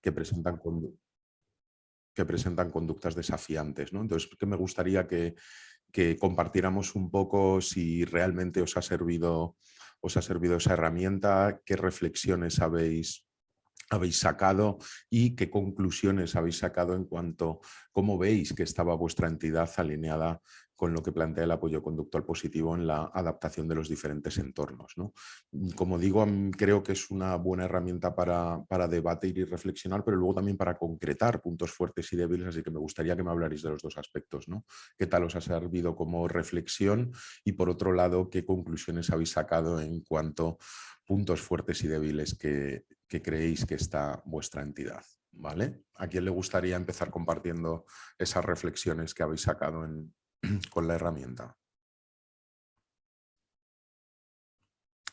que presentan, que presentan conductas desafiantes. ¿no? Entonces, que me gustaría que, que compartiéramos un poco si realmente os ha servido, os ha servido esa herramienta, qué reflexiones habéis habéis sacado y qué conclusiones habéis sacado en cuanto a cómo veis que estaba vuestra entidad alineada con lo que plantea el apoyo conductual positivo en la adaptación de los diferentes entornos. ¿no? Como digo, creo que es una buena herramienta para, para, debatir y reflexionar, pero luego también para concretar puntos fuertes y débiles, así que me gustaría que me hablarais de los dos aspectos. ¿Qué tal os ha servido como reflexión? Y por otro lado, ¿qué conclusiones habéis sacado en cuanto puntos fuertes y débiles que, creéis que está vuestra entidad. ¿vale? ¿A quién le gustaría empezar compartiendo esas reflexiones que habéis sacado con la herramienta?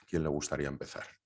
¿Quién le gustaría empezar?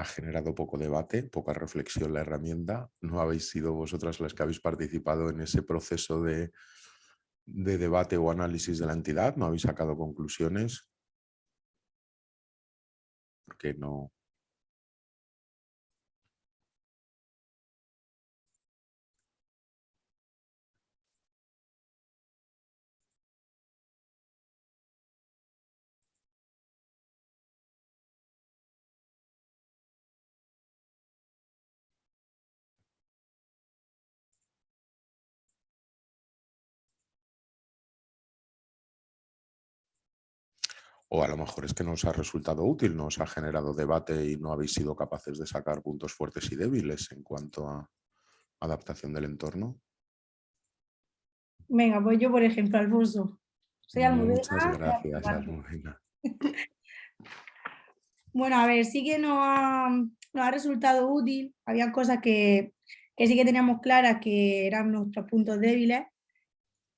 Ha generado poco debate, poca reflexión la herramienta. No habéis sido vosotras las que habéis participado en ese proceso de, de debate o análisis de la entidad, no habéis sacado conclusiones. Porque no, O a lo mejor es que no os ha resultado útil, no os ha generado debate y no habéis sido capaces de sacar puntos fuertes y débiles en cuanto a adaptación del entorno. Venga, pues yo, por ejemplo, Alfonso. Soy Muchas gracias, Almudena. bueno, a ver, sí que nos ha, ha resultado útil. Había cosas que, que sí que teníamos claras que eran nuestros puntos débiles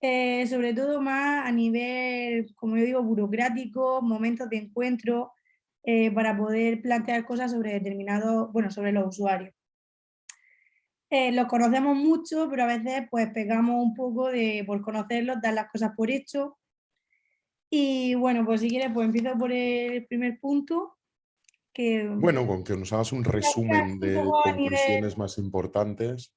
eh, sobre todo más a nivel, como yo digo, burocrático, momentos de encuentro, eh, para poder plantear cosas sobre determinados, bueno, sobre los usuarios. Eh, los conocemos mucho, pero a veces pues pegamos un poco de, por conocerlos, dar las cosas por hecho. Y bueno, pues si quieres, pues empiezo por el primer punto. Que, bueno, con que nos hagas un resumen de conclusiones más importantes.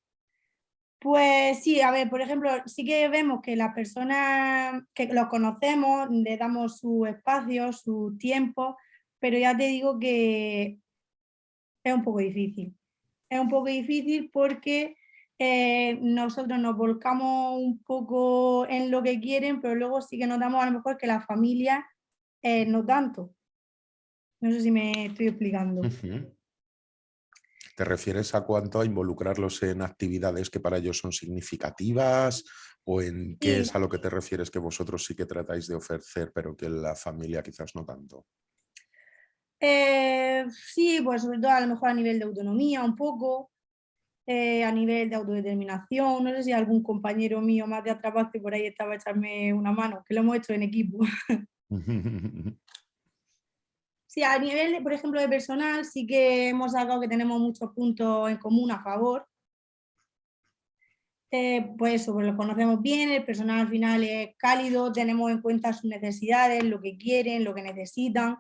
Pues sí, a ver, por ejemplo, sí que vemos que las personas que los conocemos, le damos su espacio, su tiempo, pero ya te digo que es un poco difícil. Es un poco difícil porque eh, nosotros nos volcamos un poco en lo que quieren, pero luego sí que notamos a lo mejor que la familia eh, no tanto. No sé si me estoy explicando. ¿Te refieres a cuánto a involucrarlos en actividades que para ellos son significativas o en qué es a lo que te refieres que vosotros sí que tratáis de ofrecer pero que la familia quizás no tanto? Eh, sí, pues sobre todo a lo mejor a nivel de autonomía un poco, eh, a nivel de autodeterminación, no sé si algún compañero mío más de atrás por ahí estaba a echarme una mano, que lo hemos hecho en equipo. Sí, a nivel, por ejemplo, de personal, sí que hemos sacado que tenemos muchos puntos en común a favor. Eh, pues eso, pues lo conocemos bien, el personal al final es cálido, tenemos en cuenta sus necesidades, lo que quieren, lo que necesitan.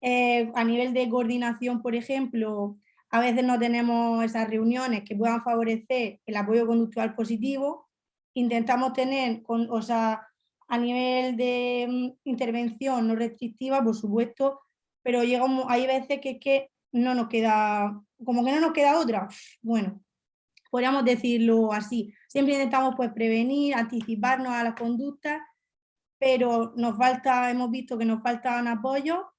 Eh, a nivel de coordinación, por ejemplo, a veces no tenemos esas reuniones que puedan favorecer el apoyo conductual positivo. Intentamos tener, o sea, a nivel de mm, intervención no restrictiva, por supuesto, pero llega hay veces que, que no nos queda, como que no nos queda otra. Bueno, podríamos decirlo así. Siempre intentamos pues prevenir, anticiparnos a las conductas, pero nos falta, hemos visto que nos faltan apoyo.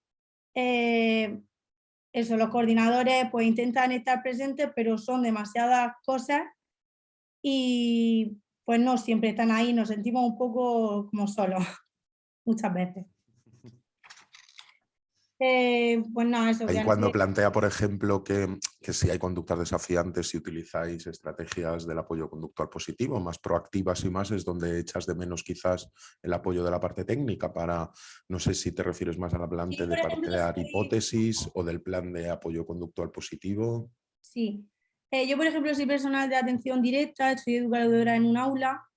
Eh, eso, los coordinadores pues intentan estar presentes, pero son demasiadas cosas y pues no siempre están ahí, nos sentimos un poco como solos, muchas veces. Eh, pues eso. Cuando plantea, por ejemplo, que, que, si hay conductas desafiantes, si utilizáis estrategias del apoyo conductual positivo, más proactivas y más, es donde echas de menos quizás el apoyo de la parte técnica para, no sé si te refieres más a la planta de plantear hipótesis o del plan de apoyo conductual positivo. Sí, eh, yo por ejemplo soy personal de atención directa, soy educadora en un aula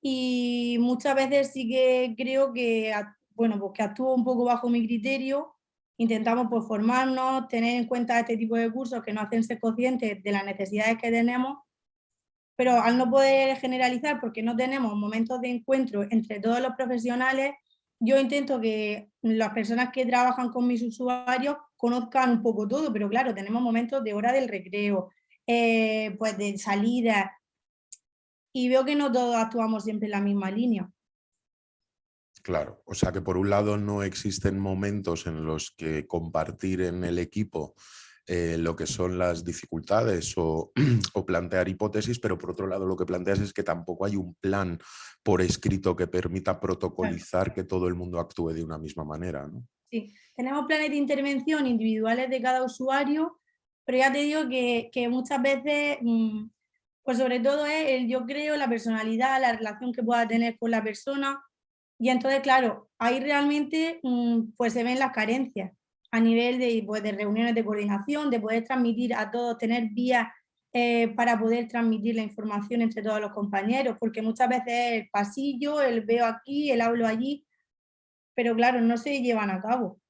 y muchas veces sí que creo que, bueno, pues que actúo un poco bajo mi criterio intentamos pues, formarnos, tener en cuenta este tipo de cursos que nos hacen ser conscientes de las necesidades que tenemos, pero al no poder generalizar porque no tenemos momentos de encuentro entre todos los profesionales, yo intento que las personas que trabajan con mis usuarios conozcan un poco todo, pero claro, tenemos momentos de hora del recreo, eh, pues de salida, y veo que no todos actuamos siempre en la misma línea. Claro, o sea que por un lado no existen momentos en los que compartir en el equipo eh, lo que son las dificultades o, plantear hipótesis, pero por otro lado lo que planteas es que tampoco hay un plan por escrito que permita protocolizar que todo el mundo actúe de una misma manera. ¿no? Sí, tenemos planes de intervención individuales de cada usuario, pero ya te digo que, muchas veces, mm, pues sobre todo es el yo creo, la personalidad, la relación que pueda tener con la persona, y entonces, claro, ahí realmente mm, pues se ven las carencias a nivel de, pues, de reuniones de coordinación, de poder transmitir a todos, tener vías eh, para poder transmitir la información entre todos los compañeros, porque muchas veces el pasillo, el veo aquí, el hablo allí, pero claro, no se llevan a cabo.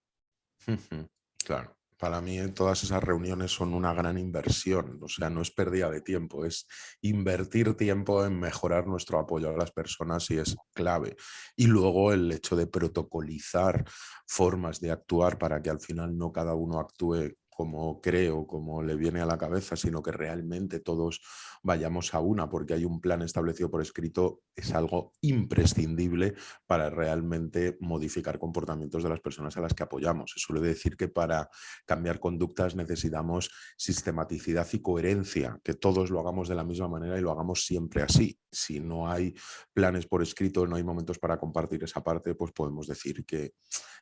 Claro. Para mí todas esas reuniones son una gran inversión, o sea, no es pérdida de tiempo, es invertir tiempo en mejorar nuestro apoyo a las personas y es clave. Y luego el hecho de protocolizar formas de actuar para que al final no cada uno actúe como creo, como le viene a la cabeza, sino que realmente todos vayamos a una, porque hay un plan establecido por escrito, es algo imprescindible para realmente modificar comportamientos de las personas a las que apoyamos. Se suele decir que para cambiar conductas necesitamos sistematicidad y coherencia, que todos lo hagamos de la misma manera y lo hagamos siempre así. Si no hay planes por escrito, no hay momentos para compartir esa parte, pues podemos decir que,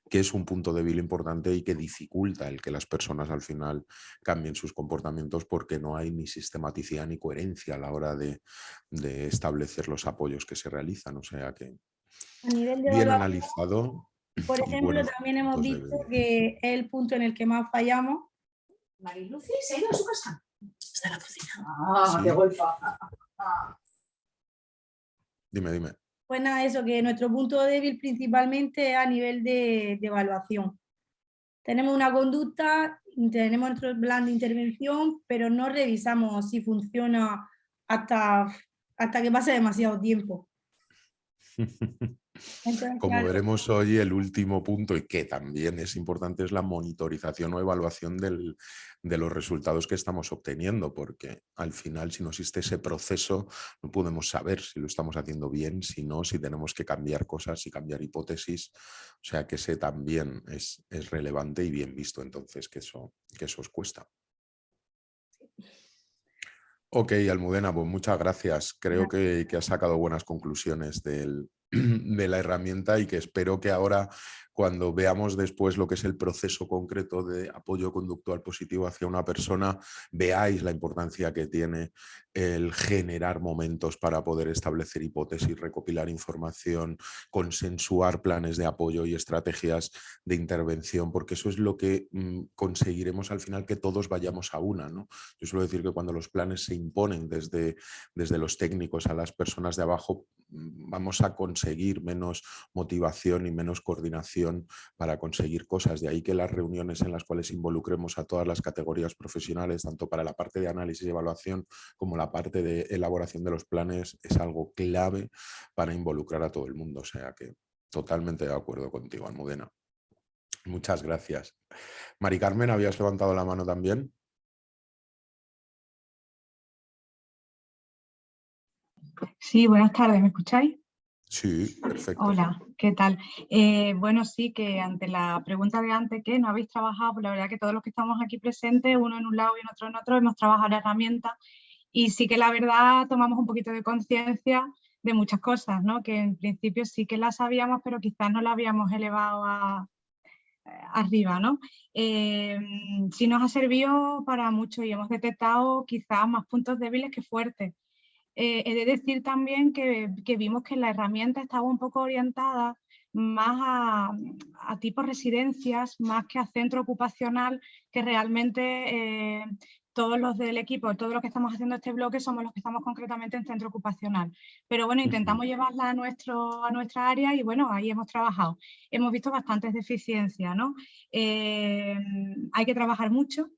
que es un punto débil importante y que dificulta el que las personas al final cambien sus comportamientos porque no hay ni sistematicidad ni coherencia a la hora de, establecer los apoyos que se realizan. O sea que bien analizado. Por ejemplo, también hemos visto que es el punto en el que más fallamos. Mariluci se ha ido a su casa. Está en la cocina. Ah, qué golfa. Dime, dime. Pues nada, eso, que nuestro punto débil principalmente es a nivel de evaluación. Tenemos una conducta tenemos nuestro plan de intervención, pero no revisamos si funciona hasta, hasta que pase demasiado tiempo. Como veremos hoy, el último punto, y que también es importante, es la monitorización o evaluación de los resultados que estamos obteniendo, porque al final, si no existe ese proceso, no podemos saber si lo estamos haciendo bien, si no, si tenemos que cambiar cosas y cambiar hipótesis. O sea que ese también es, relevante y bien visto, entonces, que eso, que eso os cuesta. Ok, Almudena, pues muchas gracias. Creo que, que has sacado buenas conclusiones del, de la herramienta y que espero que ahora cuando veamos después lo que es el proceso concreto de apoyo conductual positivo hacia una persona, veáis la importancia que tiene el generar momentos para poder establecer hipótesis, recopilar información, consensuar planes de apoyo y estrategias de intervención, porque eso es lo que mm, conseguiremos al final que todos vayamos a una. ¿no? Yo suelo decir que cuando los planes se imponen desde, desde los técnicos a las personas de abajo, mm, vamos a conseguir menos motivación y menos coordinación para conseguir cosas. De ahí que las reuniones en las cuales involucremos a todas las categorías profesionales, tanto para la parte de análisis y evaluación como la parte de elaboración de los planes, es algo clave para involucrar a todo el mundo. O sea que totalmente de acuerdo contigo, Almudena. Muchas gracias. Mari Carmen, ¿habías levantado la mano también? Sí, buenas tardes, ¿me escucháis? Sí, perfecto. Hola, ¿qué tal? Eh, bueno, sí, que ante la pregunta de antes que no habéis trabajado, pues la verdad que todos los que estamos aquí presentes, uno en un lado y otro en otro, hemos trabajado la herramienta y sí que la verdad tomamos un poquito de conciencia de muchas cosas, ¿no? Que en principio sí que las sabíamos, pero quizás no la habíamos elevado eh, arriba, ¿no? Eh, sí nos ha servido para mucho y hemos detectado quizás más puntos débiles que fuertes. Eh, he de decir también que, vimos que la herramienta estaba un poco orientada más a, a tipos residencias, más que a centro ocupacional, que realmente eh, todos los del equipo, todos los que estamos haciendo este bloque somos los que estamos concretamente en centro ocupacional. Pero bueno, intentamos llevarla a, nuestro, a nuestra área y bueno, ahí hemos trabajado. Hemos visto bastantes deficiencias, ¿no? Eh, hay que trabajar mucho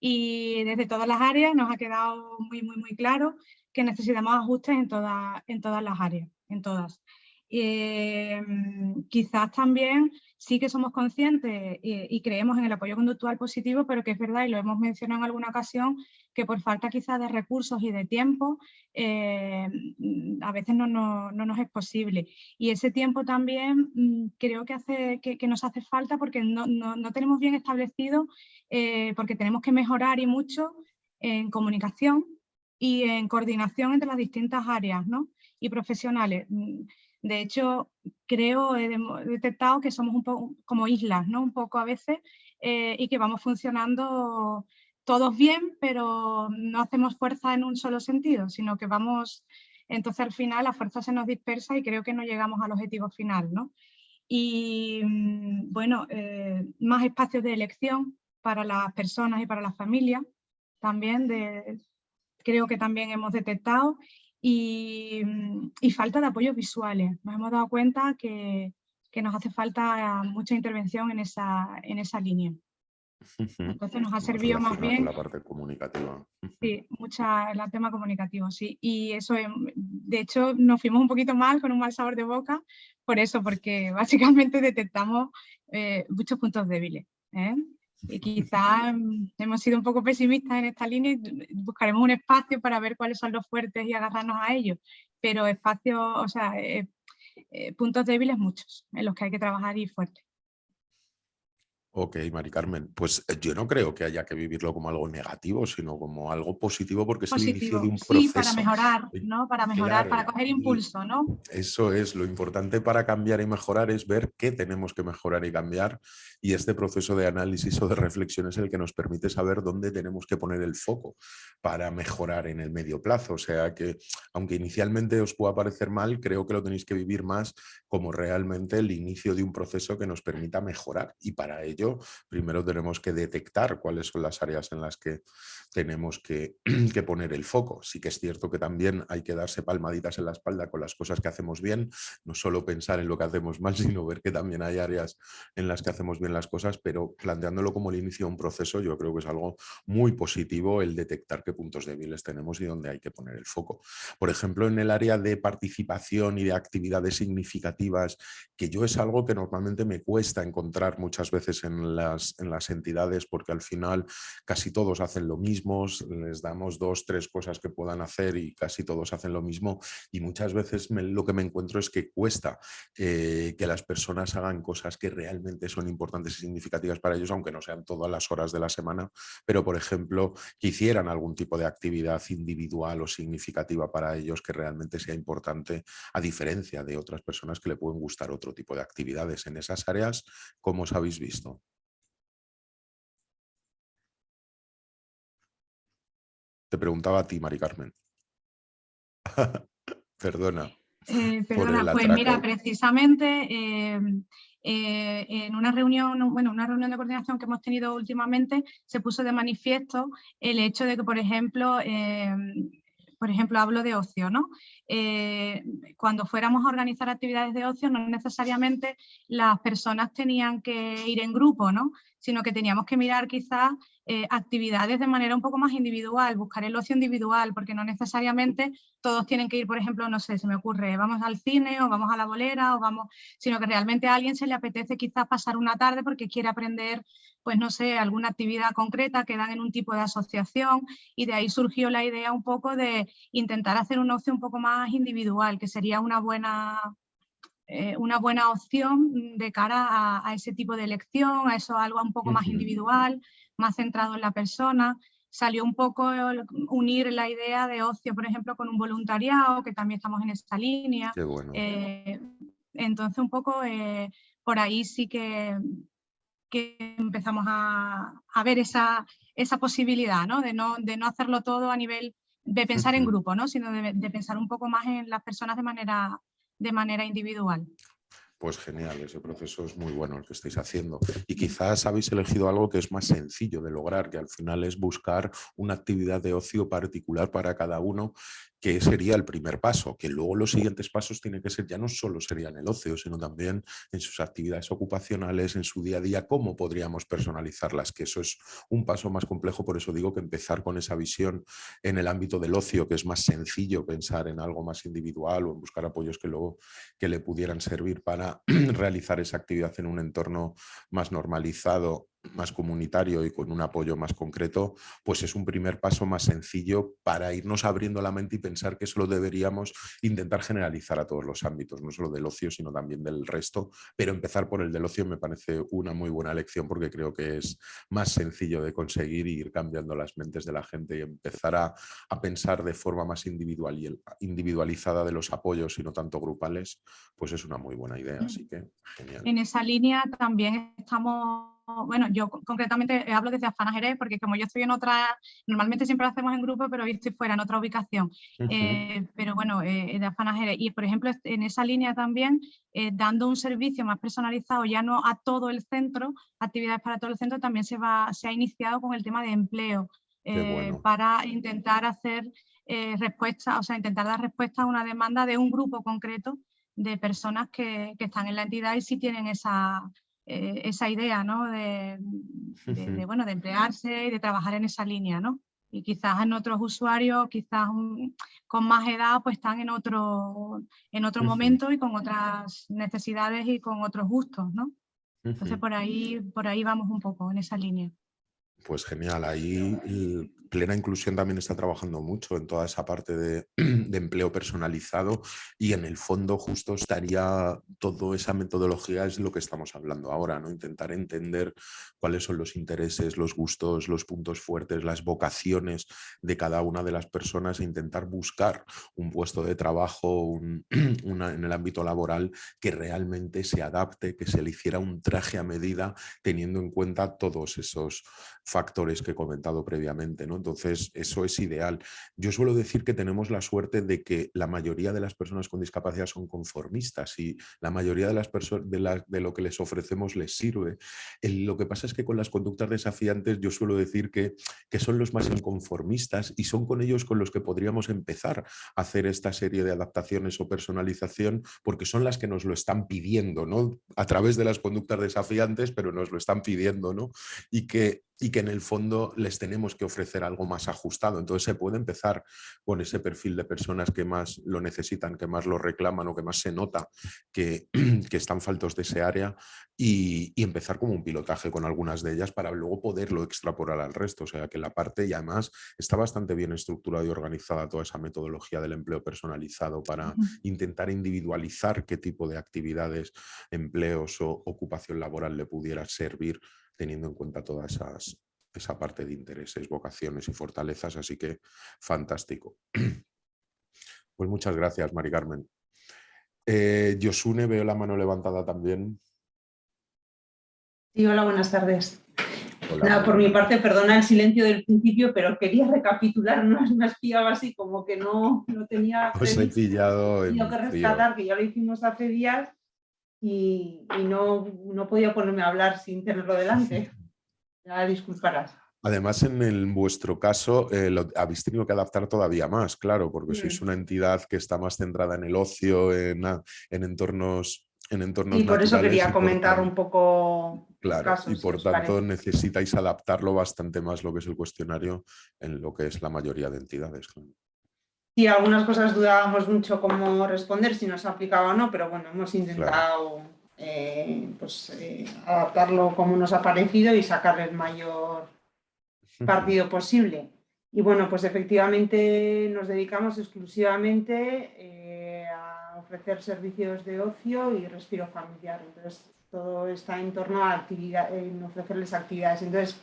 y desde todas las áreas nos ha quedado muy, muy, muy claro que necesitamos ajustes en, todas en todas las áreas, en todas. Eh, quizás también sí que somos conscientes y, creemos en el apoyo conductual positivo, pero que es verdad, y lo hemos mencionado en alguna ocasión, que por falta quizás de recursos y de tiempo, eh, a veces no, nos es posible. Y ese tiempo también mm, creo que, hace, que, nos hace falta porque no, tenemos bien establecido, eh, porque tenemos que mejorar y mucho en comunicación, y en coordinación entre las distintas áreas ¿no? y profesionales. Mm, de hecho, creo, he detectado que somos un poco como islas, ¿no? un poco a veces, eh, y que vamos funcionando todos bien, pero no hacemos fuerza en un solo sentido, sino que vamos, entonces al final la fuerza se nos dispersa y creo que no llegamos al objetivo final. ¿no? Y mm, bueno, eh, más espacios de elección para las personas y para las familias, también de, creo que también hemos detectado y, falta de apoyos visuales. Nos hemos dado cuenta que, nos hace falta mucha intervención en esa, en esa línea. Entonces nos ha servido más bien... La parte comunicativa. Sí, mucha, el tema comunicativo, sí. Y eso, de hecho, nos fuimos un poquito mal, con un mal sabor de boca, por eso, porque básicamente detectamos eh, muchos puntos débiles. ¿eh? Y quizás hemos sido un poco pesimistas en esta línea y buscaremos un espacio para ver cuáles son los fuertes y agarrarnos a ellos, pero espacios, o sea, eh, eh, puntos débiles muchos en los que hay que trabajar y fuerte. Ok, Mari Carmen, pues eh, yo no creo que haya que vivirlo como algo negativo, sino como algo positivo porque es el inicio de un proceso. Sí, para mejorar, ¿no? Para mejorar, para coger impulso, ¿no? Eso es, lo importante para cambiar y mejorar es ver qué tenemos que mejorar y cambiar y este proceso de análisis o de reflexión es el que nos permite saber dónde tenemos que poner el foco para mejorar en el medio plazo. O sea que, aunque inicialmente os pueda parecer mal, creo que lo tenéis que vivir más como realmente el inicio de un proceso que nos permita mejorar y para ello primero tenemos que detectar cuáles son las áreas en las que tenemos que, que, poner el foco. Sí que es cierto que también hay que darse palmaditas en la espalda con las cosas que hacemos bien, no solo pensar en lo que hacemos mal, sino ver que también hay áreas en las que hacemos bien las cosas, pero planteándolo como el inicio de un proceso, yo creo que es algo muy positivo el detectar qué puntos débiles tenemos y dónde hay que poner el foco. Por ejemplo, en el área de participación y de actividades significativas, que yo es algo que normalmente me cuesta encontrar muchas veces en en las, en las entidades porque al final casi todos hacen lo mismo, les damos dos, tres cosas que puedan hacer y casi todos hacen lo mismo y muchas veces lo que me encuentro es que cuesta eh, que las personas hagan cosas que realmente son importantes y significativas para ellos, aunque no sean todas las horas de la semana, pero por ejemplo que hicieran algún tipo de actividad individual o significativa para ellos que realmente sea importante a diferencia de otras personas que le pueden gustar otro tipo de actividades en esas áreas, como os habéis visto? Te preguntaba a ti, Mari Carmen. perdona. Eh, perdona, pues mira, precisamente eh, eh, en una reunión, bueno, una reunión de coordinación que hemos tenido últimamente se puso de manifiesto el hecho de que, por ejemplo, por ejemplo, hablo de ocio, ¿no? Cuando fuéramos a organizar actividades de ocio, no necesariamente las personas tenían que ir en grupo, ¿no? sino que teníamos que mirar quizás eh, actividades de manera un poco más individual, buscar el ocio individual, porque no necesariamente todos tienen que ir, por ejemplo, no sé, se me ocurre, vamos al cine o vamos a la bolera o vamos, sino que realmente a alguien se le apetece quizás pasar una tarde porque quiere aprender, pues no sé, alguna actividad concreta que dan en un tipo de asociación y de ahí surgió la idea un poco de intentar hacer un ocio un poco más individual, que sería una buena eh, una buena opción de cara a, ese tipo de elección, a eso algo un poco más individual, más centrado en la persona. Salió un poco unir la idea de ocio, por ejemplo, con un voluntariado, que también estamos en esta línea. Eh, entonces, un poco eh, por ahí sí que, que empezamos a, ver esa, esa posibilidad ¿no? De, ¿no? de no hacerlo todo a nivel de pensar en grupo, ¿no? sino de, de, pensar un poco más en las personas de manera de manera individual. Pues genial, ese proceso es muy bueno el que estáis haciendo. Y quizás habéis elegido algo que es más sencillo de lograr, que al final es buscar una actividad de ocio particular para cada uno que sería el primer paso, que luego los siguientes pasos tienen que ser ya no solo serían el ocio, sino también en sus actividades ocupacionales, en su día a día, cómo podríamos personalizarlas, que eso es un paso más complejo, por eso digo que empezar con esa visión en el ámbito del ocio, que es más sencillo pensar en algo más individual o en buscar apoyos que luego que le pudieran servir para realizar esa actividad en un entorno más normalizado más comunitario y con un apoyo más concreto, pues es un primer paso más sencillo para irnos abriendo la mente y pensar que eso lo deberíamos intentar generalizar a todos los ámbitos, no solo del ocio, sino también del resto, pero empezar por el del ocio me parece una muy buena lección porque creo que es más sencillo de conseguir y ir cambiando las mentes de la gente y empezar a, a pensar de forma más individual y individualizada de los apoyos y no tanto grupales, pues es una muy buena idea, así mm. que genial. En esa línea también estamos bueno, yo concretamente hablo desde Afana porque como yo estoy en otra, normalmente siempre lo hacemos en grupo, pero hoy estoy fuera, en otra ubicación. Eh, pero bueno, eh, de Afana Y por ejemplo, en esa línea también, eh, dando un servicio más personalizado, ya no a todo el centro, actividades para todo el centro, también se, va, se ha iniciado con el tema de empleo, para intentar hacer respuesta, o sea, intentar dar respuesta a una demanda de un grupo concreto de personas que, que están en la entidad y sí tienen esa eh, esa idea ¿no? de, bueno, de emplearse y de trabajar en esa línea. ¿no? Y quizás en otros usuarios, quizás con más edad, pues están en otro, en otro momento y con otras necesidades y con otros gustos. ¿no? Entonces por ahí, por ahí vamos un poco en esa línea. Pues genial, ahí Plena Inclusión también está trabajando mucho en toda esa parte de, empleo personalizado y en el fondo justo estaría toda esa metodología es lo que estamos hablando ahora, ¿no? intentar entender cuáles son los intereses, los gustos, los puntos fuertes, las vocaciones de cada una de las personas e intentar buscar un puesto de trabajo en el ámbito laboral que realmente se adapte, que se le hiciera un traje a medida teniendo en cuenta todos esos factores que he comentado previamente. ¿no? Entonces, eso es ideal. Yo suelo decir que tenemos la suerte de que la mayoría de las personas con discapacidad son conformistas y la mayoría de, las de, de lo que les ofrecemos les sirve. lo que pasa es que con las conductas desafiantes yo suelo decir que, que son los más inconformistas y son con ellos con los que podríamos empezar a hacer esta serie de adaptaciones o personalización porque son las que nos lo están pidiendo, ¿no? A través de las conductas desafiantes, pero nos lo están pidiendo, ¿no? Y que y que en el fondo les tenemos que ofrecer algo más ajustado. Entonces se puede empezar con ese perfil de personas que más lo necesitan, que más lo reclaman o que más se nota que, que están faltos de ese área y, empezar como un pilotaje con algunas de ellas para luego poderlo extrapolar al resto. O sea que la parte y además está bastante bien estructurada y organizada toda esa metodología del empleo personalizado para intentar individualizar qué tipo de actividades, empleos o ocupación laboral le pudiera servir teniendo en cuenta toda esas, esa parte de intereses, vocaciones y fortalezas, así que fantástico. Pues muchas gracias, Mari Carmen. Eh, Yosune, veo la mano levantada también. Sí, hola, buenas tardes. Nada, por mi parte, perdona el silencio del principio, pero quería recapitular, no me pillado así como que no, no tenía... Os he pillado en que rescatar, que ya lo hicimos hace días y, no, no podía ponerme a hablar sin tenerlo delante. Ya disculparás. Además, en, vuestro caso, eh, lo habéis tenido que adaptar todavía más, claro, porque sois una entidad que está más centrada en el ocio, en, en entornos en entornos Y por eso quería comentar un poco Claro, casos, y por tanto parece. necesitáis adaptarlo bastante más lo que es el cuestionario en lo que es la mayoría de entidades. claro. Sí, algunas cosas dudábamos mucho cómo responder, si nos aplicaba o no, pero bueno, hemos intentado eh, pues, eh, adaptarlo como nos ha parecido y sacarle el mayor partido posible. Y bueno, pues efectivamente nos dedicamos exclusivamente eh, a ofrecer servicios de ocio y respiro familiar. Entonces, todo está en torno a actividad, en ofrecerles actividades. Entonces,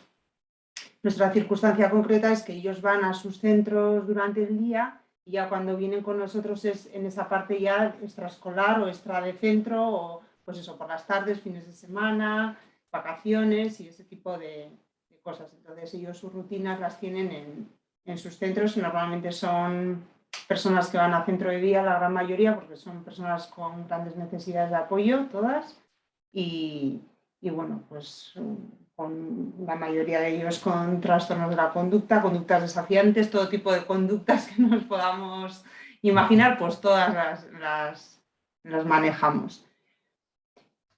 nuestra circunstancia concreta es que ellos van a sus centros durante el día ya cuando vienen con nosotros es en esa parte ya extraescolar o extra de centro o pues eso, por las tardes, fines de semana, vacaciones y ese tipo de, cosas. Entonces ellos sus rutinas las tienen en, en sus centros y normalmente son personas que van a centro de día, la gran mayoría, porque son personas con grandes necesidades de apoyo, todas, y, y bueno, pues con la mayoría de ellos con trastornos de la conducta, conductas desafiantes, todo tipo de conductas que nos podamos imaginar, pues todas las, las, manejamos.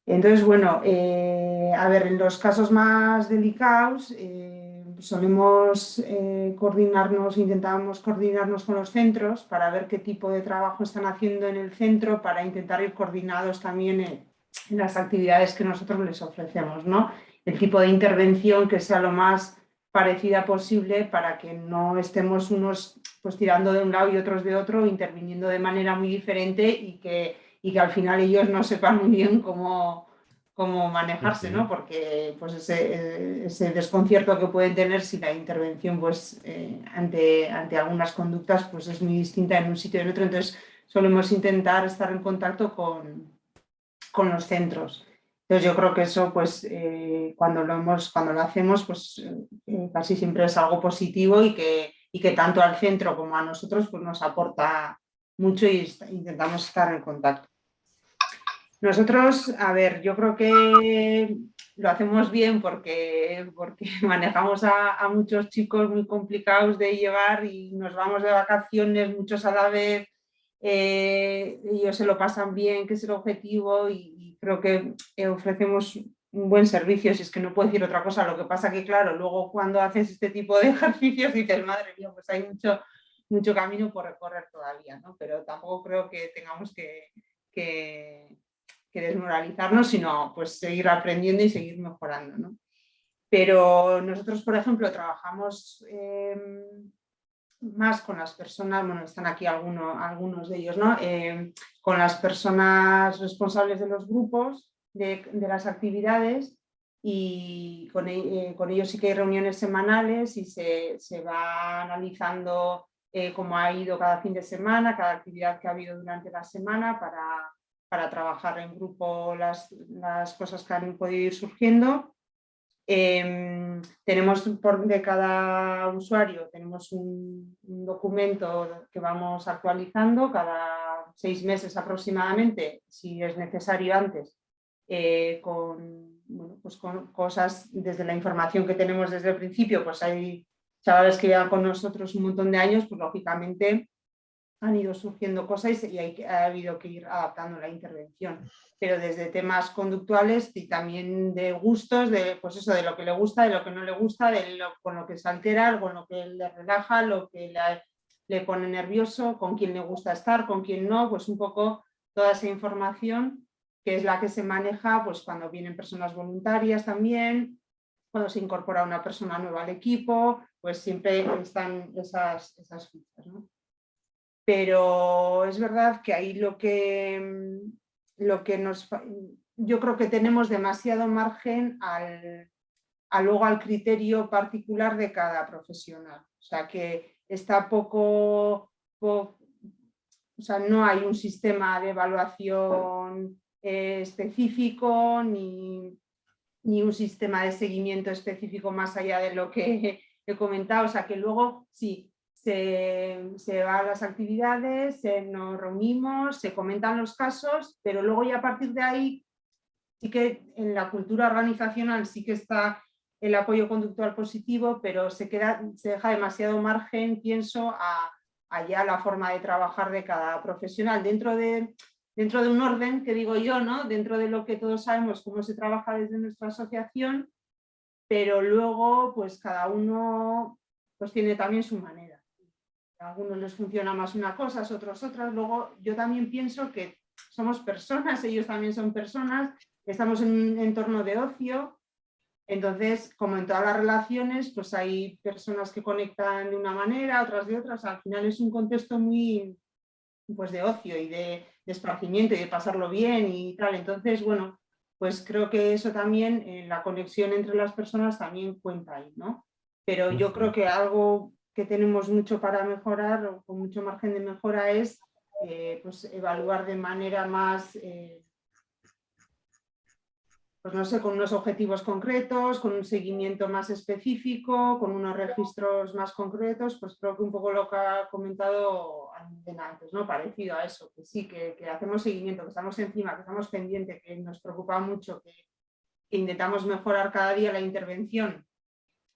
Entonces, bueno, eh, a ver, en los casos más delicados eh, solemos eh, coordinarnos, intentamos coordinarnos con los centros para ver qué tipo de trabajo están haciendo en el centro para intentar ir coordinados también en, en las actividades que nosotros les ofrecemos, ¿no? El tipo de intervención que sea lo más parecida posible para que no estemos unos pues tirando de un lado y otros de otro, interviniendo de manera muy diferente y que y que al final ellos no sepan muy bien cómo, cómo manejarse, ¿no? porque pues ese, ese, desconcierto que pueden tener si la intervención pues, eh, ante, ante algunas conductas pues, es muy distinta en un sitio y en otro, entonces solemos intentar estar en contacto con, con los centros. Entonces yo creo que eso pues eh, cuando, lo hemos, cuando lo hacemos pues eh, casi siempre es algo positivo y que, y que tanto al centro como a nosotros pues, nos aporta mucho y intentamos estar en contacto. Nosotros, a ver, yo creo que lo hacemos bien porque, porque manejamos a, muchos chicos muy complicados de llevar y nos vamos de vacaciones, muchos a la vez, eh, ellos se lo pasan bien, que es el objetivo y creo que eh, ofrecemos un buen servicio, si es que no puedo decir otra cosa, lo que pasa que claro, luego cuando haces este tipo de ejercicios dices, madre mía, pues hay mucho, mucho camino por recorrer todavía, ¿no? pero tampoco creo que tengamos que, que, desmoralizarnos, sino pues seguir aprendiendo y seguir mejorando. ¿no? Pero nosotros, por ejemplo, trabajamos eh, más con las personas, bueno, están aquí algunos, algunos de ellos, ¿no? Eh, con las personas responsables de los grupos, de, de las actividades, y con, eh, con, ellos sí que hay reuniones semanales y se, se va analizando eh, cómo ha ido cada fin de semana, cada actividad que ha habido durante la semana para, para trabajar en grupo las, las, cosas que han podido ir surgiendo. Eh, tenemos por de cada usuario tenemos un, documento que vamos actualizando cada seis meses aproximadamente, si es necesario antes, eh, con, bueno, pues con cosas desde la información que tenemos desde el principio, pues hay chavales que llevan con nosotros un montón de años, pues lógicamente han ido surgiendo cosas y hay, ha habido que ir adaptando la intervención. Pero desde temas conductuales y también de gustos, de, pues eso, de lo que le gusta, de lo que no le gusta, de lo, con lo que se altera, con lo que le relaja, lo que le, le pone nervioso, con quién le gusta estar, con quién no, pues un poco toda esa información que es la que se maneja pues cuando vienen personas voluntarias también, cuando se incorpora una persona nueva al equipo, pues siempre están esas, esas fichas. ¿no? Pero es verdad que ahí lo que, lo que nos... Yo creo que tenemos demasiado margen al, a luego al criterio particular de cada profesional. O sea que está poco, o sea, no hay un sistema de evaluación específico ni, ni un sistema de seguimiento específico más allá de lo que he comentado. O sea que luego sí, se, se va a las actividades, se, nos reunimos, se comentan los casos, pero luego ya a partir de ahí sí que en la cultura organizacional sí que está el apoyo conductual positivo, pero se, queda, se deja demasiado margen, pienso, a, allá la forma de trabajar de cada profesional. Dentro de, dentro de un orden que digo yo, ¿no? dentro de lo que todos sabemos cómo se trabaja desde nuestra asociación, pero luego pues cada uno pues tiene también su manera. A algunos les funciona más una cosa, a otros otras. Luego yo también pienso que somos personas, ellos también son personas, estamos en un entorno de ocio, entonces, como en todas las relaciones, pues hay personas que conectan de una manera, otras de otras, al final es un contexto muy pues de ocio y de, de esparcimiento y de pasarlo bien y tal, entonces, bueno, pues creo que eso también, eh, la conexión entre las personas también cuenta ahí, ¿no? Pero yo creo que algo que tenemos mucho para mejorar o con mucho margen de mejora es eh, pues evaluar de manera más eh, pues no sé, con unos objetivos concretos, con un seguimiento más específico, con unos registros más concretos, pues creo que un poco lo que ha comentado antes, ¿no? Parecido a eso, que sí, que, hacemos seguimiento, que estamos encima, que estamos pendientes, que nos preocupa mucho, que, intentamos mejorar cada día la intervención,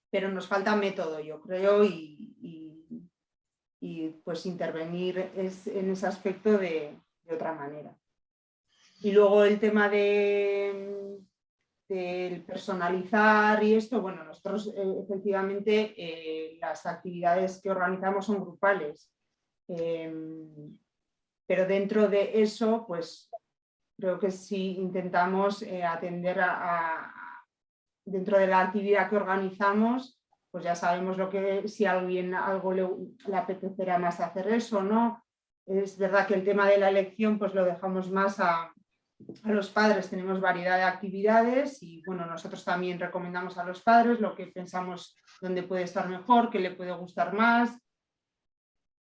pero nos falta método, yo creo, y, y, pues intervenir es, en ese aspecto de, de otra manera. Y luego el tema de del personalizar y esto, bueno, nosotros eh, efectivamente eh, las actividades que organizamos son grupales, em, pero dentro de eso, pues creo que si intentamos eh, atender a, dentro de la actividad que organizamos, pues ya sabemos lo que, si a alguien algo le, apetecerá más hacer eso, ¿no? Es verdad que el tema de la elección pues lo dejamos más a, a los padres tenemos variedad de actividades y bueno, nosotros también recomendamos a los padres lo que pensamos dónde puede estar mejor, qué le puede gustar más,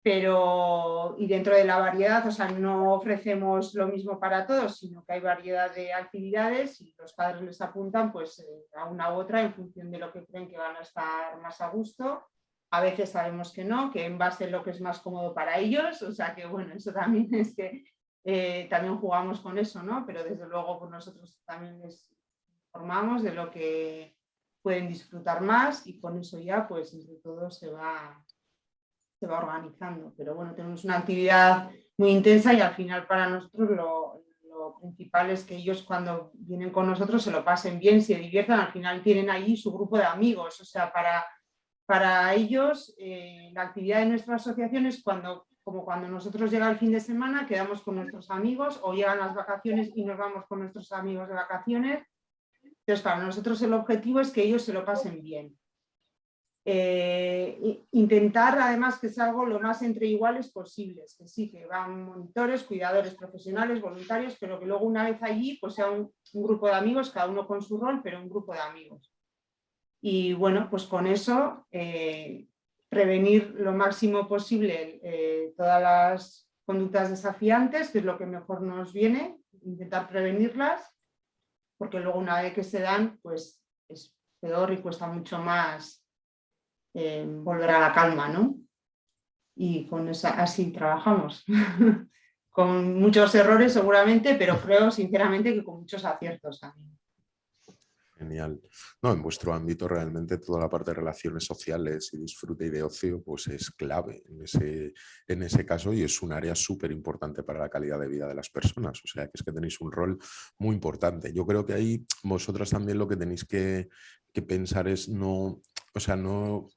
pero y dentro de la variedad, o sea, no ofrecemos lo mismo para todos, sino que hay variedad de actividades y los padres les apuntan pues eh, a una u otra en función de lo que creen que van a estar más a gusto. A veces sabemos que no, que en base a lo que es más cómodo para ellos, o sea que bueno, eso también es que eh, también jugamos con eso, ¿no? Pero desde luego pues nosotros también les informamos de lo que pueden disfrutar más y con eso ya pues entre todos se va, se va organizando. Pero bueno, tenemos una actividad muy intensa y al final para nosotros lo, principal es que ellos cuando vienen con nosotros se lo pasen bien, se diviertan, al final tienen allí su grupo de amigos, o sea, para, para ellos eh, la actividad de nuestra asociación es cuando como cuando nosotros llega el fin de semana, quedamos con nuestros amigos o llegan las vacaciones y nos vamos con nuestros amigos de vacaciones. Entonces, para nosotros el objetivo es que ellos se lo pasen bien. Eh, intentar además que sea lo más entre iguales posibles, que sí, que van monitores, cuidadores profesionales, voluntarios, pero que luego una vez allí pues sea un, grupo de amigos, cada uno con su rol, pero un grupo de amigos. Y bueno, pues con eso eh, prevenir lo máximo posible eh, todas las conductas desafiantes, que es lo que mejor nos viene, intentar prevenirlas, porque luego una vez que se dan, pues es peor y cuesta mucho más eh, volver a la calma, ¿no? Y con esa, así trabajamos. con muchos errores seguramente, pero creo sinceramente que con muchos aciertos también. Genial. No, en vuestro ámbito realmente toda la parte de relaciones sociales y disfrute y de ocio pues es clave en ese, en ese caso y es un área súper importante para la calidad de vida de las personas. O sea que es que tenéis un rol muy importante. Yo creo que ahí vosotras también lo que tenéis que, que pensar es no, o sea, no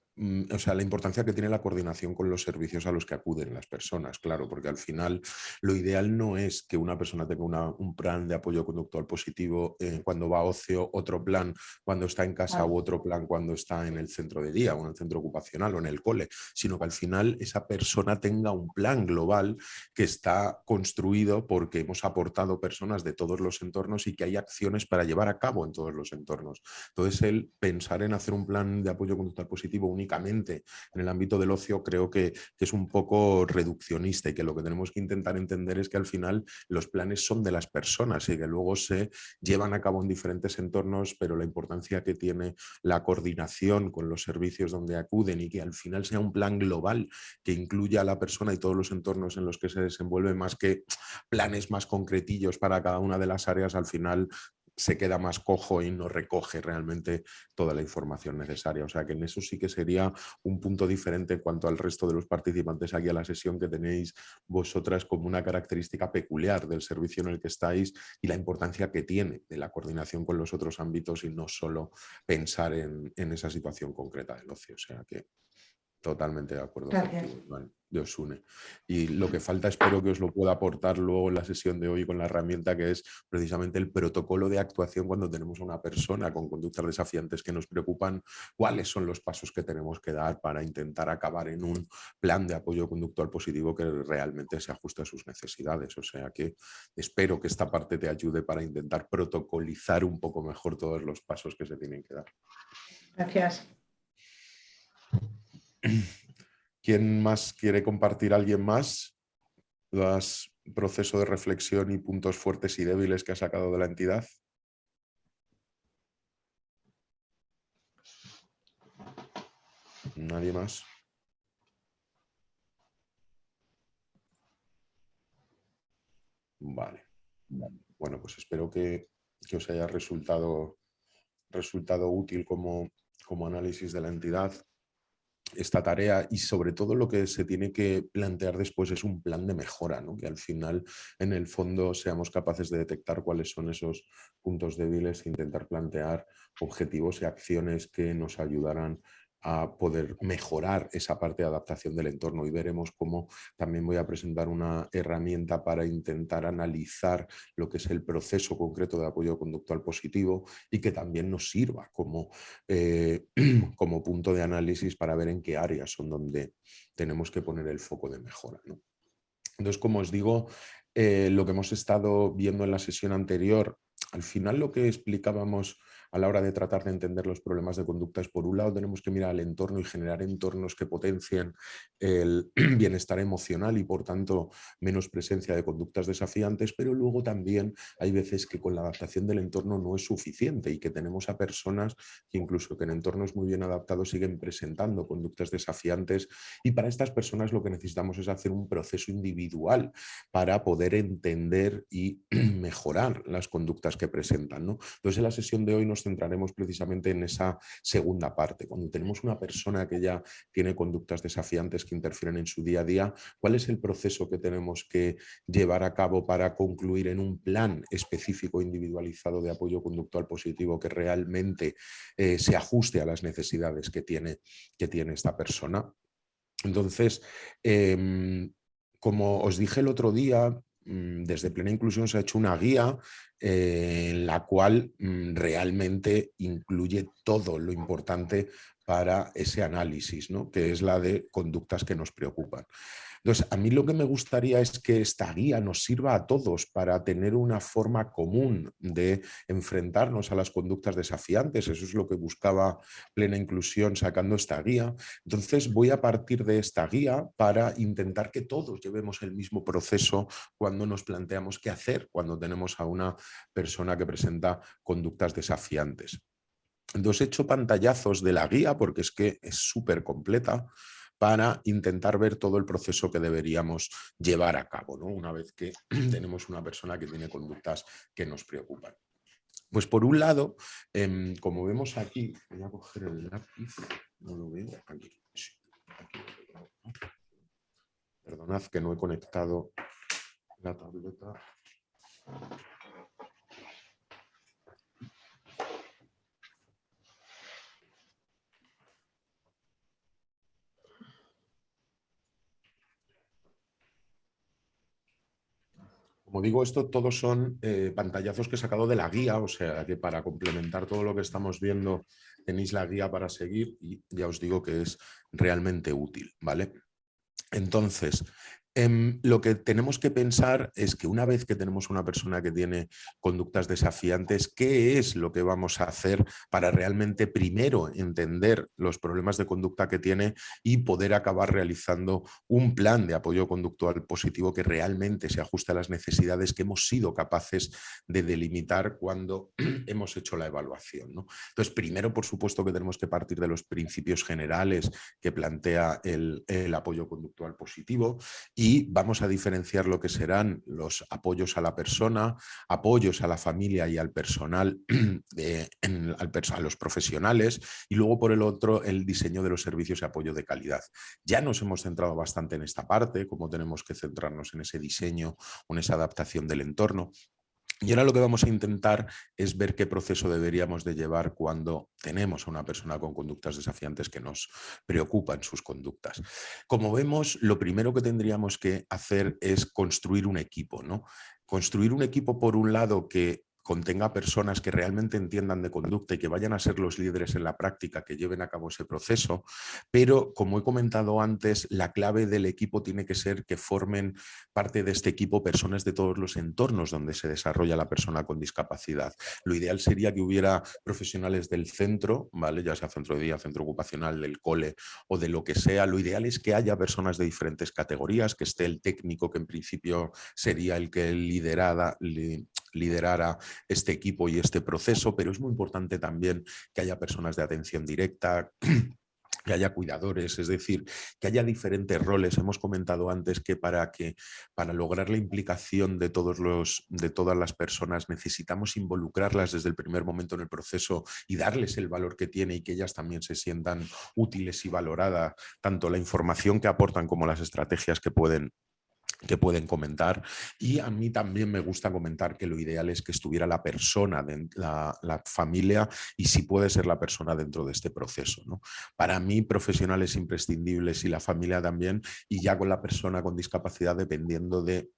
o sea, la importancia que tiene la coordinación con los servicios a los que acuden las personas, claro, porque al final lo ideal no es que una persona tenga un plan de apoyo conductual positivo eh, cuando va a ocio, otro plan cuando está en casa u otro plan cuando está en el centro de día o en el centro ocupacional o en el cole, sino que al final esa persona tenga un plan global que está construido porque hemos aportado personas de todos los entornos y que hay acciones para llevar a cabo en todos los entornos. Entonces, el pensar en hacer un plan de apoyo conductual positivo único en el ámbito del ocio creo que, es un poco reduccionista y que lo que tenemos que intentar entender es que al final los planes son de las personas y que luego se llevan a cabo en diferentes entornos, pero la importancia que tiene la coordinación con los servicios donde acuden y que al final sea un plan global que incluya a la persona y todos los entornos en los que se desenvuelve más que planes más concretillos para cada una de las áreas, al final se queda más cojo y no recoge realmente toda la información necesaria. O sea que en eso sí que sería un punto diferente en cuanto al resto de los participantes aquí a la sesión que tenéis vosotras como una característica peculiar del servicio en el que estáis y la importancia que tiene de la coordinación con los otros ámbitos y no solo pensar en, en esa situación concreta del ocio. O sea que Totalmente de acuerdo contigo, de Osune. Y lo que falta espero que os lo pueda aportar luego en la sesión de hoy con la herramienta que es precisamente el protocolo de actuación cuando tenemos a una persona con conductas desafiantes que nos preocupan, cuáles son los pasos que tenemos que dar para intentar acabar en un plan de apoyo conductual positivo que realmente se ajuste a sus necesidades. O sea que espero que esta parte te ayude para intentar protocolizar un poco mejor todos los pasos que se tienen que dar. Gracias. ¿Quién más quiere compartir? ¿Alguien más? Los proceso de reflexión y puntos fuertes y débiles que ha sacado de la entidad. ¿Nadie más? Vale. Bueno, pues espero que, os haya resultado, resultado útil como, como análisis de la entidad esta tarea y sobre todo lo que se tiene que plantear después es un plan de mejora, ¿no? que al final en el fondo seamos capaces de detectar cuáles son esos puntos débiles e intentar plantear objetivos y acciones que nos ayudarán a poder mejorar esa parte de adaptación del entorno y veremos cómo también voy a presentar una herramienta para intentar analizar lo que es el proceso concreto de apoyo conductual positivo y que también nos sirva como, eh, como punto de análisis para ver en qué áreas son donde tenemos que poner el foco de mejora. Entonces, como os digo, eh, lo que hemos estado viendo en la sesión anterior, al final lo que explicábamos a la hora de tratar de entender los problemas de conducta es, por un lado, tenemos que mirar al entorno y generar entornos que potencien el bienestar emocional y, por tanto, menos presencia de conductas desafiantes, pero luego también hay veces que con la adaptación del entorno no es suficiente y que tenemos a personas que incluso que en entornos muy bien adaptados siguen presentando conductas desafiantes y para estas personas lo que necesitamos es hacer un proceso individual para poder entender y mejorar las conductas que presentan. ¿no? Entonces, en la sesión de hoy nos centraremos precisamente en esa segunda parte. Cuando tenemos una persona que ya tiene conductas desafiantes que interfieren en su día a día, ¿cuál es el proceso que tenemos que llevar a cabo para concluir en un plan específico individualizado de apoyo conductual positivo que realmente eh, se ajuste a las necesidades que tiene, que tiene esta persona? Entonces, em, como os dije el otro día, desde Plena Inclusión se ha hecho una guía eh, en la cual mm, realmente incluye todo lo importante para ese análisis, ¿no? que es la de conductas que nos preocupan. Entonces, a mí lo que me gustaría es que esta guía nos sirva a todos para tener una forma común de enfrentarnos a las conductas desafiantes. Eso es lo que buscaba Plena Inclusión sacando esta guía. Entonces, voy a partir de esta guía para intentar que todos llevemos el mismo proceso cuando nos planteamos qué hacer cuando tenemos a una persona que presenta conductas desafiantes. Entonces he hecho pantallazos de la guía porque es que es súper completa para intentar ver todo el proceso que deberíamos llevar a cabo, ¿no? una vez que tenemos una persona que tiene conductas que nos preocupan. Pues por un lado, em, como vemos aquí, voy a coger el lápiz, no lo veo, Perdonad que no he conectado la tableta. Como digo, esto todos son eh, pantallazos que he sacado de la guía, o sea que para complementar todo lo que estamos viendo tenéis la guía para seguir y ya os digo que es realmente útil, ¿vale? Entonces, Em, lo que tenemos que pensar es que una vez que tenemos una persona que tiene conductas desafiantes, ¿qué es lo que vamos a hacer para realmente primero entender los problemas de conducta que tiene y poder acabar realizando un plan de apoyo conductual positivo que realmente se ajuste a las necesidades que hemos sido capaces de delimitar cuando hemos hecho la evaluación? Entonces, primero, por supuesto, que tenemos que partir de los principios generales que plantea el apoyo conductual positivo y y vamos a diferenciar lo que serán los apoyos a la persona, apoyos a la familia y al personal, a los profesionales y luego por el otro el diseño de los servicios y apoyo de calidad. Ya nos hemos centrado bastante en esta parte, cómo tenemos que centrarnos en ese diseño en esa adaptación del entorno, y ahora lo que vamos a intentar es ver qué proceso deberíamos de llevar cuando tenemos a una persona con conductas desafiantes que nos preocupan sus conductas. Como vemos, lo primero que tendríamos que hacer es construir un equipo. ¿no? Construir un equipo, por un lado, que contenga personas que realmente entiendan de conducta y que vayan a ser los líderes en la práctica, que lleven a cabo ese proceso, pero como he comentado antes, la clave del equipo tiene que ser que formen parte de este equipo personas de todos los entornos donde se desarrolla la persona con discapacidad. Lo ideal sería que hubiera profesionales del centro, ¿vale? ya sea centro de día, centro ocupacional, del cole o de lo que sea. Lo ideal es que haya personas de diferentes categorías, que esté el técnico que en principio sería el que liderada, liderara este equipo y este proceso, pero es muy importante también que haya personas de atención directa, que haya cuidadores, es decir, que haya diferentes roles. Hemos comentado antes que para, que, para lograr la implicación de, todos los, de todas las personas necesitamos involucrarlas desde el primer momento en el proceso y darles el valor que tiene y que ellas también se sientan útiles y valoradas, tanto la información que aportan como las estrategias que pueden que pueden comentar y a mí también me gusta comentar que lo ideal es que estuviera la persona, la, la familia y si puede ser la persona dentro de este proceso. ¿no? Para mí profesionales imprescindibles y la familia también y ya con la persona con discapacidad dependiendo de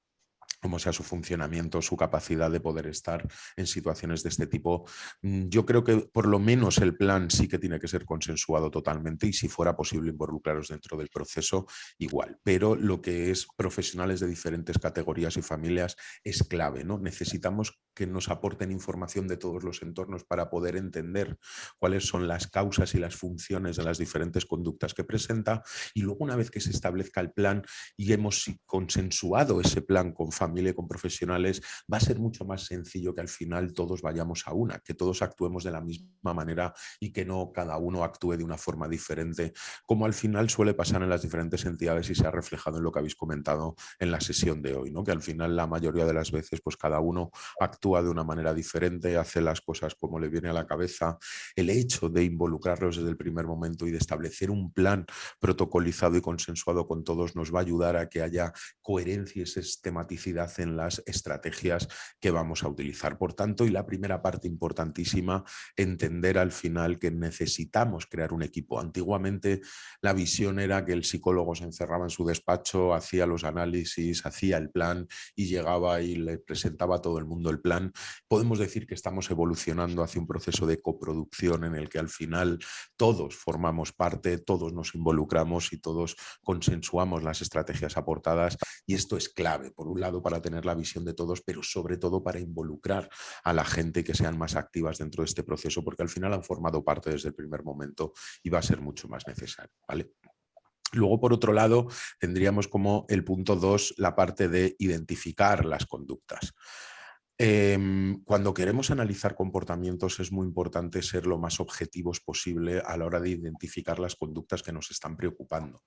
cómo sea su funcionamiento, su capacidad de poder estar en situaciones de este tipo. Mm, yo creo que por lo menos el plan sí que tiene que ser consensuado totalmente y si fuera posible involucraros dentro del proceso, igual. Pero lo que es profesionales de diferentes categorías y familias es clave. ¿no? Necesitamos que nos aporten información de todos los entornos para poder entender cuáles son las causas y las funciones de las diferentes conductas que presenta y luego una vez que se establezca el plan y hemos consensuado ese plan con familia con profesionales, va a ser mucho más sencillo que al final todos vayamos a una, que todos actuemos de la misma manera y que no cada uno actúe de una forma diferente, como al final suele pasar en las diferentes entidades y se ha reflejado en lo que habéis comentado en la sesión de hoy, ¿no? que al final la mayoría de las veces pues cada uno actúa de una manera diferente, hace las cosas como le viene a la cabeza. El hecho de involucrarlos desde el primer momento y de establecer un plan protocolizado y consensuado con todos nos va a ayudar a que haya coherencia y en las estrategias que vamos a utilizar. Por tanto, y la primera parte importantísima, entender al final que necesitamos crear un equipo. Antiguamente la visión era que el psicólogo se encerraba en su despacho, hacía los análisis, hacía el plan y llegaba y le presentaba a todo el mundo el plan. Podemos decir que estamos evolucionando hacia un proceso de coproducción en el que al final todos formamos parte, todos nos involucramos y todos consensuamos las estrategias aportadas y esto es clave, por un lado, para tener la visión de todos, pero sobre todo para involucrar a la gente que sean más activas dentro de este proceso, porque al final han formado parte desde el primer momento y va a ser mucho más necesario. Luego, por otro lado, tendríamos como el punto 2 la parte de identificar las conductas. Em, cuando queremos analizar comportamientos es muy importante ser lo más objetivos posible a la hora de identificar las conductas que nos están preocupando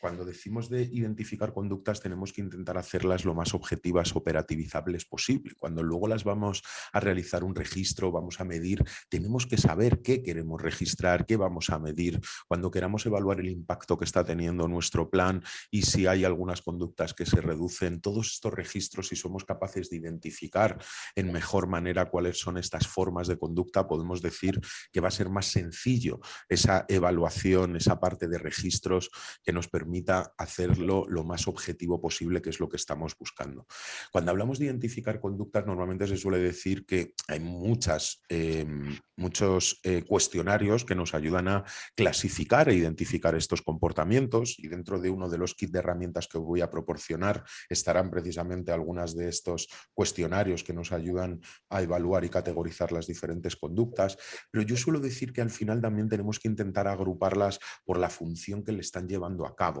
cuando decimos de identificar conductas tenemos que intentar hacerlas lo más objetivas, operativizables posible. Cuando luego las vamos a realizar un registro, vamos a medir, tenemos que saber qué queremos registrar, qué vamos a medir. Cuando queramos evaluar el impacto que está teniendo nuestro plan y si hay algunas conductas que se reducen, todos estos registros, si somos capaces de identificar en mejor manera cuáles son estas formas de conducta, podemos decir que va a ser más sencillo esa evaluación, esa parte de registros que nos permite permita hacerlo lo más objetivo posible, que es lo que estamos buscando. Cuando hablamos de identificar conductas, normalmente se suele decir que hay muchas, em, muchos eh, cuestionarios que nos ayudan a clasificar e identificar estos comportamientos y dentro de uno de los kits de herramientas que voy a proporcionar estarán precisamente algunas de estos cuestionarios que nos ayudan a evaluar y categorizar las diferentes conductas, pero yo suelo decir que al final también tenemos que intentar agruparlas por la función que le están llevando a cabo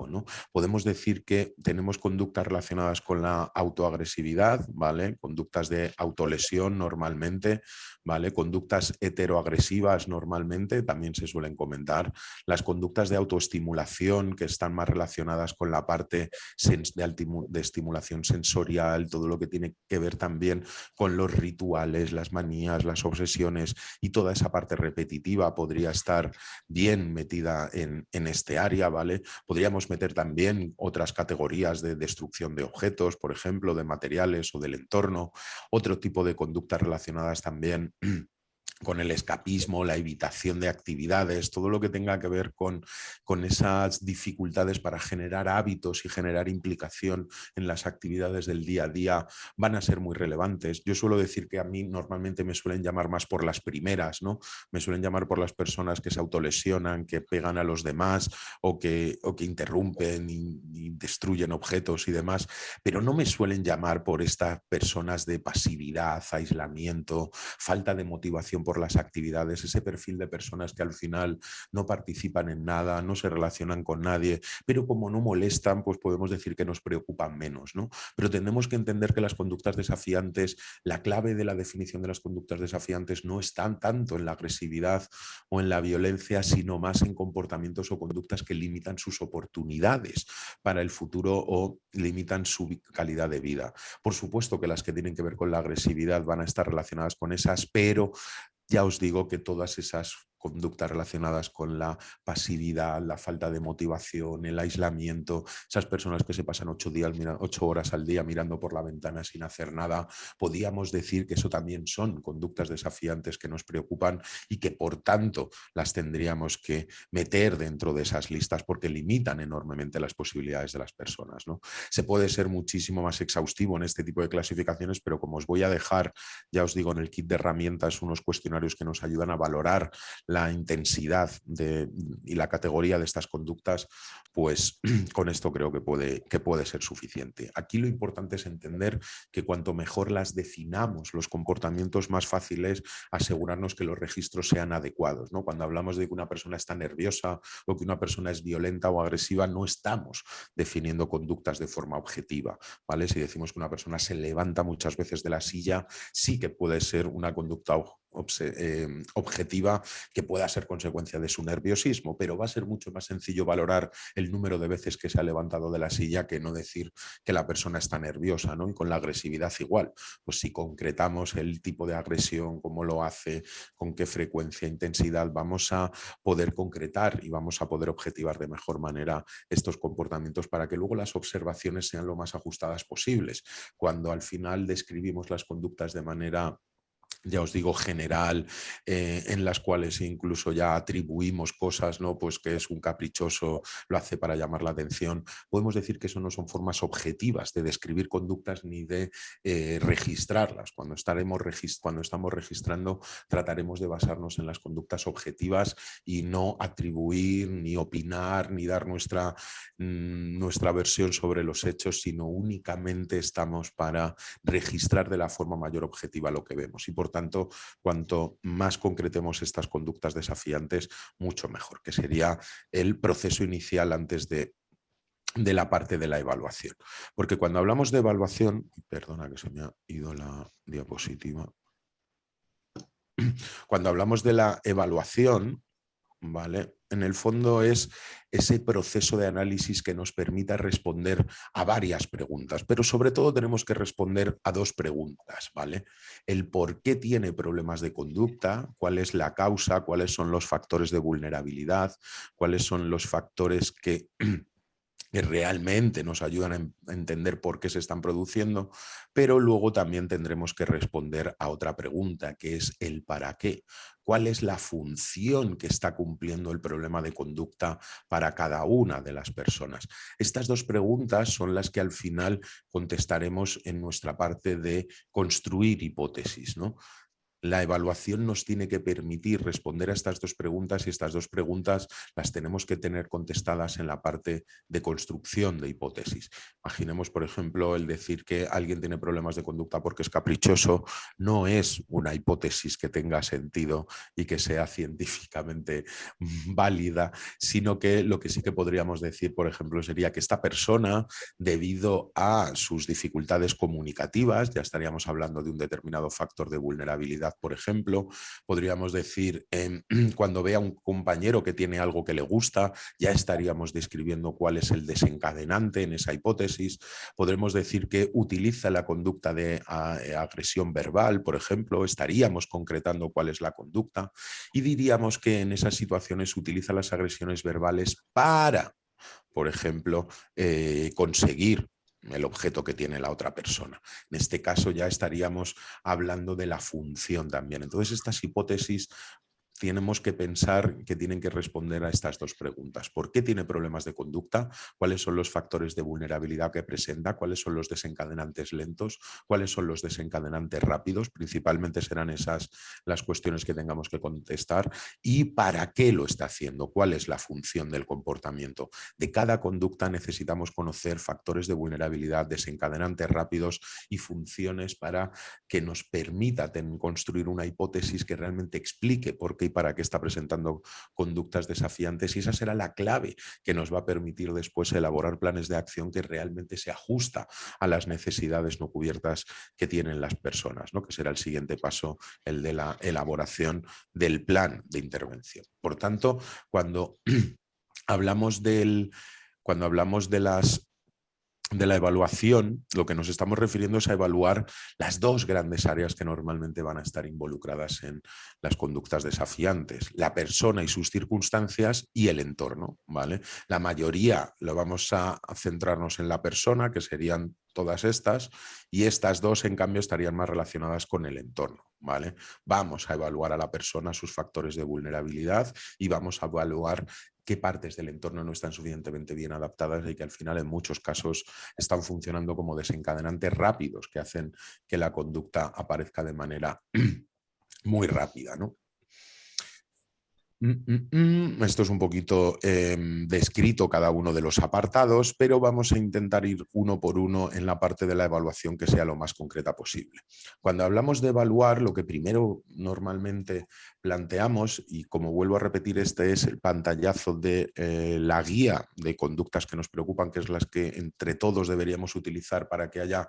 Podemos decir que tenemos conductas relacionadas con la autoagresividad, ¿vale? conductas de autolesión normalmente, ¿vale? conductas heteroagresivas normalmente, también se suelen comentar, las conductas de autoestimulación que están más relacionadas con la parte de estimulación sensorial, todo lo que tiene que ver también con los rituales, las manías, las obsesiones y toda esa parte repetitiva podría estar bien metida en, este área, ¿vale? Podríamos meter también otras categorías de destrucción de objetos, por ejemplo, de materiales o del entorno, otro tipo de conductas relacionadas también con el escapismo, la evitación de actividades, todo lo que tenga que ver con, con, esas dificultades para generar hábitos y generar implicación en las actividades del día a día van a ser muy relevantes. Yo suelo decir que a mí normalmente me suelen llamar más por las primeras, ¿no? Me suelen llamar por las personas que se autolesionan, que pegan a los demás o que, o que interrumpen y, y destruyen objetos y demás, pero no me suelen llamar por estas personas de pasividad, aislamiento, falta de motivación por las actividades, ese perfil de personas que al final no participan en nada, no se relacionan con nadie, pero como no molestan, pues podemos decir que nos preocupan menos. ¿no? Pero tenemos que entender que las conductas desafiantes, la clave de la definición de las conductas desafiantes no están tanto en la agresividad o en la violencia, sino más en comportamientos o conductas que limitan sus oportunidades para el futuro o limitan su calidad de vida. Por supuesto que las que tienen que ver con la agresividad van a estar relacionadas con esas, pero ya os digo que todas esas conductas relacionadas con la pasividad, la falta de motivación, el aislamiento, esas personas que se pasan ocho, días, ocho horas al día mirando por la ventana sin hacer nada, podíamos decir que eso también son conductas desafiantes que nos preocupan y que por tanto las tendríamos que meter dentro de esas listas porque limitan enormemente las posibilidades de las personas. ¿no? Se puede ser muchísimo más exhaustivo en este tipo de clasificaciones, pero como os voy a dejar, ya os digo, en el kit de herramientas unos cuestionarios que nos ayudan a valorar la intensidad de, y la categoría de estas conductas, pues con esto creo que puede, que puede ser suficiente. Aquí lo importante es entender que cuanto mejor las definamos, los comportamientos más fáciles, asegurarnos que los registros sean adecuados. ¿no? Cuando hablamos de que una persona está nerviosa o que una persona es violenta o agresiva, no estamos definiendo conductas de forma objetiva. ¿vale? Si decimos que una persona se levanta muchas veces de la silla, sí que puede ser una conducta Em, objetiva que pueda ser consecuencia de su nerviosismo, pero va a ser mucho más sencillo valorar el número de veces que se ha levantado de la silla que no decir que la persona está nerviosa, ¿no? Y con la agresividad igual, pues si concretamos el tipo de agresión, cómo lo hace, con qué frecuencia, e intensidad, vamos a poder concretar y vamos a poder objetivar de mejor manera estos comportamientos para que luego las observaciones sean lo más ajustadas posibles. Cuando al final describimos las conductas de manera ya os digo, general, eh, en las cuales incluso ya atribuimos cosas, ¿no? Pues que es un caprichoso, lo hace para llamar la atención. Podemos decir que eso no son formas objetivas de describir conductas ni de eh, registrarlas. Cuando, estaremos cuando estamos registrando, trataremos de basarnos en las conductas objetivas y no atribuir, ni opinar, ni dar nuestra, mm, nuestra versión sobre los hechos, sino únicamente estamos para registrar de la forma mayor objetiva lo que vemos. Y por tanto, cuanto más concretemos estas conductas desafiantes, mucho mejor, que sería el proceso inicial antes de de la parte de la evaluación. Porque cuando hablamos de evaluación, perdona que se me ha ido la diapositiva, cuando hablamos de la evaluación, ¿vale? En el fondo es ese proceso de análisis que nos permita responder a varias preguntas, pero sobre todo tenemos que responder a dos preguntas, ¿vale? El por qué tiene problemas de conducta, cuál es la causa, cuáles son los factores de vulnerabilidad, cuáles son los factores que que realmente nos ayudan a entender por qué se están produciendo, pero luego también tendremos que responder a otra pregunta, que es el para qué. ¿Cuál es la función que está cumpliendo el problema de conducta para cada una de las personas? Estas dos preguntas son las que al final contestaremos en nuestra parte de construir hipótesis. ¿no? La evaluación nos tiene que permitir responder a estas dos preguntas y estas dos preguntas las tenemos que tener contestadas en la parte de construcción de hipótesis. Imaginemos, por ejemplo, el decir que alguien tiene problemas de conducta porque es caprichoso, no es una hipótesis que tenga sentido y que sea científicamente válida, sino que lo que sí que podríamos decir, por ejemplo, sería que esta persona, debido a sus dificultades comunicativas, ya estaríamos hablando de un determinado factor de vulnerabilidad por ejemplo. Podríamos decir, em, cuando vea un compañero que tiene algo que le gusta, ya estaríamos describiendo cuál es el desencadenante en esa hipótesis. Podremos decir que utiliza la conducta de eh, agresión verbal, por ejemplo, estaríamos concretando cuál es la conducta y diríamos que en esas situaciones utiliza las agresiones verbales para por ejemplo, eh, conseguir el objeto que tiene la otra persona. En este caso ya estaríamos hablando de la función también. Entonces estas hipótesis tenemos que pensar que tienen que responder a estas dos preguntas. ¿Por qué tiene problemas de conducta? ¿Cuáles son los factores de vulnerabilidad que presenta? ¿Cuáles son los desencadenantes lentos? ¿Cuáles son los desencadenantes rápidos? Principalmente serán esas las cuestiones que tengamos que contestar. ¿Y para qué lo está haciendo? ¿Cuál es la función del comportamiento? De cada conducta necesitamos conocer factores de vulnerabilidad, desencadenantes rápidos y funciones para que nos permita construir una hipótesis que realmente explique por qué para qué está presentando conductas desafiantes y esa será la clave que nos va a permitir después elaborar planes de acción que realmente se ajusta a las necesidades no cubiertas que tienen las personas, ¿no? que será el siguiente paso, el de la elaboración del plan de intervención. Por tanto, cuando hablamos del cuando hablamos de las de la evaluación, lo que nos estamos refiriendo es a evaluar las dos grandes áreas que normalmente van a estar involucradas en las conductas desafiantes, la persona y sus circunstancias y el entorno. ¿vale? La mayoría lo vamos a centrarnos en la persona, que serían todas estas, y estas dos, en cambio, estarían más relacionadas con el entorno. ¿vale? Vamos a evaluar a la persona sus factores de vulnerabilidad y vamos a evaluar qué partes del entorno no están suficientemente bien adaptadas y que al final en muchos casos están funcionando como desencadenantes rápidos que hacen que la conducta aparezca de manera muy rápida. ¿no? Mm, mm, mm. Esto es un poquito em, descrito cada uno de los apartados, pero vamos a intentar ir uno por uno en la parte de la evaluación que sea lo más concreta posible. Cuando hablamos de evaluar, lo que primero normalmente planteamos, y como vuelvo a repetir, este es el pantallazo de eh, la guía de conductas que nos preocupan, que es las que entre todos deberíamos utilizar para que haya,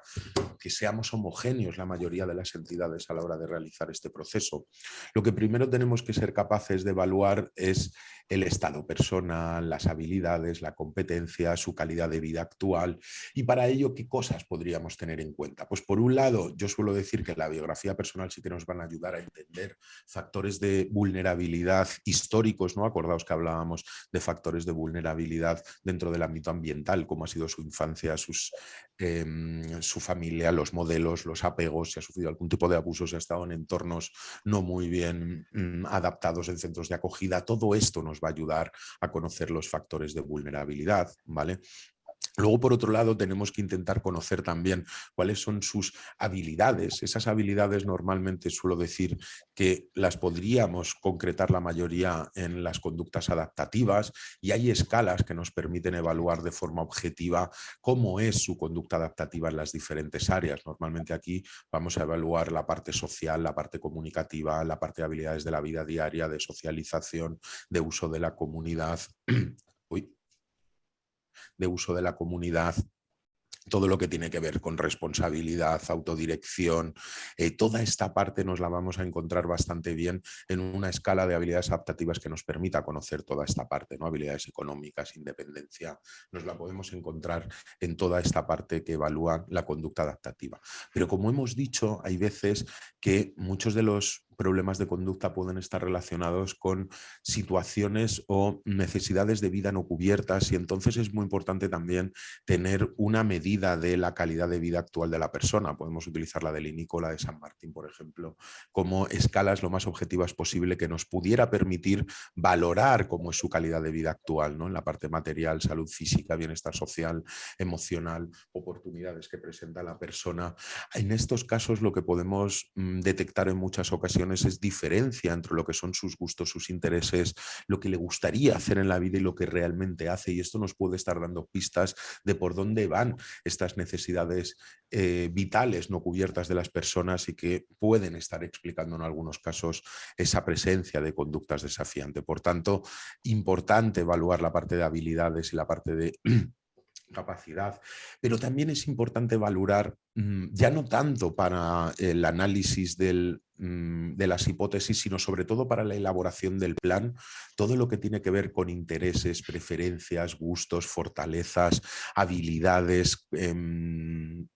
que seamos homogéneos la mayoría de las entidades a la hora de realizar este proceso. Lo que primero tenemos que ser capaces de evaluar es el estado personal, las habilidades, la competencia, su calidad de vida actual y para ello qué cosas podríamos tener en cuenta. Pues por un lado yo suelo decir que la biografía personal sí que nos van a ayudar a entender factores de vulnerabilidad históricos, ¿no? Acordaos que hablábamos de factores de vulnerabilidad dentro del ámbito ambiental, cómo ha sido su infancia, sus, em, su familia, los modelos, los apegos, si ha sufrido algún tipo de abuso, si ha estado en entornos no muy bien mm, adaptados en centros de acogida todo esto nos va a ayudar a conocer los factores de vulnerabilidad, ¿vale? Luego, por otro lado, tenemos que intentar conocer también cuáles son sus habilidades. Esas habilidades normalmente suelo decir que las podríamos concretar la mayoría en las conductas adaptativas y hay escalas que nos permiten evaluar de forma objetiva cómo es su conducta adaptativa en las diferentes áreas. Normalmente aquí vamos a evaluar la parte social, la parte comunicativa, la parte de habilidades de la vida diaria, de socialización, de uso de la comunidad. De uso de la comunidad, todo lo que tiene que ver con responsabilidad, autodirección, eh, toda esta parte nos la vamos a encontrar bastante bien en una escala de habilidades adaptativas que nos permita conocer toda esta parte, ¿no? habilidades económicas, independencia, nos la podemos encontrar en toda esta parte que evalúa la conducta adaptativa. Pero como hemos dicho, hay veces que muchos de los problemas de conducta pueden estar relacionados con situaciones o necesidades de vida no cubiertas y entonces es muy importante también tener una medida de la calidad de vida actual de la persona. Podemos utilizar la del Nicola de San Martín, por ejemplo, como escalas lo más objetivas posible que nos pudiera permitir valorar cómo es su calidad de vida actual, ¿no? en la parte material, salud física, bienestar social, emocional, oportunidades que presenta la persona. En estos casos lo que podemos mm, detectar en muchas ocasiones es diferencia entre lo que son sus gustos, sus intereses, lo que le gustaría hacer en la vida y lo que realmente hace. Y esto nos puede estar dando pistas de por dónde van estas necesidades eh, vitales no cubiertas de las personas y que pueden estar explicando en algunos casos esa presencia de conductas desafiantes. Por tanto, importante evaluar la parte de habilidades y la parte de capacidad, pero también es importante valorar, mm, ya no tanto para el análisis mm, de las hipótesis, sino sobre todo para la elaboración del plan, todo lo que tiene que ver con intereses, preferencias, gustos, fortalezas, habilidades, em,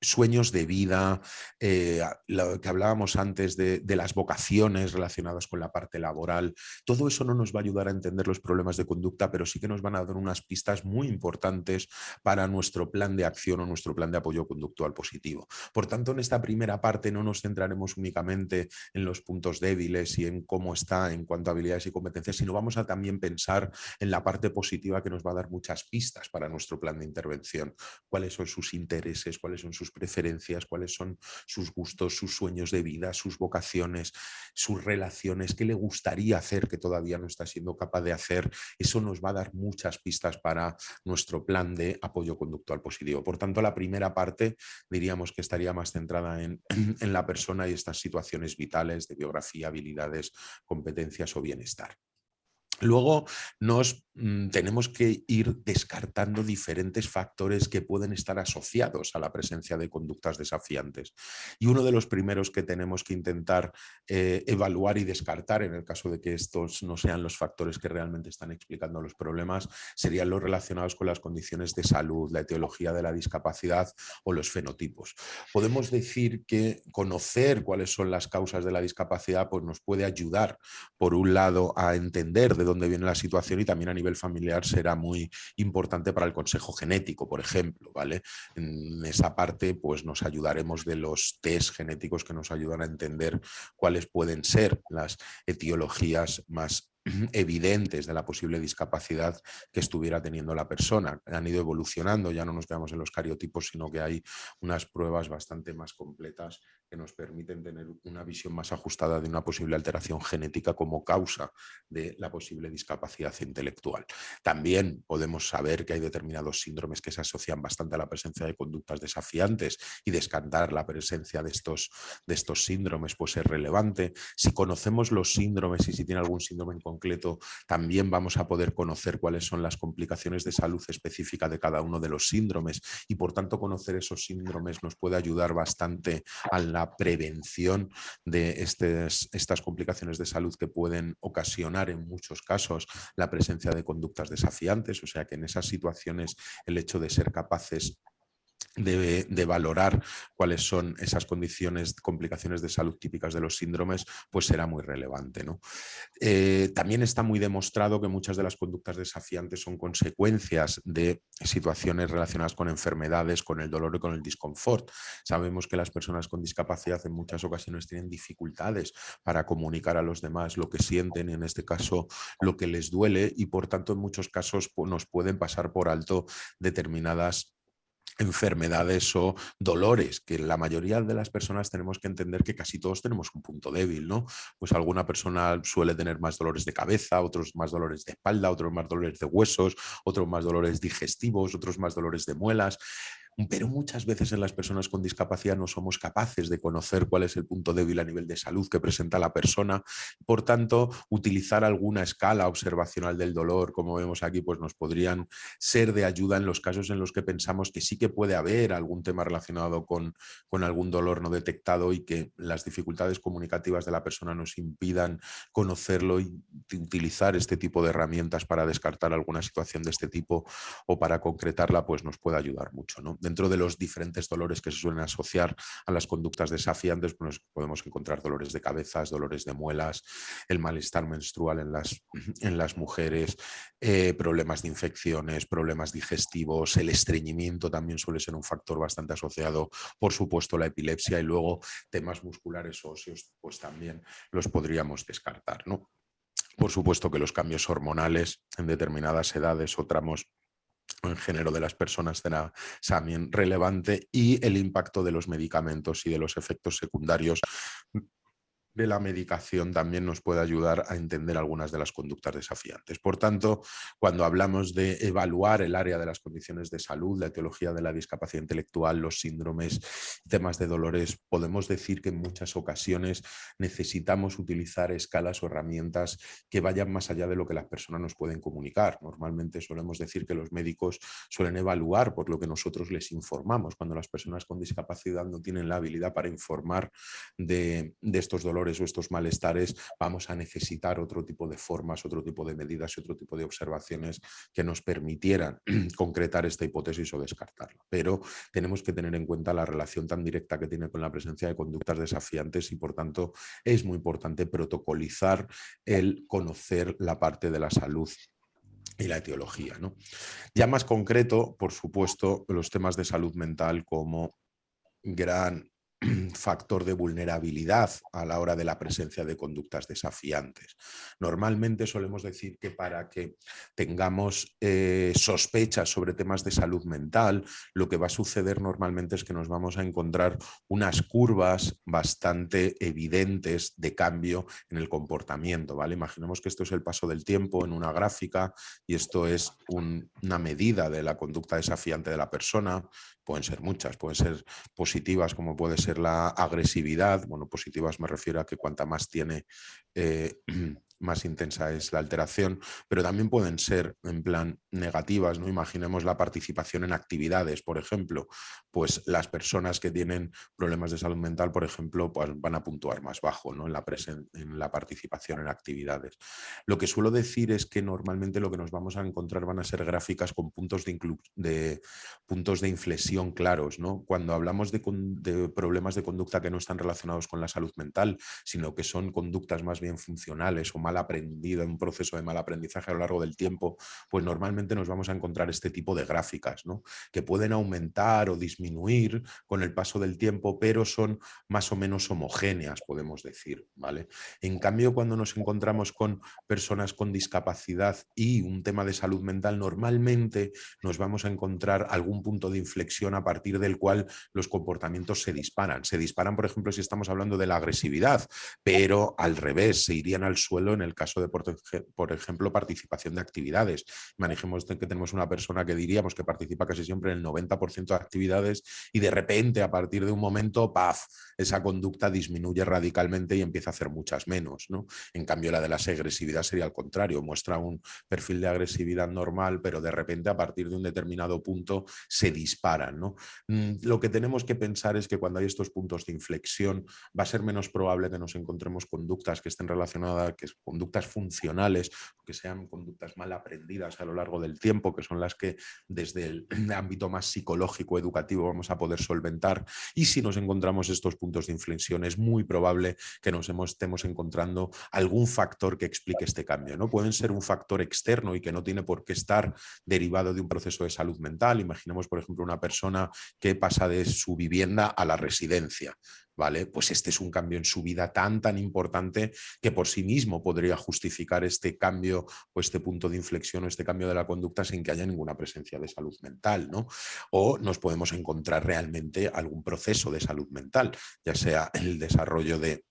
sueños de vida, eh, lo que hablábamos antes de, las vocaciones relacionadas con la parte laboral, todo eso no nos va a ayudar a entender los problemas de conducta, pero sí que nos van a dar unas pistas muy importantes para nuestro plan de acción o nuestro plan de apoyo conductual positivo. Por tanto, en esta primera parte no nos centraremos únicamente en los puntos débiles y en cómo está en cuanto a habilidades y competencias, sino vamos a también pensar en la parte positiva que nos va a dar muchas pistas para nuestro plan de intervención, cuáles son sus intereses, cuáles son sus preferencias, cuáles son sus gustos, sus sueños de vida, sus vocaciones, sus relaciones, qué le gustaría hacer que todavía no está siendo capaz de hacer. Eso nos va a dar muchas pistas para nuestro plan de apoyo conductual positivo. Por tanto, la primera parte diríamos que estaría más centrada en, en la persona y estas situaciones vitales de biografía, habilidades, competencias o bienestar. Luego nos mm, tenemos que ir descartando diferentes factores que pueden estar asociados a la presencia de conductas desafiantes. Y uno de los primeros que tenemos que intentar eh, evaluar y descartar en el caso de que estos no sean los factores que realmente están explicando los problemas serían los relacionados con las condiciones de salud, la etiología de la discapacidad o los fenotipos. Podemos decir que conocer cuáles son las causas de la discapacidad pues nos puede ayudar, por un lado, a entender de dónde viene la situación y también a nivel familiar será muy importante para el consejo genético, por ejemplo. ¿vale? En esa parte pues nos ayudaremos de los test genéticos que nos ayudan a entender cuáles pueden ser las etiologías más evidentes de la posible discapacidad que estuviera teniendo la persona. Han ido evolucionando, ya no nos quedamos en los cariotipos, sino que hay unas pruebas bastante más completas que nos permiten tener una visión más ajustada de una posible alteración genética como causa de la posible discapacidad intelectual. También podemos saber que hay determinados síndromes que se asocian bastante a la presencia de conductas desafiantes y descartar la presencia de estos, de estos síndromes pues es relevante. Si conocemos los síndromes y si tiene algún síndrome en concreto, también vamos a poder conocer cuáles son las complicaciones de salud específica de cada uno de los síndromes y por tanto conocer esos síndromes nos puede ayudar bastante a la prevención de estas complicaciones de salud que pueden ocasionar en muchos casos la presencia de conductas desafiantes, o sea que en esas situaciones el hecho de ser capaces de, valorar cuáles son esas condiciones, complicaciones de salud típicas de los síndromes, pues será muy relevante. ¿no? Eh, también está muy demostrado que muchas de las conductas desafiantes son consecuencias de situaciones relacionadas con enfermedades, con el dolor y con el disconfort. Sabemos que las personas con discapacidad en muchas ocasiones tienen dificultades para comunicar a los demás lo que sienten, en este caso lo que les duele y por tanto en muchos casos nos pueden pasar por alto determinadas enfermedades o dolores, que la mayoría de las personas tenemos que entender que casi todos tenemos un punto débil, ¿no? Pues alguna persona suele tener más dolores de cabeza, otros más dolores de espalda, otros más dolores de huesos, otros más dolores digestivos, otros más dolores de muelas pero muchas veces en las personas con discapacidad no somos capaces de conocer cuál es el punto débil a nivel de salud que presenta la persona. Por tanto, utilizar alguna escala observacional del dolor, como vemos aquí, pues nos podrían ser de ayuda en los casos en los que pensamos que sí que puede haber algún tema relacionado con, algún dolor no detectado y que las dificultades comunicativas de la persona nos impidan conocerlo y utilizar este tipo de herramientas para descartar alguna situación de este tipo o para concretarla, pues nos puede ayudar mucho. ¿no? Dentro de los diferentes dolores que se suelen asociar a las conductas desafiantes, pues podemos encontrar dolores de cabezas, dolores de muelas, el malestar menstrual en las, en las mujeres, eh, problemas de infecciones, problemas digestivos, el estreñimiento también suele ser un factor bastante asociado, por supuesto la epilepsia y luego temas musculares óseos, pues también los podríamos descartar. ¿no? Por supuesto que los cambios hormonales en determinadas edades o tramos en género de las personas será también relevante y el impacto de los medicamentos y de los efectos secundarios la medicación también nos puede ayudar a entender algunas de las conductas desafiantes. Por tanto, cuando hablamos de evaluar el área de las condiciones de salud, la etiología de la discapacidad intelectual, los síndromes, temas de dolores, podemos decir que en muchas ocasiones necesitamos utilizar escalas o herramientas que vayan más allá de lo que las personas nos pueden comunicar. Normalmente solemos decir que los médicos suelen evaluar por lo que nosotros les informamos. Cuando las personas con discapacidad no tienen la habilidad para informar de estos dolores o estos malestares, vamos a necesitar otro tipo de formas, otro tipo de medidas y otro tipo de observaciones que nos permitieran concretar esta hipótesis o descartarla. Pero tenemos que tener en cuenta la relación tan directa que tiene con la presencia de conductas desafiantes y por tanto es muy importante protocolizar el conocer la parte de la salud y la etiología. ¿no? Ya más concreto, por supuesto, los temas de salud mental como gran factor de vulnerabilidad a la hora de la presencia de conductas desafiantes. Normalmente solemos decir que para que tengamos eh, sospechas sobre temas de salud mental, lo que va a suceder normalmente es que nos vamos a encontrar unas curvas bastante evidentes de cambio en el comportamiento. ¿vale? Imaginemos que esto es el paso del tiempo en una gráfica y esto es una medida de la conducta desafiante de la persona pueden ser muchas, pueden ser positivas como puede ser la agresividad, bueno, positivas me refiero a que cuanta más tiene eh, más intensa es la alteración, pero también pueden ser en plan negativas, ¿no? Imaginemos la participación en actividades, por ejemplo, pues las personas que tienen problemas de salud mental, por ejemplo, pues van a puntuar más bajo ¿no? en, la en la participación en actividades. Lo que suelo decir es que normalmente lo que nos vamos a encontrar van a ser gráficas con puntos de, de puntos de inflexión claros, ¿no? Cuando hablamos de, de problemas de conducta que no están relacionados con la salud mental, sino que son conductas más bien funcionales o mal aprendido, en un proceso de mal aprendizaje a lo largo del tiempo, pues normalmente nos vamos a encontrar este tipo de gráficas, ¿no? que pueden aumentar o disminuir con el paso del tiempo, pero son más o menos homogéneas, podemos decir. ¿vale? En cambio, cuando nos encontramos con personas con discapacidad y un tema de salud mental, normalmente nos vamos a encontrar algún punto de inflexión a partir del cual los comportamientos se disparan. Se disparan, por ejemplo, si estamos hablando de la agresividad, pero al revés, se irían al suelo en el caso de, por, ejemplo, participación de actividades. Manejemos que tenemos una persona que diríamos que participa casi siempre en el 90% de actividades y de repente, a partir de un momento, ¡paf!, esa conducta disminuye radicalmente y empieza a hacer muchas menos. ¿no? En cambio, la de la agresividad sería al contrario, muestra un perfil de agresividad normal, pero de repente a partir de un determinado punto se disparan. ¿no? Mm, lo que tenemos que pensar es que cuando hay estos puntos de inflexión va a ser menos probable que nos encontremos conductas que estén relacionadas, que conductas funcionales, que sean conductas mal aprendidas a lo largo del tiempo, que son las que desde el ámbito más psicológico, educativo, vamos a poder solventar. Y si nos encontramos estos puntos de inflexión, es muy probable que nos estemos encontrando algún factor que explique este cambio. ¿no? Pueden ser un factor externo y que no tiene por qué estar derivado de un proceso de salud mental. Imaginemos, por ejemplo, una persona que pasa de su vivienda a la residencia. ¿Vale? Pues este es un cambio en su vida tan, tan importante que por sí mismo podría justificar este cambio o este punto de inflexión o este cambio de la conducta sin que haya ninguna presencia de salud mental, ¿no? O nos podemos encontrar realmente algún proceso de salud mental, ya sea el desarrollo de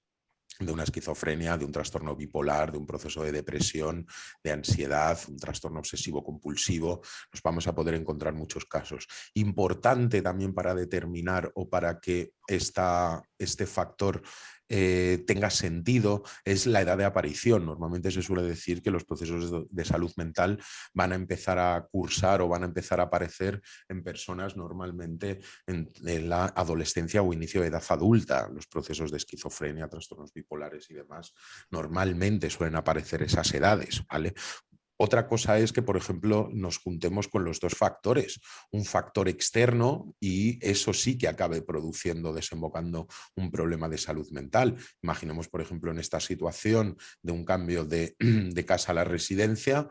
de una esquizofrenia, de un trastorno bipolar, de un proceso de depresión, de ansiedad, un trastorno obsesivo compulsivo, nos vamos a poder encontrar muchos casos. Importante también para determinar o para que esta, este factor eh, tenga sentido es la edad de aparición. Normalmente se suele decir que los procesos de, salud mental van a empezar a cursar o van a empezar a aparecer en personas normalmente en, la adolescencia o inicio de edad adulta. Los procesos de esquizofrenia, trastornos bipolares y demás normalmente suelen aparecer esas edades. ¿vale? Otra cosa es que, por ejemplo, nos juntemos con los dos factores, un factor externo y eso sí que acabe produciendo, desembocando un problema de salud mental. Imaginemos, por ejemplo, en esta situación de un cambio de, de casa a la residencia,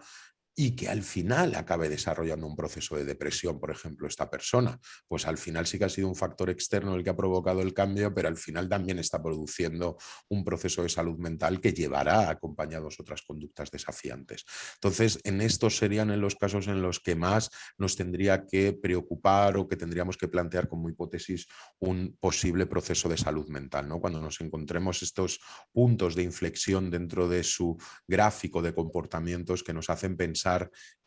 y que al final acabe desarrollando un proceso de depresión, por ejemplo, esta persona, pues al final sí que ha sido un factor externo el que ha provocado el cambio, pero al final también está produciendo un proceso de salud mental que llevará acompañados otras conductas desafiantes. Entonces, en estos serían en los casos en los que más nos tendría que preocupar o que tendríamos que plantear como hipótesis un posible proceso de salud mental. ¿no? Cuando nos encontremos estos puntos de inflexión dentro de su gráfico de comportamientos que nos hacen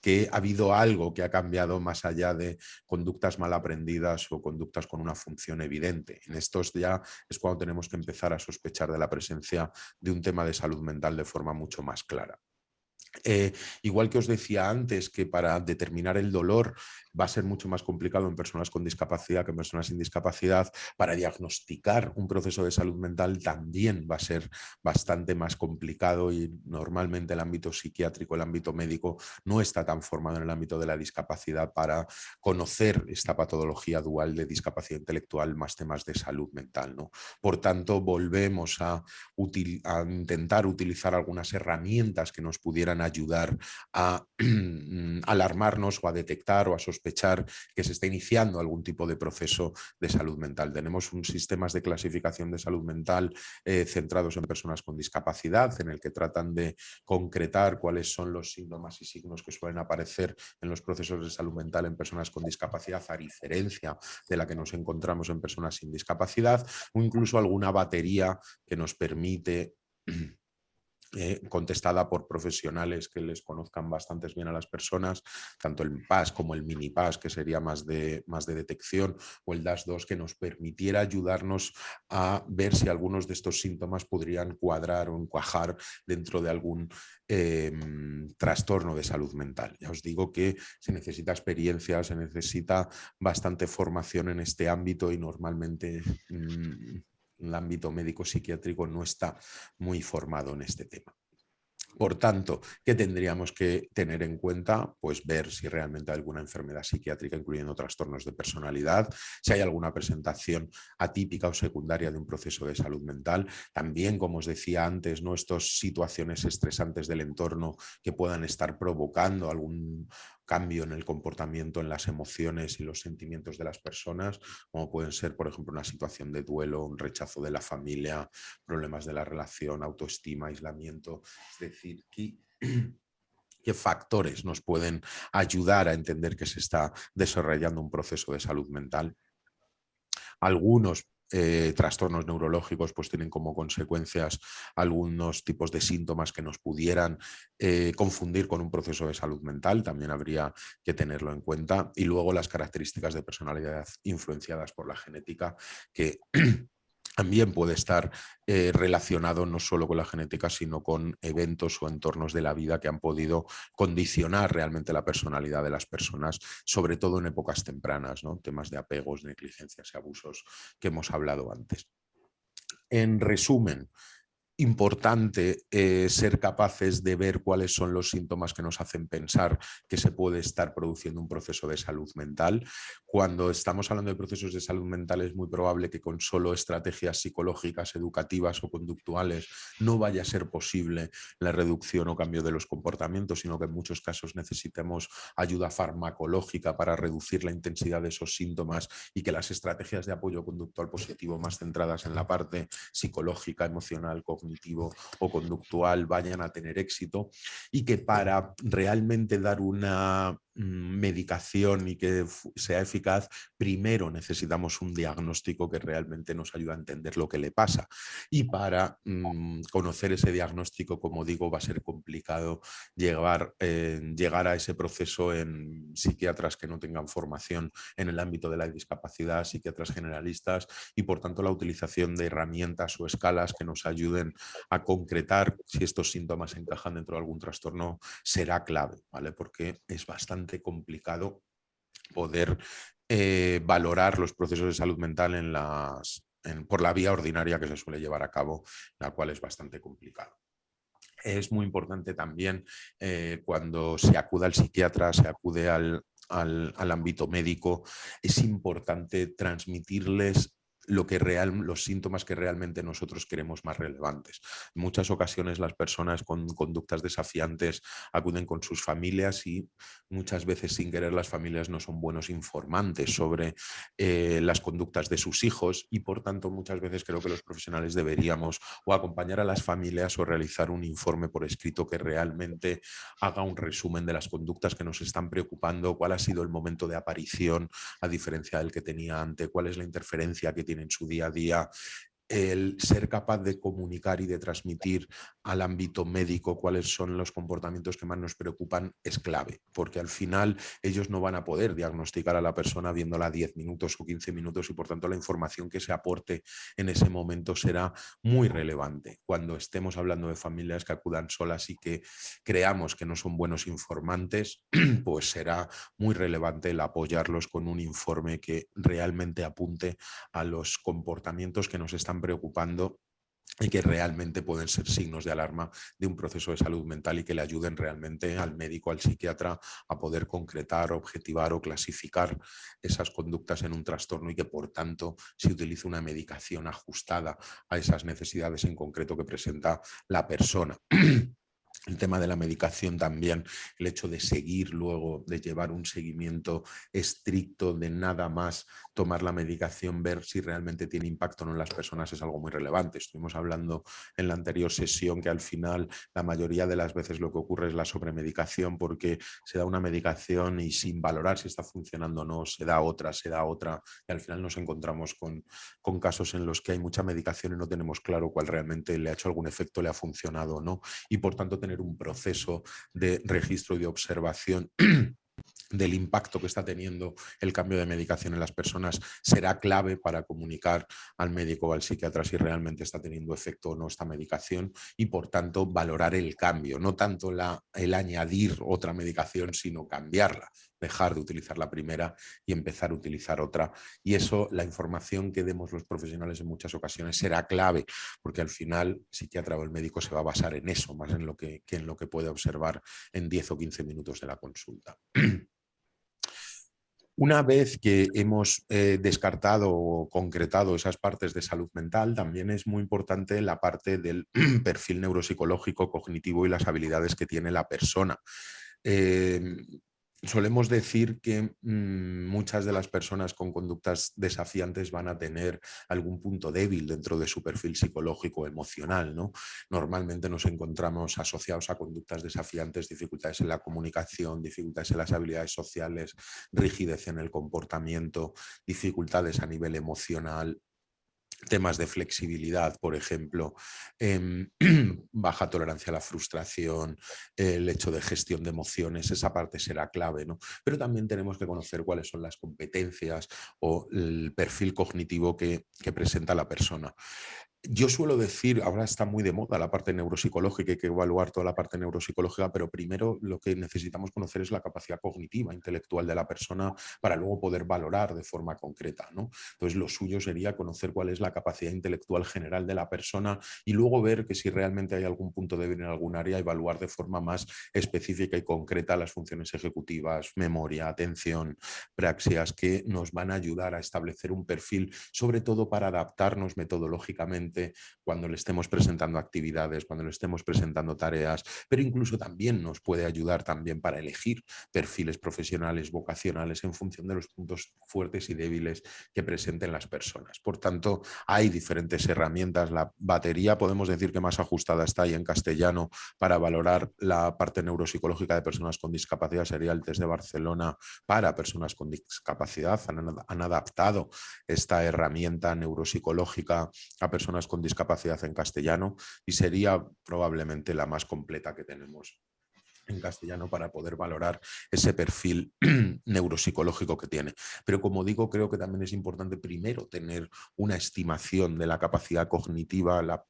que ha habido algo que ha cambiado más allá de conductas mal aprendidas o conductas con una función evidente. En estos ya es cuando tenemos que empezar a sospechar de la presencia de un tema de salud mental de forma mucho más clara. Eh, igual que os decía antes que para determinar el dolor va a ser mucho más complicado en personas con discapacidad que en personas sin discapacidad, para diagnosticar un proceso de salud mental también va a ser bastante más complicado y normalmente el ámbito psiquiátrico, el ámbito médico no está tan formado en el ámbito de la discapacidad para conocer esta patología dual de discapacidad intelectual más temas de salud mental. ¿no? Por tanto, volvemos a, a intentar utilizar algunas herramientas que nos pudieran ayudar a alarmarnos o a detectar o a sospechar que se está iniciando algún tipo de proceso de salud mental. Tenemos un sistemas de clasificación de salud mental eh, centrados en personas con discapacidad, en el que tratan de concretar cuáles son los síntomas y signos que suelen aparecer en los procesos de salud mental en personas con discapacidad, a diferencia de la que nos encontramos en personas sin discapacidad, o incluso alguna batería que nos permite eh, contestada por profesionales que les conozcan bastante bien a las personas, tanto el PAS como el mini PAS, que sería más de, más de detección, o el DAS2, que nos permitiera ayudarnos a ver si algunos de estos síntomas podrían cuadrar o encuajar dentro de algún em, trastorno de salud mental. Ya os digo que se necesita experiencia, se necesita bastante formación en este ámbito y normalmente... Mm, el ámbito médico-psiquiátrico no está muy formado en este tema. Por tanto, ¿qué tendríamos que tener en cuenta? Pues ver si realmente hay alguna enfermedad psiquiátrica, incluyendo trastornos de personalidad, si hay alguna presentación atípica o secundaria de un proceso de salud mental. También, como os decía antes, ¿no? estas situaciones estresantes del entorno que puedan estar provocando algún cambio en el comportamiento, en las emociones y los sentimientos de las personas, como pueden ser, por ejemplo, una situación de duelo, un rechazo de la familia, problemas de la relación, autoestima, aislamiento. Es decir, qué factores nos pueden ayudar a entender que se está desarrollando un proceso de salud mental. Algunos eh, trastornos neurológicos pues tienen como consecuencias algunos tipos de síntomas que nos pudieran eh, confundir con un proceso de salud mental, también habría que tenerlo en cuenta. Y luego las características de personalidad influenciadas por la genética que también puede estar eh, relacionado no solo con la genética, sino con eventos o entornos de la vida que han podido condicionar realmente la personalidad de las personas, sobre todo en épocas tempranas, ¿no? temas de apegos, negligencias y abusos que hemos hablado antes. En resumen, importante eh, ser capaces de ver cuáles son los síntomas que nos hacen pensar que se puede estar produciendo un proceso de salud mental. Cuando estamos hablando de procesos de salud mental es muy probable que con solo estrategias psicológicas, educativas o conductuales no vaya a ser posible la reducción o cambio de los comportamientos, sino que en muchos casos necesitemos ayuda farmacológica para reducir la intensidad de esos síntomas y que las estrategias de apoyo conductual positivo más centradas en la parte psicológica, emocional, cognitiva, o conductual vayan a tener éxito y que para realmente dar una medicación y que sea eficaz, primero necesitamos un diagnóstico que realmente nos ayude a entender lo que le pasa. Y para mm, conocer ese diagnóstico, como digo, va a ser complicado llegar, eh, llegar a ese proceso en psiquiatras que no tengan formación en el ámbito de la discapacidad, psiquiatras generalistas y por tanto la utilización de herramientas o escalas que nos ayuden a concretar si estos síntomas encajan dentro de algún trastorno será clave, ¿vale? Porque es bastante complicado poder eh, valorar los procesos de salud mental en las, por la vía ordinaria que se suele llevar a cabo, la cual es bastante complicado. Es muy importante también eh, cuando se acude al psiquiatra, se acude al, al, ámbito médico, es importante transmitirles lo que real, los síntomas que realmente nosotros queremos más relevantes. En muchas ocasiones las personas con conductas desafiantes acuden con sus familias y muchas veces sin querer las familias no son buenos informantes sobre eh, las conductas de sus hijos y por tanto muchas veces creo que los profesionales deberíamos o acompañar a las familias o realizar un informe por escrito que realmente haga un resumen de las conductas que nos están preocupando, cuál ha sido el momento de aparición a diferencia del que tenía antes, cuál es la interferencia que tiene en su día a día el ser capaz de comunicar y de transmitir al ámbito médico cuáles son los comportamientos que más nos preocupan es clave, porque al final ellos no van a poder diagnosticar a la persona viéndola 10 minutos o 15 minutos y por tanto la información que se aporte en ese momento será muy relevante. Cuando estemos hablando de familias que acudan solas y que creamos que no son buenos informantes, pues será muy relevante el apoyarlos con un informe que realmente apunte a los comportamientos que nos están preocupando y que realmente pueden ser signos de alarma de un proceso de salud mental y que le ayuden realmente al médico, al psiquiatra a poder concretar, objetivar o clasificar esas conductas en un trastorno y que por tanto se utilice una medicación ajustada a esas necesidades en concreto que presenta la persona. el tema de la medicación también, el hecho de seguir luego, de llevar un seguimiento estricto, de nada más tomar la medicación, ver si realmente tiene impacto o no en las personas es algo muy relevante. Estuvimos hablando en la anterior sesión que al final la mayoría de las veces lo que ocurre es la sobremedicación porque se da una medicación y sin valorar si está funcionando o no, se da otra, se da otra y al final nos encontramos con, con casos en los que hay mucha medicación y no tenemos claro cuál realmente le ha hecho algún efecto, le ha funcionado o no y por tanto tener un proceso de registro y de observación del impacto que está teniendo el cambio de medicación en las personas será clave para comunicar al médico o al psiquiatra si realmente está teniendo efecto o no esta medicación y por tanto valorar el cambio, no tanto la, el añadir otra medicación sino cambiarla, dejar de utilizar la primera y empezar a utilizar otra y eso la información que demos los profesionales en muchas ocasiones será clave porque al final el psiquiatra o el médico se va a basar en eso más en lo que, que en lo que puede observar en 10 o 15 minutos de la consulta. Una vez que hemos eh, descartado o concretado esas partes de salud mental, también es muy importante la parte del perfil neuropsicológico, cognitivo y las habilidades que tiene la persona. Em, solemos decir que mm, muchas de las personas con conductas desafiantes van a tener algún punto débil dentro de su perfil psicológico emocional. ¿no? Normalmente nos encontramos asociados a conductas desafiantes, dificultades en la comunicación, dificultades en las habilidades sociales, rigidez en el comportamiento, dificultades a nivel emocional, temas de flexibilidad, por ejemplo, em, baja tolerancia a la frustración, el hecho de gestión de emociones, esa parte será clave, ¿no? Pero también tenemos que conocer cuáles son las competencias o el perfil cognitivo que, que presenta la persona. Yo suelo decir, ahora está muy de moda la parte neuropsicológica, hay que evaluar toda la parte neuropsicológica, pero primero lo que necesitamos conocer es la capacidad cognitiva, intelectual de la persona para luego poder valorar de forma concreta. ¿no? Entonces lo suyo sería conocer cuál es la capacidad intelectual general de la persona y luego ver que si realmente hay algún punto débil en algún área, evaluar de forma más específica y concreta las funciones ejecutivas, memoria, atención, praxias, que nos van a ayudar a establecer un perfil, sobre todo para adaptarnos metodológicamente cuando le estemos presentando actividades, cuando le estemos presentando tareas, pero incluso también nos puede ayudar también para elegir perfiles profesionales, vocacionales, en función de los puntos fuertes y débiles que presenten las personas. Por tanto, hay diferentes herramientas. La batería podemos decir que más ajustada está ahí en castellano para valorar la parte neuropsicológica de personas con discapacidad sería el test de Barcelona para personas con discapacidad. Han, han adaptado esta herramienta neuropsicológica a personas con discapacidad en castellano y sería probablemente la más completa que tenemos en castellano para poder valorar ese perfil neuropsicológico que tiene. Pero como digo, creo que también es importante primero tener una estimación de la capacidad cognitiva, la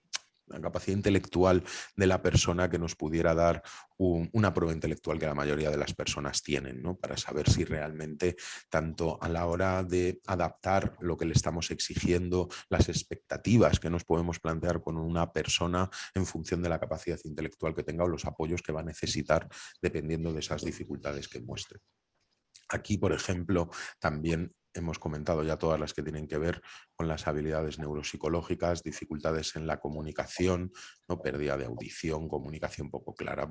la capacidad intelectual de la persona que nos pudiera dar una prueba intelectual que la mayoría de las personas tienen, ¿no? para saber si realmente tanto a la hora de adaptar lo que le estamos exigiendo, las expectativas que nos podemos plantear con una persona en función de la capacidad intelectual que tenga o los apoyos que va a necesitar dependiendo de esas dificultades que muestre. Aquí, por ejemplo, también hemos comentado ya todas las que tienen que ver con las habilidades neuropsicológicas, dificultades en la comunicación, ¿no? pérdida de audición, comunicación poco clara,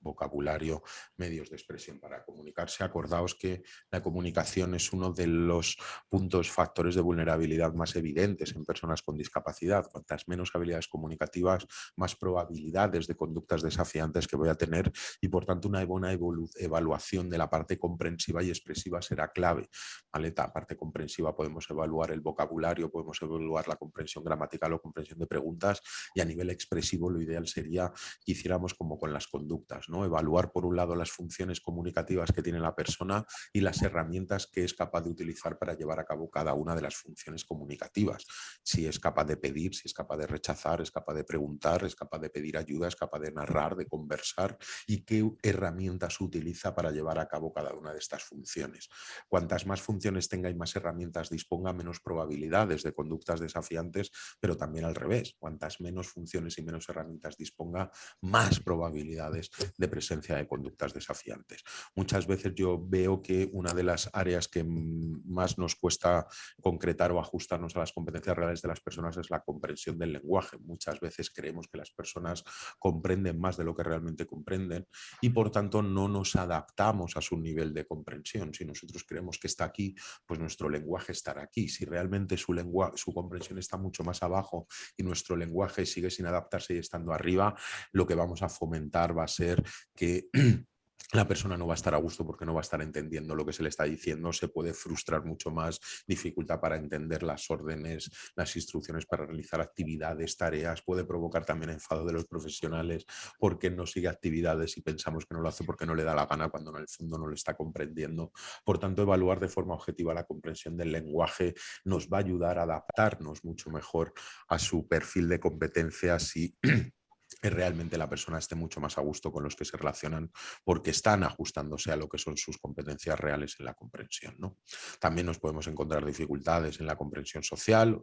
vocabulario, medios de expresión para comunicarse. Acordaos que la comunicación es uno de los puntos, factores de vulnerabilidad más evidentes en personas con discapacidad. Cuantas menos habilidades comunicativas, más probabilidades de conductas desafiantes que voy a tener y por tanto una buena evaluación de la parte comprensiva y expresiva será clave. ¿vale? Parte comprensiva podemos evaluar el vocabulario, podemos evaluar la comprensión gramatical o comprensión de preguntas y a nivel expresivo lo ideal sería que hiciéramos como con las conductas, ¿no? evaluar por un lado las funciones comunicativas que tiene la persona y las herramientas que es capaz de utilizar para llevar a cabo cada una de las funciones comunicativas. Si es capaz de pedir, si es capaz de rechazar, es capaz de preguntar, es capaz de pedir ayuda, es capaz de narrar, de conversar y qué herramientas utiliza para llevar a cabo cada una de estas funciones. Cuantas más funciones tenga más herramientas disponga, menos probabilidades de conductas desafiantes, pero también al revés. Cuantas menos funciones y menos herramientas disponga, más probabilidades de presencia de conductas desafiantes. Muchas veces yo veo que una de las áreas que más nos cuesta concretar o ajustarnos a las competencias reales de las personas es la comprensión del lenguaje. Muchas veces creemos que las personas comprenden más de lo que realmente comprenden y por tanto no nos adaptamos a su nivel de comprensión. Si nosotros creemos que está aquí, pues nuestro lenguaje estará aquí. Si realmente su, su comprensión está mucho más abajo y nuestro lenguaje sigue sin adaptarse y estando arriba, lo que vamos a fomentar va a ser que la persona no va a estar a gusto porque no va a estar entendiendo lo que se le está diciendo, se puede frustrar mucho más, dificultad para entender las órdenes, las instrucciones para realizar actividades, tareas, puede provocar también enfado de los profesionales porque no sigue actividades y pensamos que no lo hace porque no le da la gana cuando en el fondo no lo está comprendiendo. Por tanto, evaluar de forma objetiva la comprensión del lenguaje nos va a ayudar a adaptarnos mucho mejor a su perfil de competencias y realmente la persona esté mucho más a gusto con los que se relacionan porque están ajustándose a lo que son sus competencias reales en la comprensión. ¿no? También nos podemos encontrar dificultades en la comprensión social,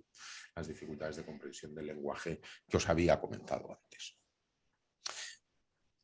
las dificultades de comprensión del lenguaje que os había comentado antes.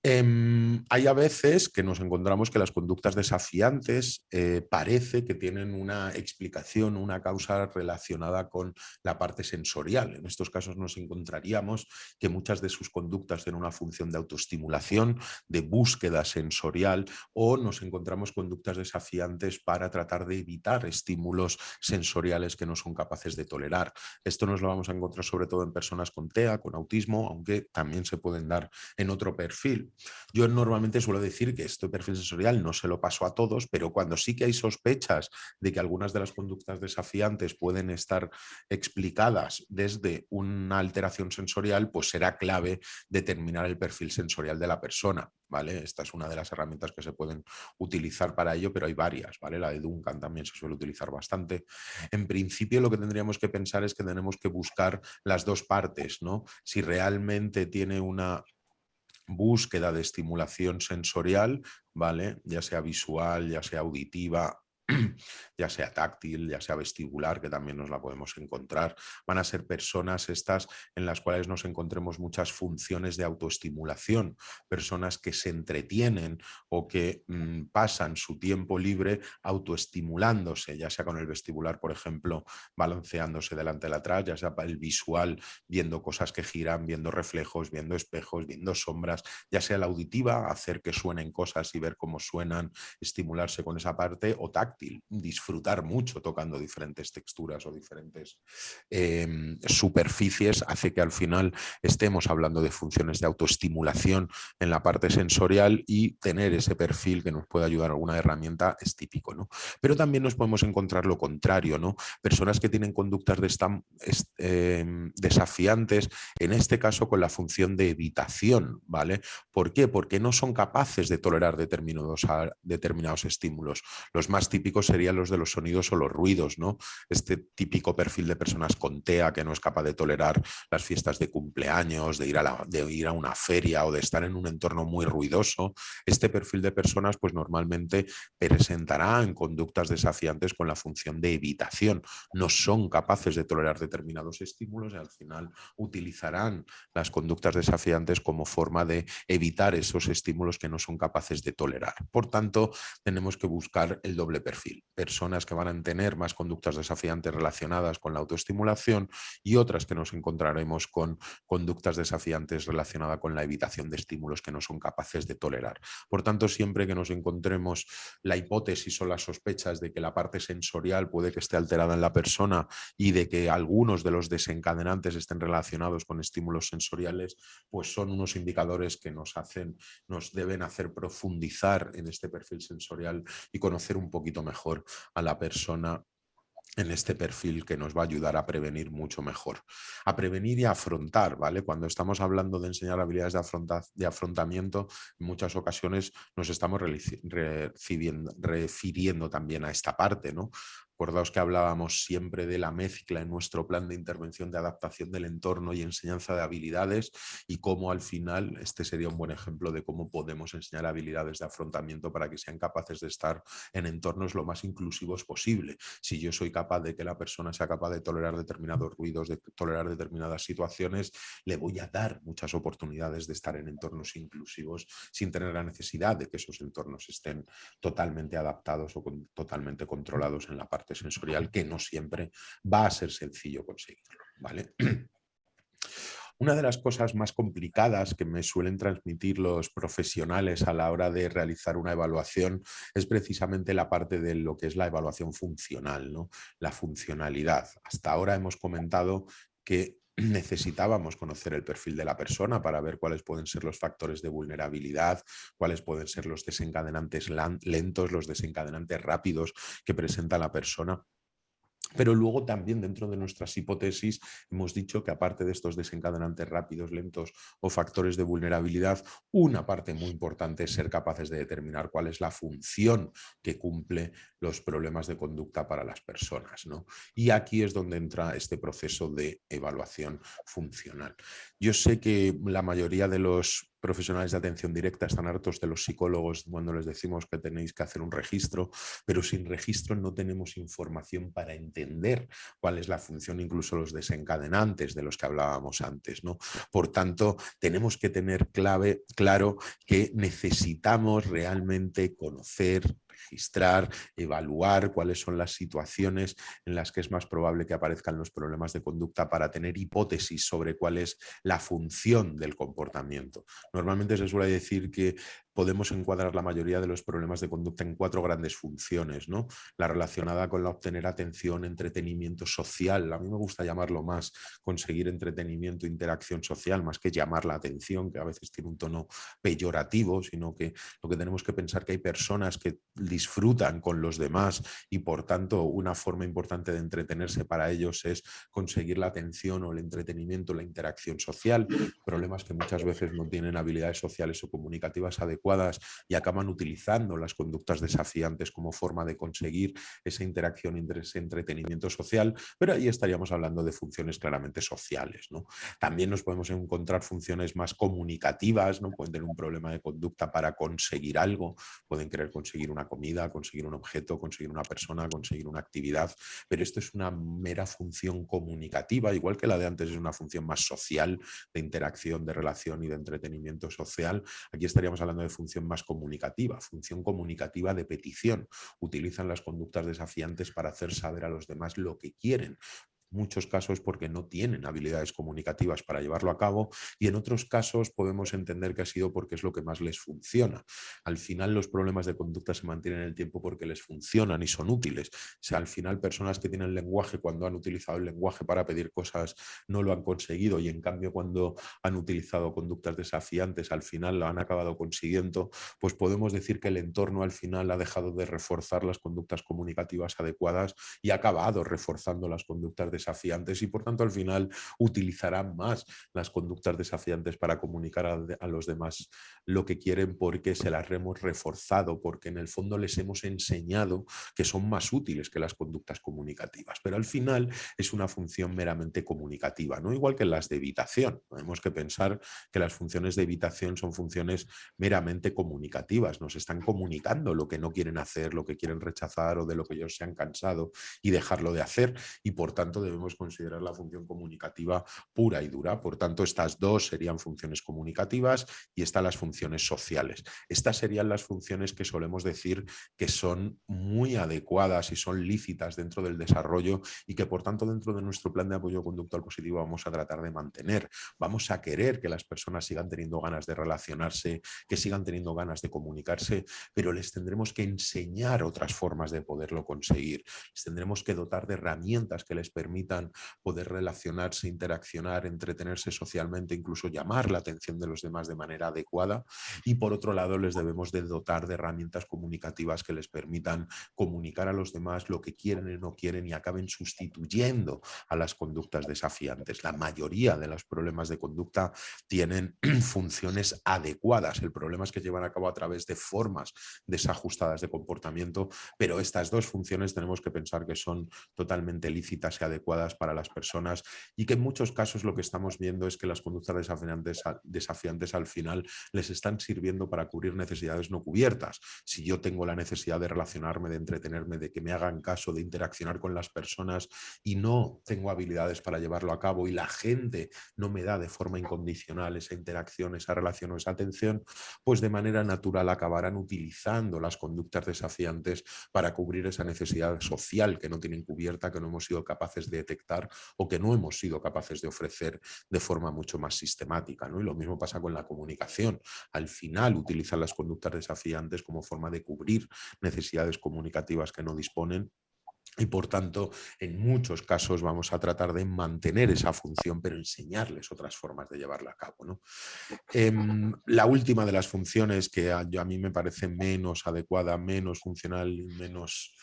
Em, hay a veces que nos encontramos que las conductas desafiantes eh, parece que tienen una explicación, una causa relacionada con la parte sensorial. En estos casos nos encontraríamos que muchas de sus conductas tienen una función de autoestimulación, de búsqueda sensorial o nos encontramos conductas desafiantes para tratar de evitar estímulos sensoriales que no son capaces de tolerar. Esto nos lo vamos a encontrar sobre todo en personas con TEA, con autismo, aunque también se pueden dar en otro perfil. Yo normalmente suelo decir que este perfil sensorial no se lo paso a todos, pero cuando sí que hay sospechas de que algunas de las conductas desafiantes pueden estar explicadas desde una alteración sensorial, pues será clave determinar el perfil sensorial de la persona. ¿vale? Esta es una de las herramientas que se pueden utilizar para ello, pero hay varias. ¿vale? La de Duncan también se suele utilizar bastante. En principio lo que tendríamos que pensar es que tenemos que buscar las dos partes. ¿no? Si realmente tiene una búsqueda de estimulación sensorial, ¿vale? ya sea visual, ya sea auditiva, ya sea táctil, ya sea vestibular, que también nos la podemos encontrar. Van a ser personas estas en las cuales nos encontremos muchas funciones de autoestimulación, personas que se entretienen o que mm, pasan su tiempo libre autoestimulándose, ya sea con el vestibular, por ejemplo, balanceándose delante de atrás, ya sea el visual, viendo cosas que giran, viendo reflejos, viendo espejos, viendo sombras, ya sea la auditiva, hacer que suenen cosas y ver cómo suenan, estimularse con esa parte, o táctil disfrutar mucho tocando diferentes texturas o diferentes em, superficies, hace que al final estemos hablando de funciones de autoestimulación en la parte sensorial y tener ese perfil que nos puede ayudar alguna herramienta es típico. ¿no? Pero también nos podemos encontrar lo contrario, ¿no? personas que tienen conductas de em, desafiantes, en este caso con la función de evitación. ¿vale? ¿Por qué? Porque no son capaces de tolerar determinados, determinados estímulos. Los más típicos típicos serían los de los sonidos o los ruidos, ¿no? Este típico perfil de personas con TEA que no es capaz de tolerar las fiestas de cumpleaños, de ir a, de ir a una feria o de estar en un entorno muy ruidoso. Este perfil de personas pues normalmente presentará en conductas desafiantes con la función de evitación. No son capaces de tolerar determinados estímulos y al final utilizarán las conductas desafiantes como forma de evitar esos estímulos que no son capaces de tolerar. Por tanto, tenemos que buscar el doble perfil. Personas que van a tener más conductas desafiantes relacionadas con la autoestimulación y otras que nos encontraremos con conductas desafiantes relacionadas con la evitación de estímulos que no son capaces de tolerar. Por tanto, siempre que nos encontremos la hipótesis o las sospechas de que la parte sensorial puede que esté alterada en la persona y de que algunos de los desencadenantes estén relacionados con estímulos sensoriales, pues son unos indicadores que nos hacen, nos deben hacer profundizar en este perfil sensorial y conocer un poquito mejor a la persona en este perfil que nos va a ayudar a prevenir mucho mejor. A prevenir y a afrontar, ¿vale? Cuando estamos hablando de enseñar habilidades de, de afrontamiento, en muchas ocasiones nos estamos refiriendo también a esta parte, ¿no? Acordaos que hablábamos siempre de la mezcla en nuestro plan de intervención de adaptación del entorno y enseñanza de habilidades y cómo al final este sería un buen ejemplo de cómo podemos enseñar habilidades de afrontamiento para que sean capaces de estar en entornos lo más inclusivos posible. Si yo soy capaz de que la persona sea capaz de tolerar determinados ruidos, de tolerar determinadas situaciones, le voy a dar muchas oportunidades de estar en entornos inclusivos sin tener la necesidad de que esos entornos estén totalmente adaptados o totalmente controlados en la parte sensorial que no siempre va a ser sencillo conseguirlo. ¿vale? Una de las cosas más complicadas que me suelen transmitir los profesionales a la hora de realizar una evaluación es precisamente la parte de lo que es la evaluación funcional, ¿no? la funcionalidad. Hasta ahora hemos comentado que necesitábamos conocer el perfil de la persona para ver cuáles pueden ser los factores de vulnerabilidad, cuáles pueden ser los desencadenantes lentos, los desencadenantes rápidos que presenta la persona pero luego también dentro de nuestras hipótesis hemos dicho que aparte de estos desencadenantes rápidos, lentos o factores de vulnerabilidad, una parte muy importante es ser capaces de determinar cuál es la función que cumple los problemas de conducta para las personas. ¿no? Y aquí es donde entra este proceso de evaluación funcional. Yo sé que la mayoría de los profesionales de atención directa están hartos de los psicólogos cuando les decimos que tenéis que hacer un registro, pero sin registro no tenemos información para entender cuál es la función, incluso los desencadenantes de los que hablábamos antes. ¿no? Por tanto, tenemos que tener claro que necesitamos realmente conocer, registrar, evaluar cuáles son las situaciones en las que es más probable que aparezcan los problemas de conducta para tener hipótesis sobre cuál es la función del comportamiento. Normalmente se suele decir que podemos encuadrar la mayoría de los problemas de conducta en cuatro grandes funciones. ¿no? La relacionada con la obtener atención, entretenimiento social, a mí me gusta llamarlo más conseguir entretenimiento, interacción social, más que llamar la atención, que a veces tiene un tono peyorativo, sino que lo que tenemos que pensar que hay personas que disfrutan con los demás y por tanto una forma importante de entretenerse para ellos es conseguir la atención o el entretenimiento, la interacción social, problemas que muchas veces no tienen habilidades sociales o comunicativas adecuadas y acaban utilizando las conductas desafiantes como forma de conseguir esa interacción, ese entretenimiento social, pero ahí estaríamos hablando de funciones claramente sociales. También nos podemos encontrar funciones más comunicativas, pueden tener un problema de conducta para conseguir algo, pueden querer conseguir una comida, conseguir un objeto, conseguir una persona, conseguir una actividad, pero esto es una mera función comunicativa, igual que la de antes es una función más social, de interacción, de relación y de entretenimiento social. Aquí estaríamos hablando de función más comunicativa, función comunicativa de petición. Utilizan las conductas desafiantes para hacer saber a los demás lo que quieren, muchos casos porque no tienen habilidades comunicativas para llevarlo a cabo y en otros casos podemos entender que ha sido porque es lo que más les funciona. Al final los problemas de conducta se mantienen en el tiempo porque les funcionan y son útiles. O sea, al final personas que tienen lenguaje cuando han utilizado el lenguaje para pedir cosas no lo han conseguido y en cambio cuando han utilizado conductas desafiantes al final lo han acabado consiguiendo, pues podemos decir que el entorno al final ha dejado de reforzar las conductas comunicativas adecuadas y ha acabado reforzando las conductas desafiantes y por tanto al final utilizarán más las conductas desafiantes para comunicar a, los demás lo que quieren porque se las hemos reforzado, porque en el fondo les hemos enseñado que son más útiles que las conductas comunicativas. Pero al final es una función meramente comunicativa, ¿no? igual que las de evitación. Tenemos que pensar que las funciones de evitación son funciones meramente comunicativas, nos están comunicando lo que no quieren hacer, lo que quieren rechazar o de lo que ellos se han cansado y dejarlo de hacer y por tanto debemos considerar la función comunicativa pura y dura. Por tanto, estas dos serían funciones comunicativas y estas las funciones sociales. Estas serían las funciones que solemos decir que son muy adecuadas y son lícitas dentro del desarrollo y que por tanto dentro de nuestro plan de apoyo conductual positivo vamos a tratar de mantener. Vamos a querer que las personas sigan teniendo ganas de relacionarse, que sigan teniendo ganas de comunicarse, pero les tendremos que enseñar otras formas de poderlo conseguir. Les tendremos que dotar de herramientas que les permitan poder relacionarse, interaccionar, entretenerse socialmente, incluso llamar la atención de los demás de manera adecuada. Y por otro lado, les debemos de dotar de herramientas comunicativas que les permitan comunicar a los demás lo que quieren y no quieren y acaben sustituyendo a las conductas desafiantes. La mayoría de los problemas de conducta tienen funciones adecuadas. El problema es que llevan a cabo a través de formas desajustadas de comportamiento, pero estas dos funciones tenemos que pensar que son totalmente lícitas y adecuadas para las personas y que en muchos casos lo que estamos viendo es que las conductas desafiantes, desafiantes al final les están sirviendo para cubrir necesidades no cubiertas. Si yo tengo la necesidad de relacionarme, de entretenerme, de que me hagan caso, de interaccionar con las personas y no tengo habilidades para llevarlo a cabo y la gente no me da de forma incondicional esa interacción, esa relación o esa atención, pues de manera natural acabarán utilizando las conductas desafiantes para cubrir esa necesidad social que no tienen cubierta, que no hemos sido capaces de detectar o que no hemos sido capaces de ofrecer de forma mucho más sistemática. ¿no? Y lo mismo pasa con la comunicación. Al final utilizan las conductas desafiantes como forma de cubrir necesidades comunicativas que no disponen y por tanto, en muchos casos vamos a tratar de mantener esa función, pero enseñarles otras formas de llevarla a cabo. ¿no? Em, la última de las funciones que a, a, mí me parece menos adecuada, menos funcional menos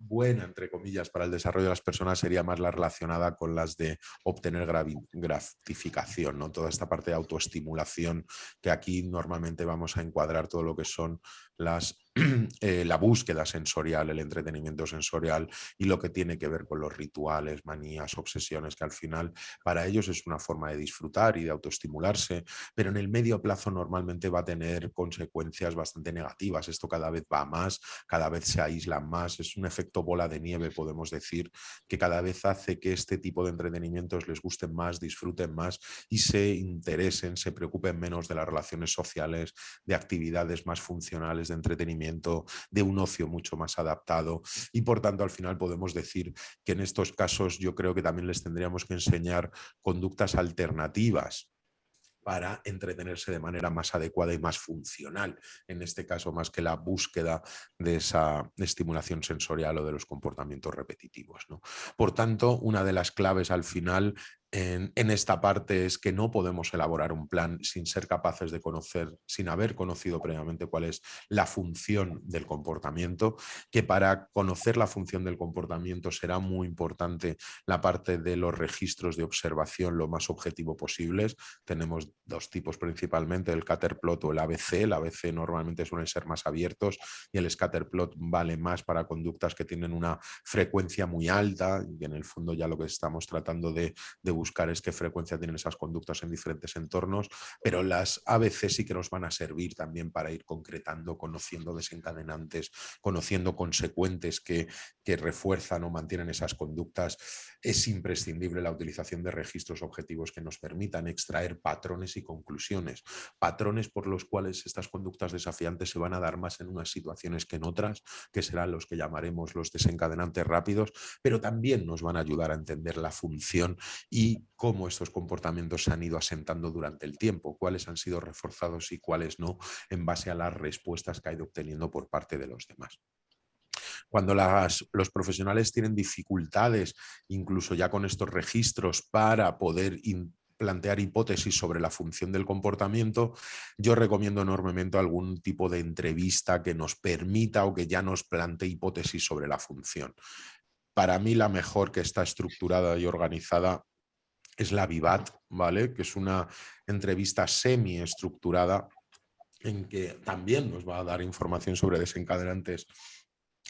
buena, entre comillas, para el desarrollo de las personas sería más la relacionada con las de obtener gratificación, ¿no? toda esta parte de autoestimulación que aquí normalmente vamos a encuadrar todo lo que son las Eh, la búsqueda sensorial, el entretenimiento sensorial y lo que tiene que ver con los rituales, manías, obsesiones, que al final para ellos es una forma de disfrutar y de autoestimularse, pero en el medio plazo normalmente va a tener consecuencias bastante negativas. Esto cada vez va más, cada vez se aíslan más, es un efecto bola de nieve, podemos decir, que cada vez hace que este tipo de entretenimientos les gusten más, disfruten más y se interesen, se preocupen menos de las relaciones sociales, de actividades más funcionales de entretenimiento de un ocio mucho más adaptado y por tanto al final podemos decir que en estos casos yo creo que también les tendríamos que enseñar conductas alternativas para entretenerse de manera más adecuada y más funcional, en este caso más que la búsqueda de esa estimulación sensorial o de los comportamientos repetitivos. ¿no? Por tanto, una de las claves al final en, esta parte es que no podemos elaborar un plan sin ser capaces de conocer, sin haber conocido previamente cuál es la función del comportamiento, que para conocer la función del comportamiento será muy importante la parte de los registros de observación lo más objetivo posibles. Tenemos dos tipos principalmente, el Caterplot o el ABC. El ABC normalmente suelen ser más abiertos y el Scatterplot vale más para conductas que tienen una frecuencia muy alta y en el fondo ya lo que estamos tratando de, de buscar es qué frecuencia tienen esas conductas en diferentes entornos, pero las ABC sí que nos van a servir también para ir concretando, conociendo desencadenantes, conociendo consecuentes que, que refuerzan o mantienen esas conductas. Es imprescindible la utilización de registros objetivos que nos permitan extraer patrones y conclusiones. Patrones por los cuales estas conductas desafiantes se van a dar más en unas situaciones que en otras, que serán los que llamaremos los desencadenantes rápidos, pero también nos van a ayudar a entender la función y cómo estos comportamientos se han ido asentando durante el tiempo, cuáles han sido reforzados y cuáles no, en base a las respuestas que ha ido obteniendo por parte de los demás. Cuando los profesionales tienen dificultades, incluso ya con estos registros, para poder plantear hipótesis sobre la función del comportamiento, yo recomiendo enormemente algún tipo de entrevista que nos permita o que ya nos plantee hipótesis sobre la función para mí la mejor que está estructurada y organizada es la Vivat, ¿vale? Que es una entrevista semi-estructurada en que también nos va a dar información sobre desencadenantes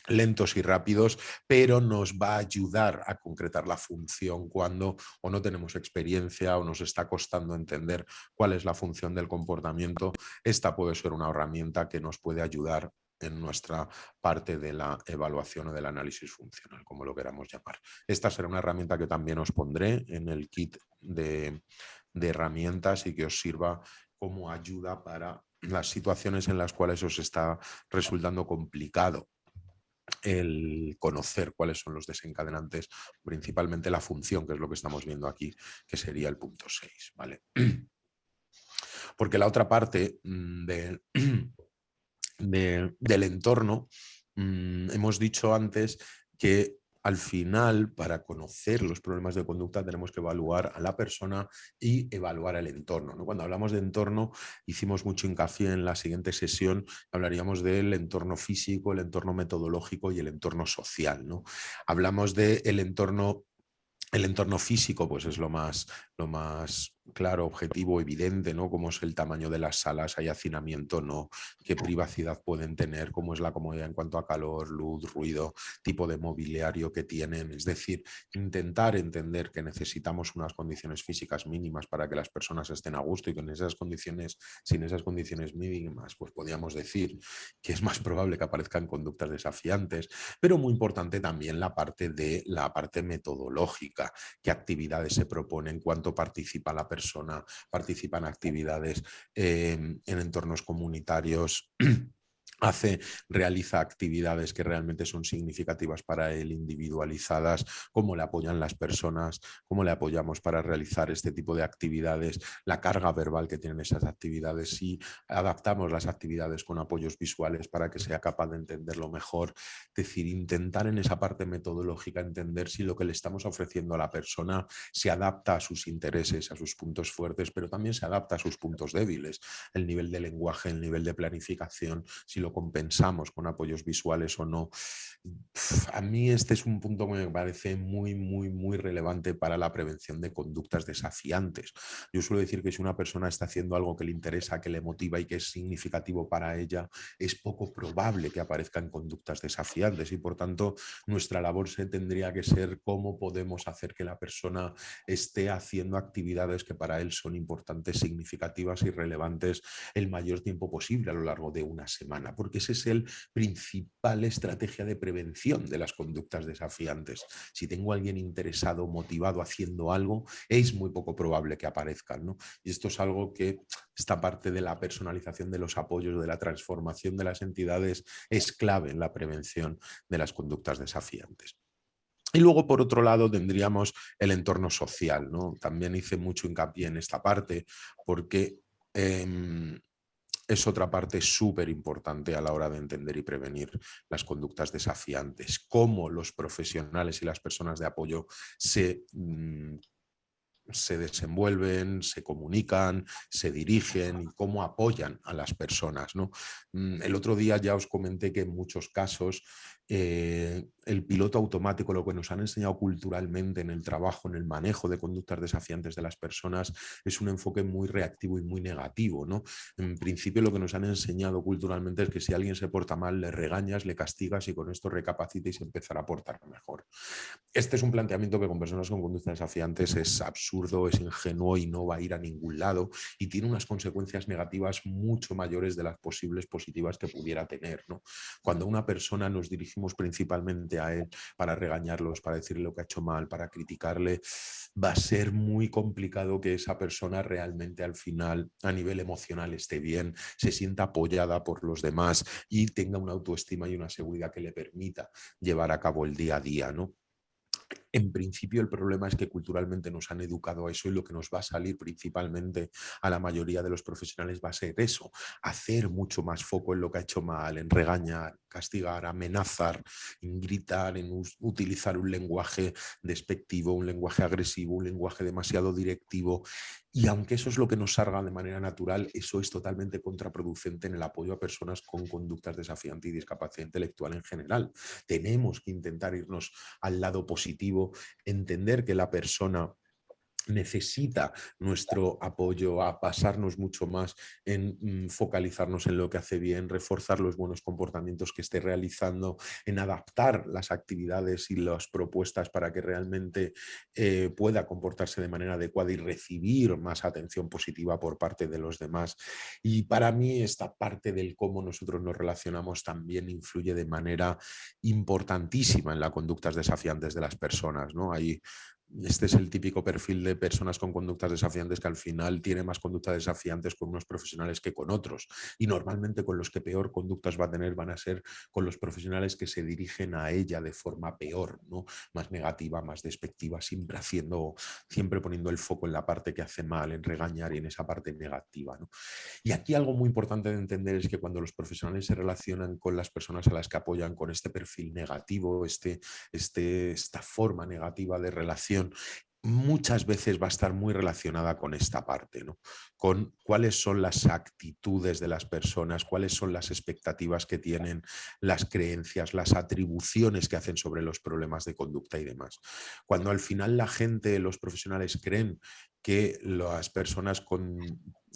lentos y rápidos, pero nos va a ayudar a concretar la función cuando o no tenemos experiencia o nos está costando entender cuál es la función del comportamiento. Esta puede ser una herramienta que nos puede ayudar en nuestra parte de la evaluación o del análisis funcional, como lo queramos llamar. Esta será una herramienta que también os pondré en el kit de, de herramientas y que os sirva como ayuda para las situaciones en las cuales os está resultando complicado el conocer cuáles son los desencadenantes, principalmente la función, que es lo que estamos viendo aquí, que sería el punto 6. ¿vale? Porque la otra parte mm, de, del entorno, mm, hemos dicho antes que al final, para conocer los problemas de conducta, tenemos que evaluar a la persona y evaluar el entorno. ¿no? Cuando hablamos de entorno, hicimos mucho hincapié en la siguiente sesión, hablaríamos del entorno físico, el entorno metodológico y el entorno social. ¿no? Hablamos del entorno el entorno físico pues es lo más, lo más claro, objetivo, evidente, ¿no? Cómo es el tamaño de las salas, hay hacinamiento, no, qué privacidad pueden tener, cómo es la comodidad en cuanto a calor, luz, ruido, tipo de mobiliario que tienen. Es decir, intentar entender que necesitamos unas condiciones físicas mínimas para que las personas estén a gusto y que en esas condiciones, sin esas condiciones mínimas, pues podríamos decir que es más probable que aparezcan conductas desafiantes, pero muy importante también la parte de la parte metodológica, qué actividades se proponen, cuánto participa la persona, participa en actividades en entornos comunitarios, hace, realiza actividades que realmente son significativas para él, individualizadas, cómo le apoyan las personas, cómo le apoyamos para realizar este tipo de actividades, la carga verbal que tienen esas actividades, si adaptamos las actividades con apoyos visuales para que sea capaz de entenderlo mejor, es decir, intentar en esa parte metodológica entender si lo que le estamos ofreciendo a la persona se adapta a sus intereses, a sus puntos fuertes, pero también se adapta a sus puntos débiles, el nivel de lenguaje, el nivel de planificación, si lo compensamos con apoyos visuales o no. A mí este es un punto que me parece muy, muy, muy relevante para la prevención de conductas desafiantes. Yo suelo decir que si una persona está haciendo algo que le interesa, que le motiva y que es significativo para ella, es poco probable que aparezcan conductas desafiantes y por tanto nuestra labor se tendría que ser cómo podemos hacer que la persona esté haciendo actividades que para él son importantes, significativas y relevantes el mayor tiempo posible a lo largo de una semana porque esa es el principal estrategia de prevención de las conductas desafiantes. Si tengo a alguien interesado, motivado, haciendo algo, es muy poco probable que aparezcan. ¿no? Y esto es algo que esta parte de la personalización de los apoyos, de la transformación de las entidades, es clave en la prevención de las conductas desafiantes. Y luego, por otro lado, tendríamos el entorno social. ¿no? También hice mucho hincapié en esta parte porque em, es otra parte súper importante a la hora de entender y prevenir las conductas desafiantes, cómo los profesionales y las personas de apoyo se, mm, se desenvuelven, se comunican, se dirigen y cómo apoyan a las personas. ¿no? Mm, el otro día ya os comenté que en muchos casos eh, el piloto automático, lo que nos han enseñado culturalmente en el trabajo, en el manejo de conductas desafiantes de las personas, es un enfoque muy reactivo y muy negativo. ¿no? En principio lo que nos han enseñado culturalmente es que si alguien se porta mal, le regañas, le castigas y con esto recapacita y se empezará a portar mejor. Este es un planteamiento que con personas con conductas desafiantes es absurdo, es ingenuo y no va a ir a ningún lado y tiene unas consecuencias negativas mucho mayores de las posibles positivas que pudiera tener. ¿no? Cuando una persona nos dirige principalmente a él para regañarlos, para decirle lo que ha hecho mal, para criticarle, va a ser muy complicado que esa persona realmente al final a nivel emocional esté bien, se sienta apoyada por los demás y tenga una autoestima y una seguridad que le permita llevar a cabo el día a día. ¿no? En principio el problema es que culturalmente nos han educado a eso y lo que nos va a salir principalmente a la mayoría de los profesionales va a ser eso, hacer mucho más foco en lo que ha hecho mal, en regañar, castigar, amenazar, en gritar, en utilizar un lenguaje despectivo, un lenguaje agresivo, un lenguaje demasiado directivo y aunque eso es lo que nos salga de manera natural, eso es totalmente contraproducente en el apoyo a personas con conductas desafiantes y discapacidad intelectual en general. Tenemos que intentar irnos al lado positivo, entender que la persona necesita nuestro apoyo a pasarnos mucho más en mm, focalizarnos en lo que hace bien, reforzar los buenos comportamientos que esté realizando, en adaptar las actividades y las propuestas para que realmente eh, pueda comportarse de manera adecuada y recibir más atención positiva por parte de los demás. Y para mí esta parte del cómo nosotros nos relacionamos también influye de manera importantísima en las conductas desafiantes de las personas. ¿no? Hay este es el típico perfil de personas con conductas desafiantes que al final tiene más conductas desafiantes con unos profesionales que con otros. Y normalmente con los que peor conductas va a tener van a ser con los profesionales que se dirigen a ella de forma peor, ¿no? más negativa, más despectiva, siempre haciendo, siempre poniendo el foco en la parte que hace mal, en regañar y en esa parte negativa. Y aquí algo muy importante de entender es que cuando los profesionales se relacionan con las personas a las que apoyan con este perfil negativo, este, este, esta forma negativa de relación, muchas veces va a estar muy relacionada con esta parte, ¿no? con cuáles son las actitudes de las personas, cuáles son las expectativas que tienen, las creencias, las atribuciones que hacen sobre los problemas de conducta y demás. Cuando al final la gente, los profesionales creen que las personas con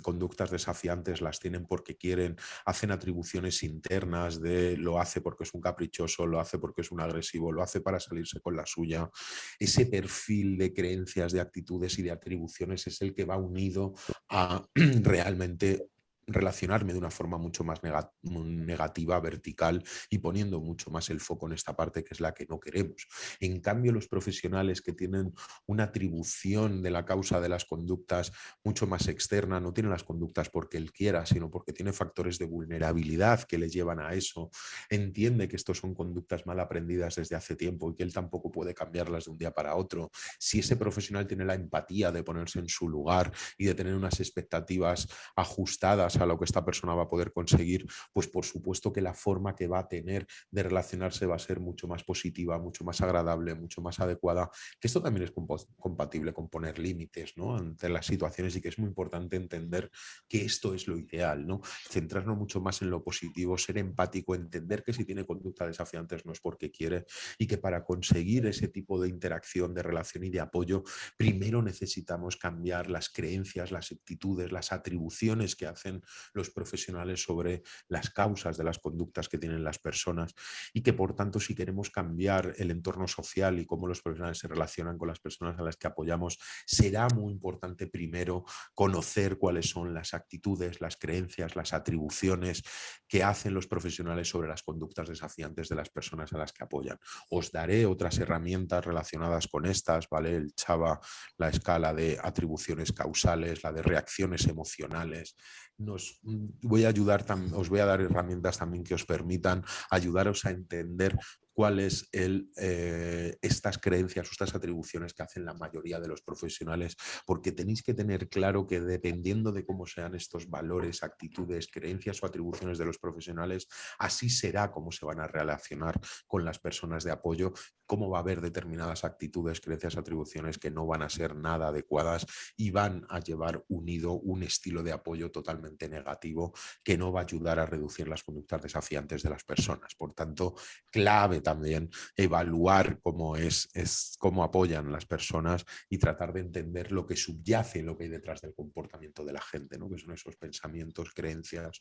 conductas desafiantes las tienen porque quieren, hacen atribuciones internas de lo hace porque es un caprichoso, lo hace porque es un agresivo, lo hace para salirse con la suya. Ese perfil de creencias, de actitudes y de atribuciones es el que va unido a realmente relacionarme de una forma mucho más negativa, vertical y poniendo mucho más el foco en esta parte que es la que no queremos. En cambio, los profesionales que tienen una atribución de la causa de las conductas mucho más externa, no tienen las conductas porque él quiera, sino porque tiene factores de vulnerabilidad que le llevan a eso, entiende que estos son conductas mal aprendidas desde hace tiempo y que él tampoco puede cambiarlas de un día para otro. Si ese profesional tiene la empatía de ponerse en su lugar y de tener unas expectativas ajustadas a lo que esta persona va a poder conseguir, pues por supuesto que la forma que va a tener de relacionarse va a ser mucho más positiva, mucho más agradable, mucho más adecuada, que esto también es compatible con poner límites ¿no? ante las situaciones y que es muy importante entender que esto es lo ideal, ¿no? centrarnos mucho más en lo positivo, ser empático, entender que si tiene conducta desafiantes no es porque quiere y que para conseguir ese tipo de interacción, de relación y de apoyo, primero necesitamos cambiar las creencias, las actitudes, las atribuciones que hacen los profesionales sobre las causas de las conductas que tienen las personas y que por tanto si queremos cambiar el entorno social y cómo los profesionales se relacionan con las personas a las que apoyamos, será muy importante primero conocer cuáles son las actitudes, las creencias, las atribuciones que hacen los profesionales sobre las conductas desafiantes de las personas a las que apoyan. Os daré otras herramientas relacionadas con estas, ¿vale? El Chava, la escala de atribuciones causales, la de reacciones emocionales, nos mm, voy a ayudar, os voy a dar herramientas también que os permitan ayudaros a entender cuáles el, eh, estas creencias o estas atribuciones que hacen la mayoría de los profesionales, porque tenéis que tener claro que dependiendo de cómo sean estos valores, actitudes, creencias o atribuciones de los profesionales, así será cómo se van a relacionar con las personas de apoyo, cómo va a haber determinadas actitudes, creencias, atribuciones que no van a ser nada adecuadas y van a llevar unido un estilo de apoyo totalmente negativo que no va a ayudar a reducir las conductas desafiantes de las personas. Por tanto, clave también evaluar cómo es, es cómo apoyan las personas y tratar de entender lo que subyace, lo que hay detrás del comportamiento de la gente, ¿no? que son esos pensamientos, creencias,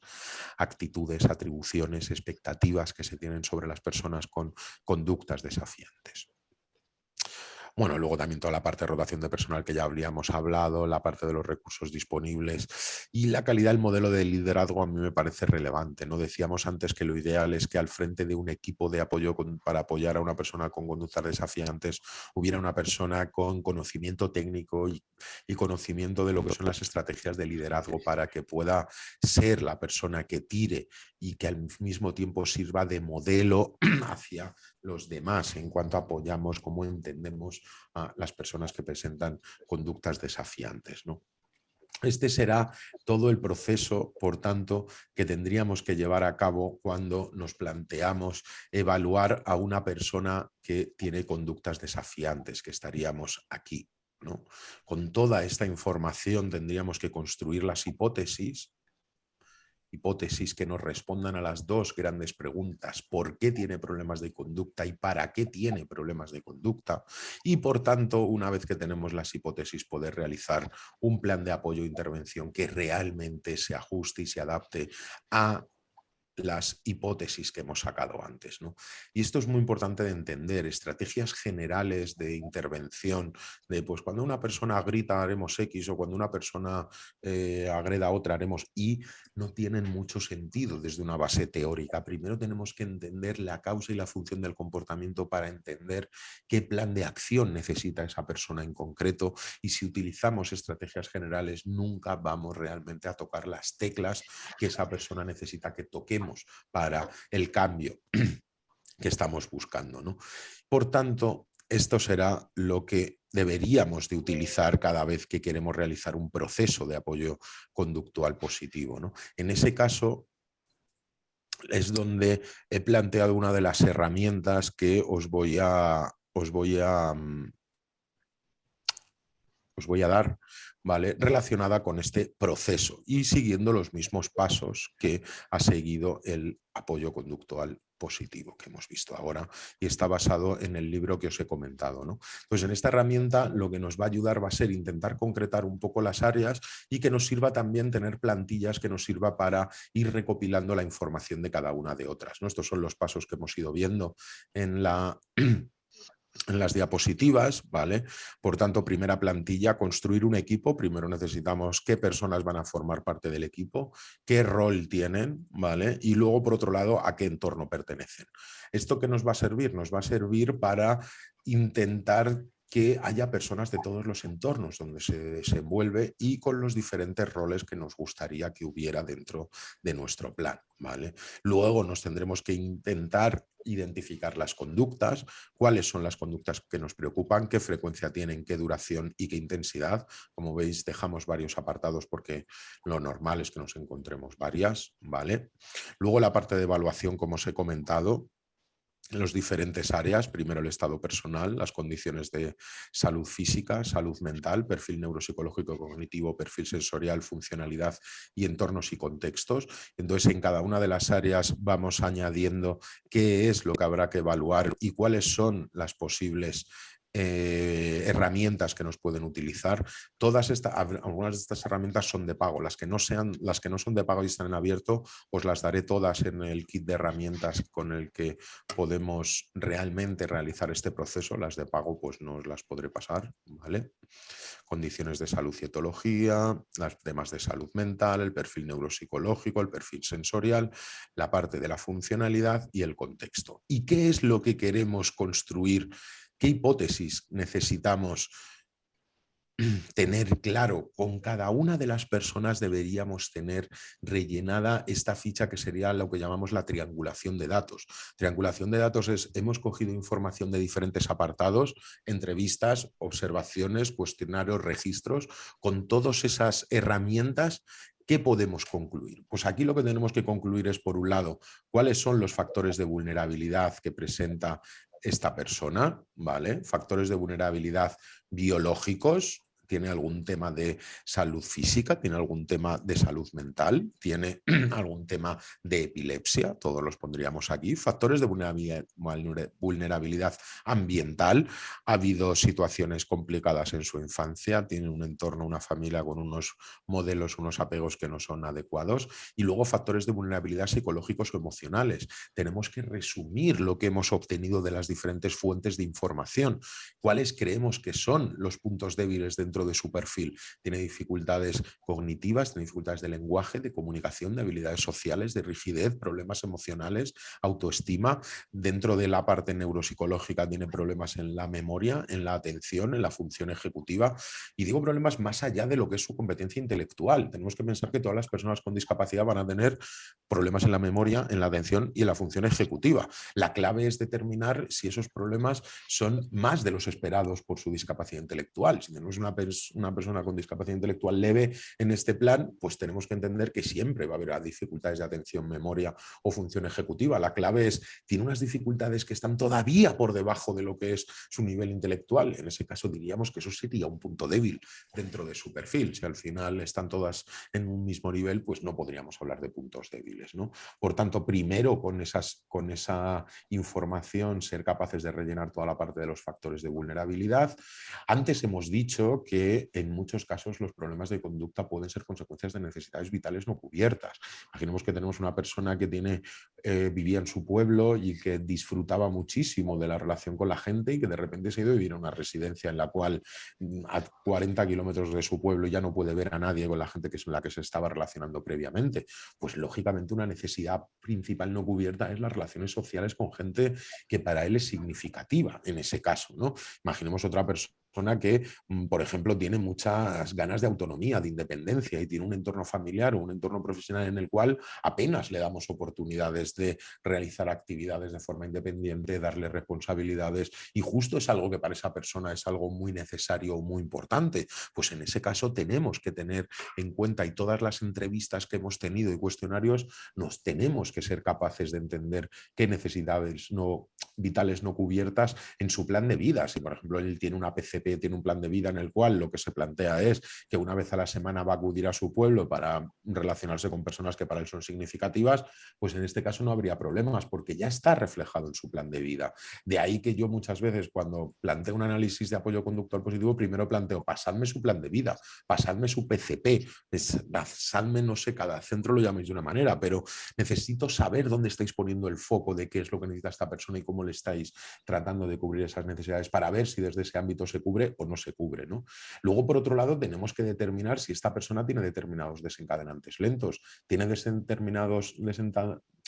actitudes, atribuciones, expectativas que se tienen sobre las personas con conductas desafiantes. Bueno, luego también toda la parte de rotación de personal que ya habríamos hablado, la parte de los recursos disponibles y la calidad del modelo de liderazgo a mí me parece relevante. ¿no? Decíamos antes que lo ideal es que al frente de un equipo de apoyo para apoyar a una persona con conductas desafiantes hubiera una persona con conocimiento técnico y, y conocimiento de lo que son las estrategias de liderazgo para que pueda ser la persona que tire y que al mismo tiempo sirva de modelo hacia los demás en cuanto apoyamos, cómo entendemos a las personas que presentan conductas desafiantes. ¿no? Este será todo el proceso, por tanto, que tendríamos que llevar a cabo cuando nos planteamos evaluar a una persona que tiene conductas desafiantes, que estaríamos aquí. ¿no? Con toda esta información tendríamos que construir las hipótesis hipótesis que nos respondan a las dos grandes preguntas, ¿por qué tiene problemas de conducta y para qué tiene problemas de conducta? Y por tanto, una vez que tenemos las hipótesis, poder realizar un plan de apoyo e intervención que realmente se ajuste y se adapte a las hipótesis que hemos sacado antes. ¿no? Y esto es muy importante de entender, estrategias generales de intervención, de pues cuando una persona grita haremos X o cuando una persona eh, agreda a otra haremos Y, no tienen mucho sentido desde una base teórica. Primero tenemos que entender la causa y la función del comportamiento para entender qué plan de acción necesita esa persona en concreto y si utilizamos estrategias generales nunca vamos realmente a tocar las teclas que esa persona necesita que toquemos para el cambio que estamos buscando. ¿no? Por tanto, esto será lo que deberíamos de utilizar cada vez que queremos realizar un proceso de apoyo conductual positivo. ¿no? En ese caso, es donde he planteado una de las herramientas que os voy a, os voy a, mm, os voy a dar ¿vale? relacionada con este proceso y siguiendo los mismos pasos que ha seguido el apoyo conductual positivo que hemos visto ahora y está basado en el libro que os he comentado. ¿no? Pues en esta herramienta lo que nos va a ayudar va a ser intentar concretar un poco las áreas y que nos sirva también tener plantillas que nos sirva para ir recopilando la información de cada una de otras. ¿no? Estos son los pasos que hemos ido viendo en la en las diapositivas, ¿vale? Por tanto, primera plantilla, construir un equipo. Primero necesitamos qué personas van a formar parte del equipo, qué rol tienen, ¿vale? Y luego, por otro lado, a qué entorno pertenecen. ¿Esto qué nos va a servir? Nos va a servir para intentar que haya personas de todos los entornos donde se desenvuelve y con los diferentes roles que nos gustaría que hubiera dentro de nuestro plan. ¿vale? Luego nos tendremos que intentar identificar las conductas, cuáles son las conductas que nos preocupan, qué frecuencia tienen, qué duración y qué intensidad. Como veis, dejamos varios apartados porque lo normal es que nos encontremos varias. ¿vale? Luego la parte de evaluación, como os he comentado, los diferentes áreas, primero el estado personal, las condiciones de salud física, salud mental, perfil neuropsicológico cognitivo, perfil sensorial, funcionalidad y entornos y contextos. Entonces en cada una de las áreas vamos añadiendo qué es lo que habrá que evaluar y cuáles son las posibles eh, herramientas que nos pueden utilizar. Todas estas, algunas de estas herramientas son de pago. Las que, no sean, las que no son de pago y están en abierto, os las daré todas en el kit de herramientas con el que podemos realmente realizar este proceso. Las de pago pues no os las podré pasar. ¿vale? Condiciones de salud y etología, las temas de salud mental, el perfil neuropsicológico, el perfil sensorial, la parte de la funcionalidad y el contexto. ¿Y qué es lo que queremos construir ¿Qué hipótesis necesitamos tener claro? Con cada una de las personas deberíamos tener rellenada esta ficha que sería lo que llamamos la triangulación de datos. Triangulación de datos es, hemos cogido información de diferentes apartados, entrevistas, observaciones, cuestionarios, registros, con todas esas herramientas ¿Qué podemos concluir? Pues aquí lo que tenemos que concluir es, por un lado, cuáles son los factores de vulnerabilidad que presenta esta persona, ¿vale? Factores de vulnerabilidad biológicos, tiene algún tema de salud física, tiene algún tema de salud mental, tiene algún tema de epilepsia, todos los pondríamos aquí, factores de vulnerabilidad ambiental, ha habido situaciones complicadas en su infancia, tiene un entorno, una familia con unos modelos, unos apegos que no son adecuados y luego factores de vulnerabilidad psicológicos o emocionales. Tenemos que resumir lo que hemos obtenido de las diferentes fuentes de información, cuáles creemos que son los puntos débiles dentro de su perfil. Tiene dificultades cognitivas, tiene dificultades de lenguaje, de comunicación, de habilidades sociales, de rigidez, problemas emocionales, autoestima. Dentro de la parte neuropsicológica tiene problemas en la memoria, en la atención, en la función ejecutiva. Y digo problemas más allá de lo que es su competencia intelectual. Tenemos que pensar que todas las personas con discapacidad van a tener problemas en la memoria, en la atención y en la función ejecutiva. La clave es determinar si esos problemas son más de los esperados por su discapacidad intelectual. Si tenemos una, una persona con discapacidad intelectual leve en este plan, pues tenemos que entender que siempre va a haber dificultades de atención, memoria o función ejecutiva. La clave es, tiene unas dificultades que están todavía por debajo de lo que es su nivel intelectual. En ese caso diríamos que eso sería un punto débil dentro de su perfil. Si al final están todas en un mismo nivel, pues no podríamos hablar de puntos débiles. ¿no? Por tanto, primero con, esas, con esa información ser capaces de rellenar toda la parte de los factores de vulnerabilidad. Antes hemos dicho que en muchos casos los problemas de conducta pueden ser consecuencias de necesidades vitales no cubiertas. Imaginemos que tenemos una persona que tiene, eh, vivía en su pueblo y que disfrutaba muchísimo de la relación con la gente y que de repente se ha ido a vivir a una residencia en la cual mm, a 40 kilómetros de su pueblo ya no puede ver a nadie con la gente que es la que se estaba relacionando previamente. Pues lógicamente una necesidad principal no cubierta es las relaciones sociales con gente que para él es significativa en ese caso. ¿no? Imaginemos otra persona que, mm, por ejemplo, tiene muchas ganas de autonomía, de independencia y tiene un entorno familiar o un entorno profesional en el cual apenas le damos oportunidades de realizar actividades de forma independiente, darle responsabilidades y justo es algo que para esa persona es algo muy necesario o muy importante. Pues en ese caso tenemos que tener en cuenta y todas las entrevistas que hemos tenido y cuestionarios nos tenemos que ser capaces de entender qué necesidades no, vitales no cubiertas en su plan de vida. Si por ejemplo él tiene una Tiene un plan de vida en el cual lo que se plantea es que una vez a la semana va a acudir a su pueblo para relacionarse con personas que para él son significativas, pues en este caso no habría problemas porque ya está reflejado en su plan de vida. De ahí que yo muchas veces cuando planteo un análisis de apoyo conductual positivo, primero planteo, pasadme su plan de vida, pasadme su PCP, pasadme, no sé, cada centro lo llaméis de una manera, pero necesito saber dónde estáis poniendo el foco de qué es lo que necesita esta persona y cómo le estáis tratando de cubrir esas necesidades para ver si desde ese ámbito se cubre o no se cubre. ¿no? Luego, por otro lado, tenemos que determinar si esta persona tiene determinados desencadenantes lentos, tiene determinados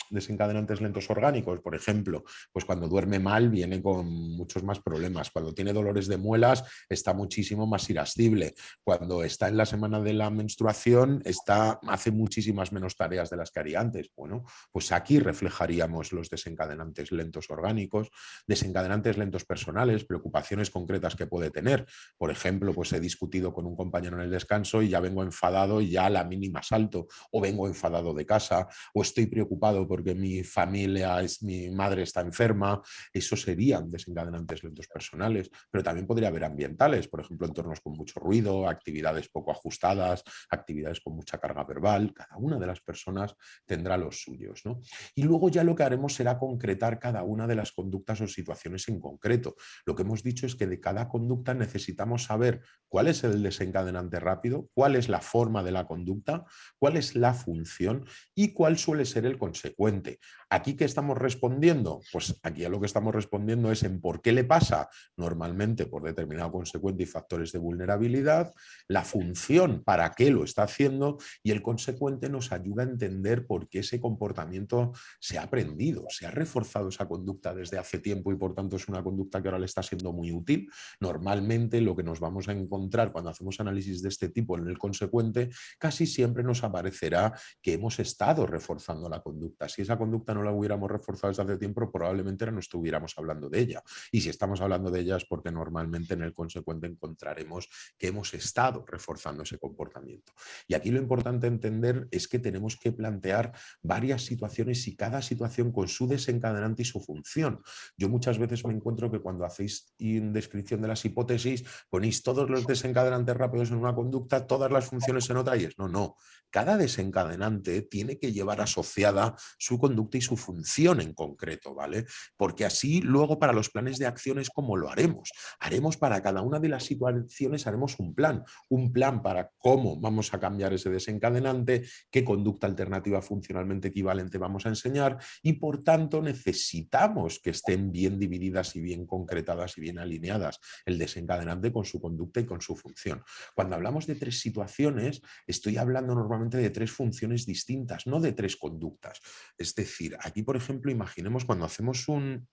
desencadenantes lentos orgánicos, por ejemplo, pues cuando duerme mal viene con muchos más problemas, cuando tiene dolores de muelas está muchísimo más irascible, cuando está en la semana de la menstruación está, hace muchísimas menos tareas de las que haría antes. Bueno, pues aquí reflejaríamos los desencadenantes lentos orgánicos, desencadenantes lentos personales, preocupaciones concretas que puede tener. Por ejemplo, pues he discutido con un compañero en el descanso y ya vengo enfadado y ya a la mínima salto, o vengo enfadado de casa, o estoy preocupado porque mi familia, es, mi madre está enferma, eso serían desencadenantes lentos personales, pero también podría haber ambientales, por ejemplo, entornos con mucho ruido, actividades poco ajustadas, actividades con mucha carga verbal, cada una de las personas tendrá los suyos. ¿no? Y luego ya lo que haremos será concretar cada una de las conductas o situaciones en concreto. Lo que hemos dicho es que de cada conducta necesitamos saber cuál es el desencadenante rápido, cuál es la forma de la conducta, cuál es la función y cuál suele ser el consecuente delincuente. ¿Aquí qué estamos respondiendo? Pues aquí a lo que estamos respondiendo es en por qué le pasa, normalmente por determinado consecuente y factores de vulnerabilidad, la función, para qué lo está haciendo y el consecuente nos ayuda a entender por qué ese comportamiento se ha aprendido, se ha reforzado esa conducta desde hace tiempo y por tanto es una conducta que ahora le está siendo muy útil. Normalmente lo que nos vamos a encontrar cuando hacemos análisis de este tipo en el consecuente, casi siempre nos aparecerá que hemos estado reforzando la conducta. Si esa conducta no la hubiéramos reforzado desde hace tiempo, probablemente no estuviéramos hablando de ella. Y si estamos hablando de ella es porque normalmente en el consecuente encontraremos que hemos estado reforzando ese comportamiento. Y aquí lo importante entender es que tenemos que plantear varias situaciones y cada situación con su desencadenante y su función. Yo muchas veces me encuentro que cuando hacéis descripción de las hipótesis ponéis todos los desencadenantes rápidos en una conducta, todas las funciones en otra y es no, no. Cada desencadenante tiene que llevar asociada su conducta y su función en concreto, ¿vale? Porque así luego para los planes de acciones, ¿cómo lo haremos? Haremos para cada una de las situaciones, haremos un plan, un plan para cómo vamos a cambiar ese desencadenante, qué conducta alternativa funcionalmente equivalente vamos a enseñar y por tanto necesitamos que estén bien divididas y bien concretadas y bien alineadas el desencadenante con su conducta y con su función. Cuando hablamos de tres situaciones, estoy hablando normalmente de tres funciones distintas, no de tres conductas. Es decir, aquí por ejemplo, imaginemos cuando hacemos un...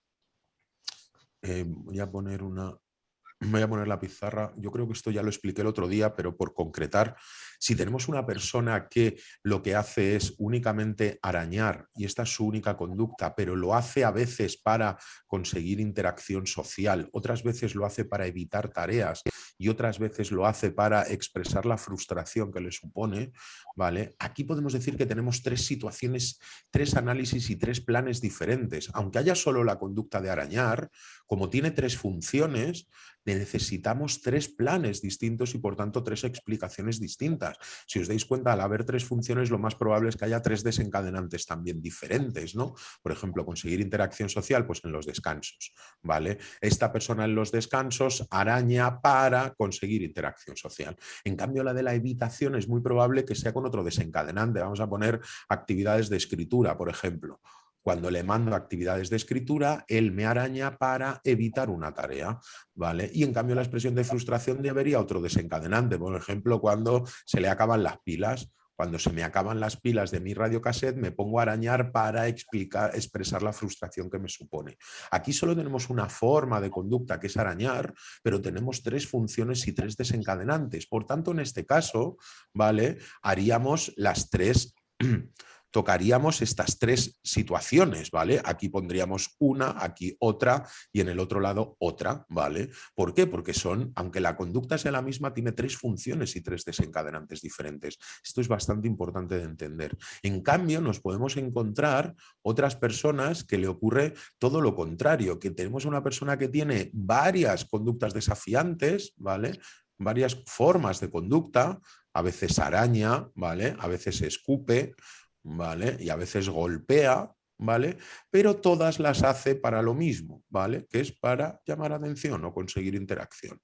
Eh, voy a poner una, voy a poner la pizarra, yo creo que esto ya lo expliqué el otro día, pero por concretar, si tenemos una persona que lo que hace es únicamente arañar y esta es su única conducta, pero lo hace a veces para conseguir interacción social, otras veces lo hace para evitar tareas y otras veces lo hace para expresar la frustración que le supone, ¿vale? Aquí podemos decir que tenemos tres situaciones, tres análisis y tres planes diferentes. Aunque haya solo la conducta de arañar, como tiene tres funciones, necesitamos tres planes distintos y por tanto tres explicaciones distintas. Si os dais cuenta, al haber tres funciones lo más probable es que haya tres desencadenantes también diferentes, ¿no? Por ejemplo, conseguir interacción social, pues en los descansos, ¿vale? Esta persona en los descansos araña para conseguir interacción social. En cambio, la de la evitación es muy probable que sea con otro desencadenante. Vamos a poner actividades de escritura, por ejemplo. Cuando le mando actividades de escritura, él me araña para evitar una tarea. ¿vale? Y en cambio la expresión de frustración debería otro desencadenante. Por ejemplo, cuando se le acaban las pilas. Cuando se me acaban las pilas de mi radiocassette, me pongo a arañar para explicar, expresar la frustración que me supone. Aquí solo tenemos una forma de conducta que es arañar, pero tenemos tres funciones y tres desencadenantes. Por tanto, en este caso, ¿vale? Haríamos las tres tocaríamos estas tres situaciones, ¿vale? Aquí pondríamos una, aquí otra y en el otro lado otra, ¿vale? ¿Por qué? Porque son, aunque la conducta sea la misma, tiene tres funciones y tres desencadenantes diferentes. Esto es bastante importante de entender. En cambio, nos podemos encontrar otras personas que le ocurre todo lo contrario, que tenemos una persona que tiene varias conductas desafiantes, ¿vale? Varias formas de conducta, a veces araña, ¿vale? A veces escupe, ¿vale? Y a veces golpea, ¿vale? Pero todas las hace para lo mismo, ¿vale? Que es para llamar atención o conseguir interacción.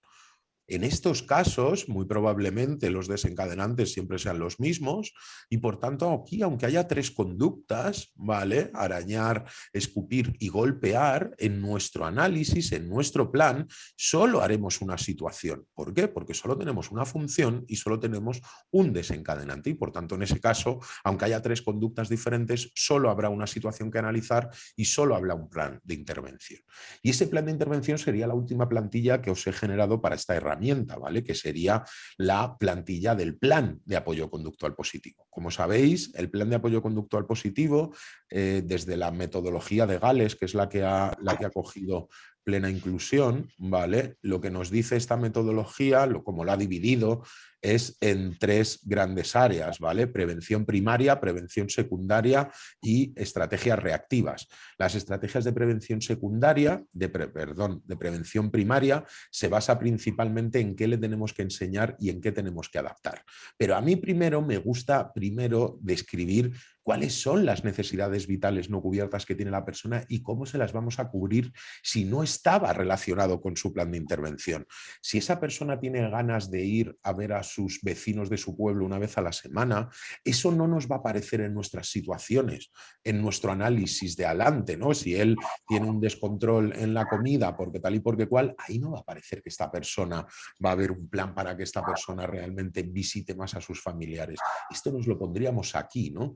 En estos casos, muy probablemente los desencadenantes siempre sean los mismos y por tanto aquí, aunque haya tres conductas, ¿vale? Arañar, escupir y golpear, en nuestro análisis, en nuestro plan, solo haremos una situación. ¿Por qué? Porque solo tenemos una función y solo tenemos un desencadenante y por tanto en ese caso, aunque haya tres conductas diferentes, solo habrá una situación que analizar y solo habrá un plan de intervención. Y ese plan de intervención sería la última plantilla que os he generado para esta herramienta ¿vale? que sería la plantilla del plan de apoyo conductual positivo. Como sabéis, el plan de apoyo conductual positivo, eh, desde la metodología de Gales, que es la que ha, la que ha cogido plena inclusión, ¿vale? Lo que nos dice esta metodología, lo, como la ha dividido, es en tres grandes áreas, ¿vale? Prevención primaria, prevención secundaria y estrategias reactivas. Las estrategias de prevención secundaria, de perdón, de prevención primaria, se basa principalmente en qué le tenemos que enseñar y en qué tenemos que adaptar. Pero a mí primero me gusta primero describir cuáles son las necesidades vitales no cubiertas que tiene la persona y cómo se las vamos a cubrir si no estaba relacionado con su plan de intervención. Si esa persona tiene ganas de ir a ver a sus vecinos de su pueblo una vez a la semana, eso no nos va a aparecer en nuestras situaciones, en nuestro análisis de adelante, ¿no? Si él tiene un descontrol en la comida porque tal y porque cual, ahí no va a aparecer que esta persona va a haber un plan para que esta persona realmente visite más a sus familiares. Esto nos lo pondríamos aquí, ¿no?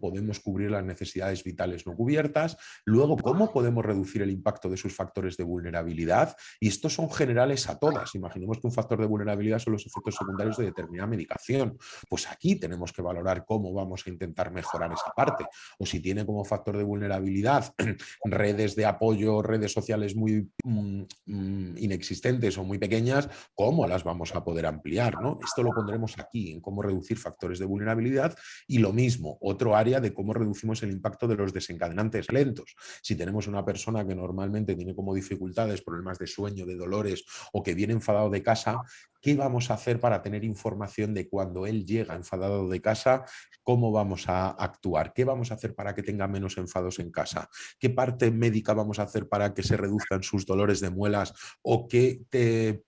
Podemos cubrir las necesidades vitales no cubiertas, luego cómo podemos reducir el impacto de sus factores de vulnerabilidad y estos son generales a todas. Imaginemos que un factor de vulnerabilidad son los efectos secundarios de determinada medicación. Pues aquí tenemos que valorar cómo vamos a intentar mejorar esa parte. O si tiene como factor de vulnerabilidad redes de apoyo, redes sociales muy mm, mm, inexistentes o muy pequeñas, cómo las vamos a poder ampliar. ¿no? Esto lo pondremos aquí, en cómo reducir factores de vulnerabilidad y lo mismo, otro área de cómo reducimos el impacto de los desencadenantes lentos. Si tenemos una persona que normalmente tiene como dificultades, problemas de sueño, de dolores o que viene enfadado de casa, ¿qué vamos a hacer para tener información de cuando él llega enfadado de casa, cómo vamos a actuar, qué vamos a hacer para que tenga menos enfados en casa, qué parte médica vamos a hacer para que se reduzcan sus dolores de muelas o qué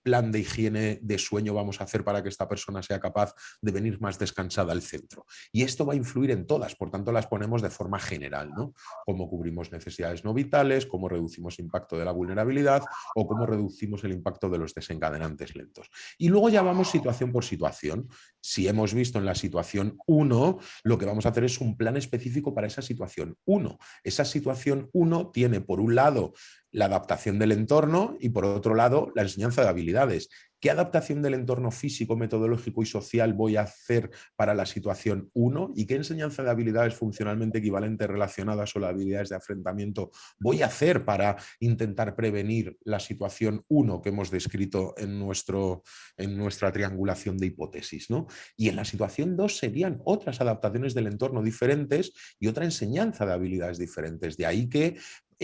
plan de higiene de sueño vamos a hacer para que esta persona sea capaz de venir más descansada al centro. Y esto va a influir en por tanto las ponemos de forma general, ¿no? Cómo cubrimos necesidades no vitales, cómo reducimos impacto de la vulnerabilidad o cómo reducimos el impacto de los desencadenantes lentos. Y luego ya vamos situación por situación. Si hemos visto en la situación 1, lo que vamos a hacer es un plan específico para esa situación 1. Esa situación 1 tiene por un lado la adaptación del entorno y por otro lado la enseñanza de habilidades. ¿Qué adaptación del entorno físico, metodológico y social voy a hacer para la situación 1? ¿Y qué enseñanza de habilidades funcionalmente equivalentes relacionadas o las habilidades de enfrentamiento voy a hacer para intentar prevenir la situación 1 que hemos descrito en, nuestro, en nuestra triangulación de hipótesis? ¿no? Y en la situación 2 serían otras adaptaciones del entorno diferentes y otra enseñanza de habilidades diferentes. De ahí que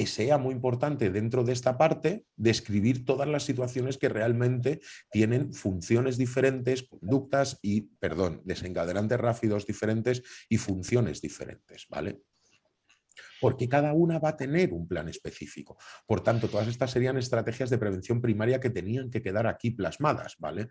sea muy importante dentro de esta parte describir todas las situaciones que realmente tienen funciones diferentes, conductas y, perdón, desencadenantes rápidos diferentes y funciones diferentes, ¿vale? porque cada una va a tener un plan específico. Por tanto, todas estas serían estrategias de prevención primaria que tenían que quedar aquí plasmadas. ¿vale?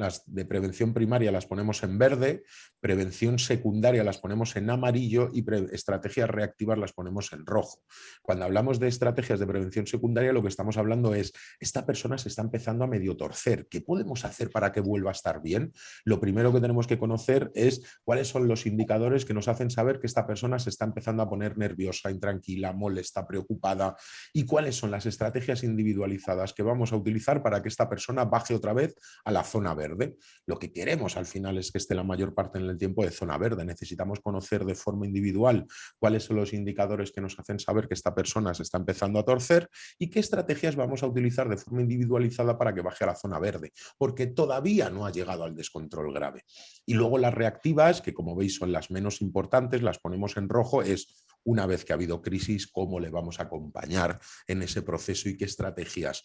Las de prevención primaria las ponemos en verde, prevención secundaria las ponemos en amarillo y estrategias reactivas las ponemos en rojo. Cuando hablamos de estrategias de prevención secundaria lo que estamos hablando es, esta persona se está empezando a medio torcer, ¿qué podemos hacer para que vuelva a estar bien? Lo primero que tenemos que conocer es cuáles son los indicadores que nos hacen saber que esta persona se está empezando a poner nerviosa, intranquila, molesta, preocupada y cuáles son las estrategias individualizadas que vamos a utilizar para que esta persona baje otra vez a la zona verde. Lo que queremos al final es que esté la mayor parte en el tiempo de zona verde. Necesitamos conocer de forma individual cuáles son los indicadores que nos hacen saber que esta persona se está empezando a torcer y qué estrategias vamos a utilizar de forma individualizada para que baje a la zona verde, porque todavía no ha llegado al descontrol grave. Y luego las reactivas, que como veis son las menos importantes, las ponemos en rojo, es una vez que ha habido crisis, cómo le vamos a acompañar en ese proceso y qué estrategias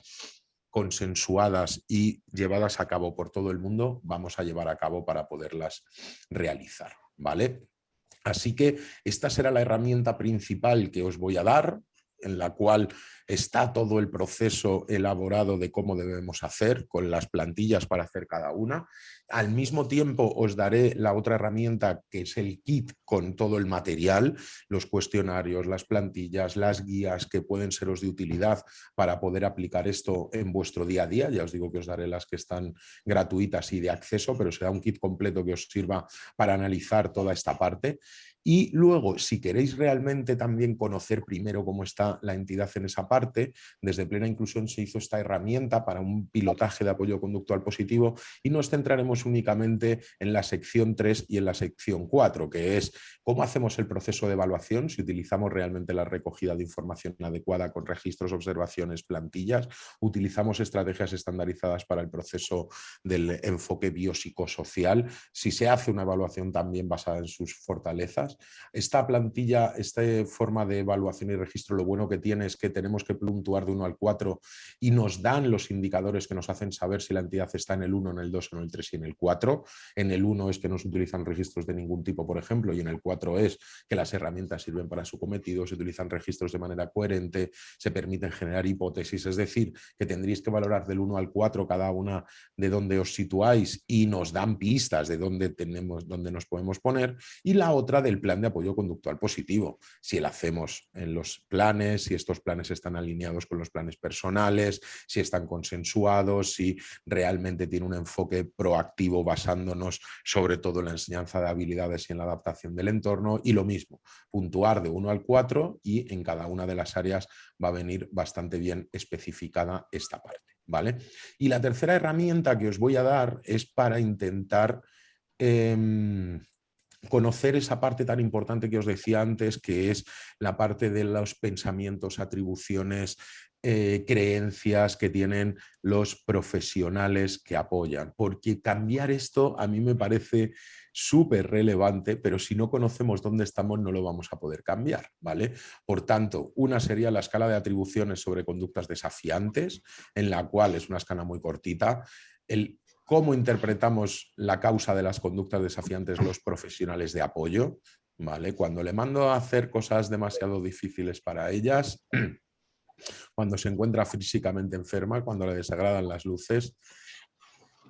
consensuadas y llevadas a cabo por todo el mundo, vamos a llevar a cabo para poderlas realizar. ¿vale? Así que esta será la herramienta principal que os voy a dar, en la cual está todo el proceso elaborado de cómo debemos hacer, con las plantillas para hacer cada una. Al mismo tiempo os daré la otra herramienta que es el kit con todo el material, los cuestionarios, las plantillas, las guías que pueden seros de utilidad para poder aplicar esto en vuestro día a día. Ya os digo que os daré las que están gratuitas y de acceso, pero será un kit completo que os sirva para analizar toda esta parte. Y luego, si queréis realmente también conocer primero cómo está la entidad en esa parte, desde Plena Inclusión se hizo esta herramienta para un pilotaje de apoyo conductual positivo y nos centraremos únicamente en la sección 3 y en la sección 4, que es cómo hacemos el proceso de evaluación, si utilizamos realmente la recogida de información adecuada con registros, observaciones, plantillas, utilizamos estrategias estandarizadas para el proceso del enfoque biopsicosocial, si se hace una evaluación también basada en sus fortalezas, esta plantilla, esta forma de evaluación y registro, lo bueno que tiene es que tenemos que puntuar de 1 al 4 y nos dan los indicadores que nos hacen saber si la entidad está en el 1, en el 2, en el 3 y en el 4. En el 1 es que no se utilizan registros de ningún tipo, por ejemplo, y en el 4 es que las herramientas sirven para su cometido, se utilizan registros de manera coherente, se permiten generar hipótesis, es decir, que tendréis que valorar del 1 al 4 cada una de dónde os situáis y nos dan pistas de dónde, tenemos, dónde nos podemos poner, y la otra del plan de apoyo conductual positivo. Si lo hacemos en los planes, si estos planes están alineados con los planes personales, si están consensuados, si realmente tiene un enfoque proactivo basándonos sobre todo en la enseñanza de habilidades y en la adaptación del entorno. Y lo mismo, puntuar de 1 al 4 y en cada una de las áreas va a venir bastante bien especificada esta parte. ¿vale? Y la tercera herramienta que os voy a dar es para intentar em, conocer esa parte tan importante que os decía antes, que es la parte de los pensamientos, atribuciones, eh, creencias que tienen los profesionales que apoyan. Porque cambiar esto a mí me parece súper relevante, pero si no conocemos dónde estamos no lo vamos a poder cambiar. ¿vale? Por tanto, una sería la escala de atribuciones sobre conductas desafiantes, en la cual es una escala muy cortita. El cómo interpretamos la causa de las conductas desafiantes los profesionales de apoyo, ¿vale? Cuando le mando a hacer cosas demasiado difíciles para ellas, cuando se encuentra físicamente enferma, cuando le desagradan las luces,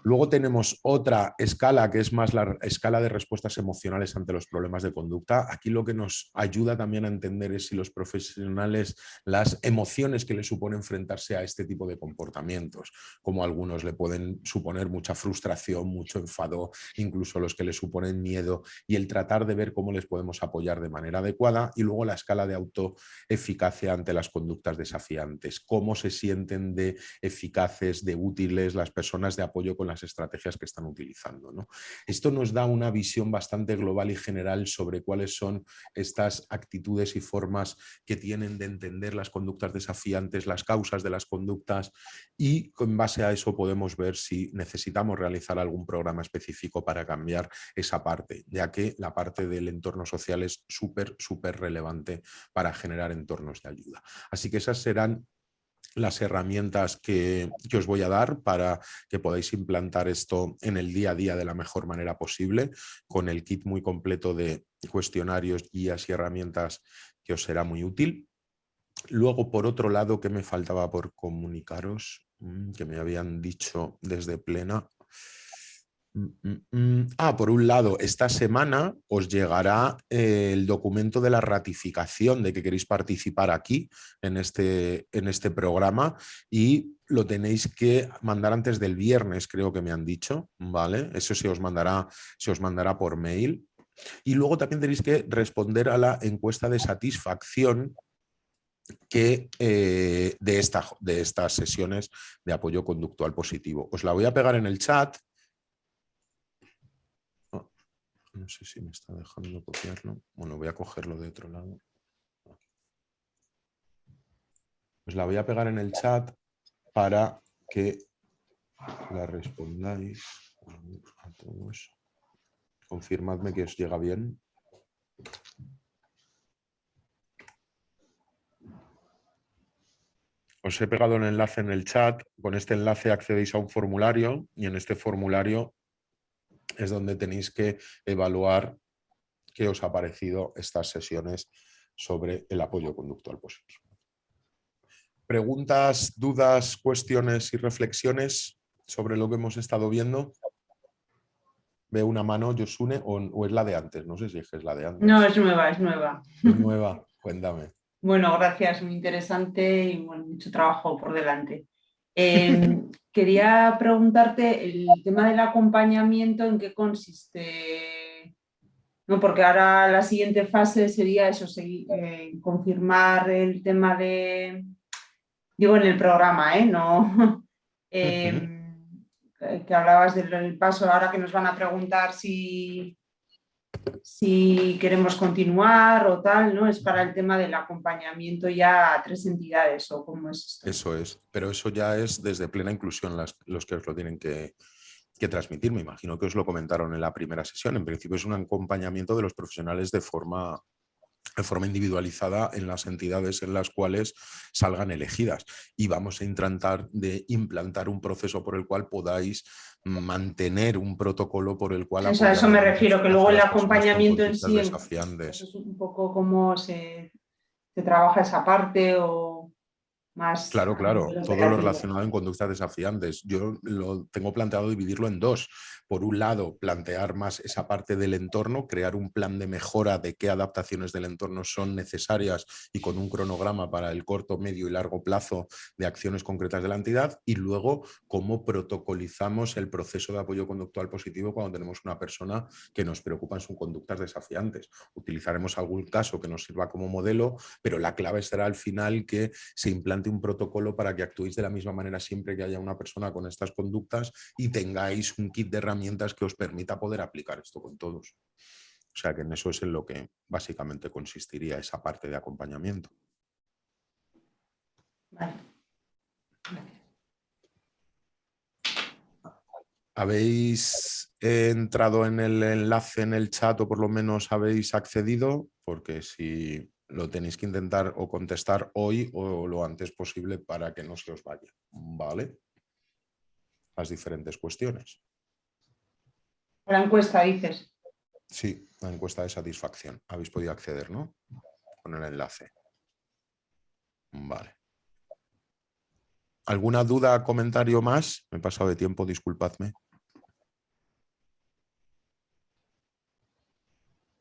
Luego tenemos otra escala que es más la escala de respuestas emocionales ante los problemas de conducta. Aquí lo que nos ayuda también a entender es si los profesionales, las emociones que le supone enfrentarse a este tipo de comportamientos, como algunos le pueden suponer mucha frustración, mucho enfado, incluso los que le suponen miedo y el tratar de ver cómo les podemos apoyar de manera adecuada y luego la escala de autoeficacia ante las conductas desafiantes, cómo se sienten de eficaces, de útiles las personas de apoyo con las estrategias que están utilizando. ¿no? Esto nos da una visión bastante global y general sobre cuáles son estas actitudes y formas que tienen de entender las conductas desafiantes, las causas de las conductas y en base a eso podemos ver si necesitamos realizar algún programa específico para cambiar esa parte, ya que la parte del entorno social es súper, súper relevante para generar entornos de ayuda. Así que esas serán las herramientas que, os voy a dar para que podáis implantar esto en el día a día de la mejor manera posible, con el kit muy completo de cuestionarios, guías y herramientas que os será muy útil. Luego, por otro lado, ¿qué me faltaba por comunicaros? Mm, que me habían dicho desde plena. Mm, mm, mm. Ah, por un lado, esta semana os llegará eh, el documento de la ratificación de que queréis participar aquí en este, en este programa y lo tenéis que mandar antes del viernes, creo que me han dicho, ¿vale? Eso se os mandará, se os mandará por mail. Y luego también tenéis que responder a la encuesta de satisfacción que, eh, de, esta, de estas sesiones de apoyo conductual positivo. Os la voy a pegar en el chat No sé si me está dejando copiarlo. Bueno, voy a cogerlo de otro lado. Pues la voy a pegar en el chat para que la respondáis a todos. Confirmadme que os llega bien. Os he pegado un enlace en el chat. Con este enlace accedéis a un formulario y en este formulario es donde tenéis que evaluar qué os ha parecido estas sesiones sobre el apoyo conductual positivo. ¿Preguntas, dudas, cuestiones y reflexiones sobre lo que hemos estado viendo? Veo una mano, Josune, o, o es la de antes, no sé si es la de antes. No, es nueva, es nueva. Es nueva, cuéntame. Bueno, gracias, muy interesante y mucho trabajo por delante. Em, quería preguntarte el tema del acompañamiento, ¿en qué consiste? No, porque ahora la siguiente fase sería eso, eh, confirmar el tema de, digo en el programa, ¿eh? No, em, que hablabas del paso, ahora que nos van a preguntar si, si queremos continuar o tal, ¿no? Es para el tema del acompañamiento ya a tres entidades o cómo es. Eso es, pero eso ya es desde plena inclusión los que os lo tienen que, que transmitir. Me imagino que os lo comentaron en la primera sesión. En principio es un acompañamiento de los profesionales de forma de forma individualizada en las entidades en las cuales salgan elegidas. Y vamos a intentar de implantar un proceso por el cual podáis mantener un protocolo por el cual... a eso me refiero, que luego el acompañamiento en sí es un poco cómo se, se trabaja esa parte o más... Claro, claro, todo lo relacionado en conductas desafiantes. Yo lo tengo planteado dividirlo en dos por un lado, plantear más esa parte del entorno, crear un plan de mejora de qué adaptaciones del entorno son necesarias y con un cronograma para el corto, medio y largo plazo de acciones concretas de la entidad y luego cómo protocolizamos el proceso de apoyo conductual positivo cuando tenemos una persona que nos preocupa en sus conductas desafiantes. Utilizaremos algún caso que nos sirva como modelo, pero la clave será al final que se implante un protocolo para que actuéis de la misma manera siempre que haya una persona con estas conductas y tengáis un kit de herramientas que os permita poder aplicar esto con todos. O sea que en eso es en lo que básicamente consistiría esa parte de acompañamiento. ¿Habéis entrado en el enlace en el chat o por lo menos habéis accedido? Porque si lo tenéis que intentar o contestar hoy o lo antes posible para que no se os vaya. ¿Vale? las diferentes cuestiones. La encuesta, dices. Sí, la encuesta de satisfacción. Habéis podido acceder, ¿no? Con el enlace. Vale. ¿Alguna duda, comentario más? Me he pasado de tiempo, disculpadme.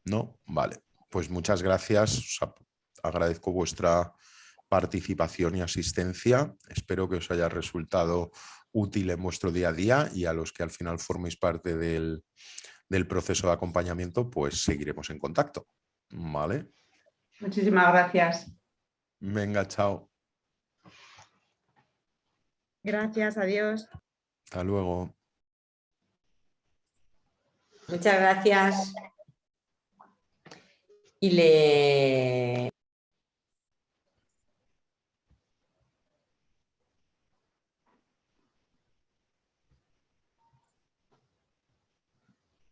¿No? Vale. Pues muchas gracias. Os agradezco vuestra participación y asistencia. Espero que os haya resultado útil en vuestro día a día y a los que al final forméis parte del, del proceso de acompañamiento, pues seguiremos en contacto. ¿Vale? Muchísimas gracias. Venga, chao. Gracias, adiós. Hasta luego. Muchas gracias. Y le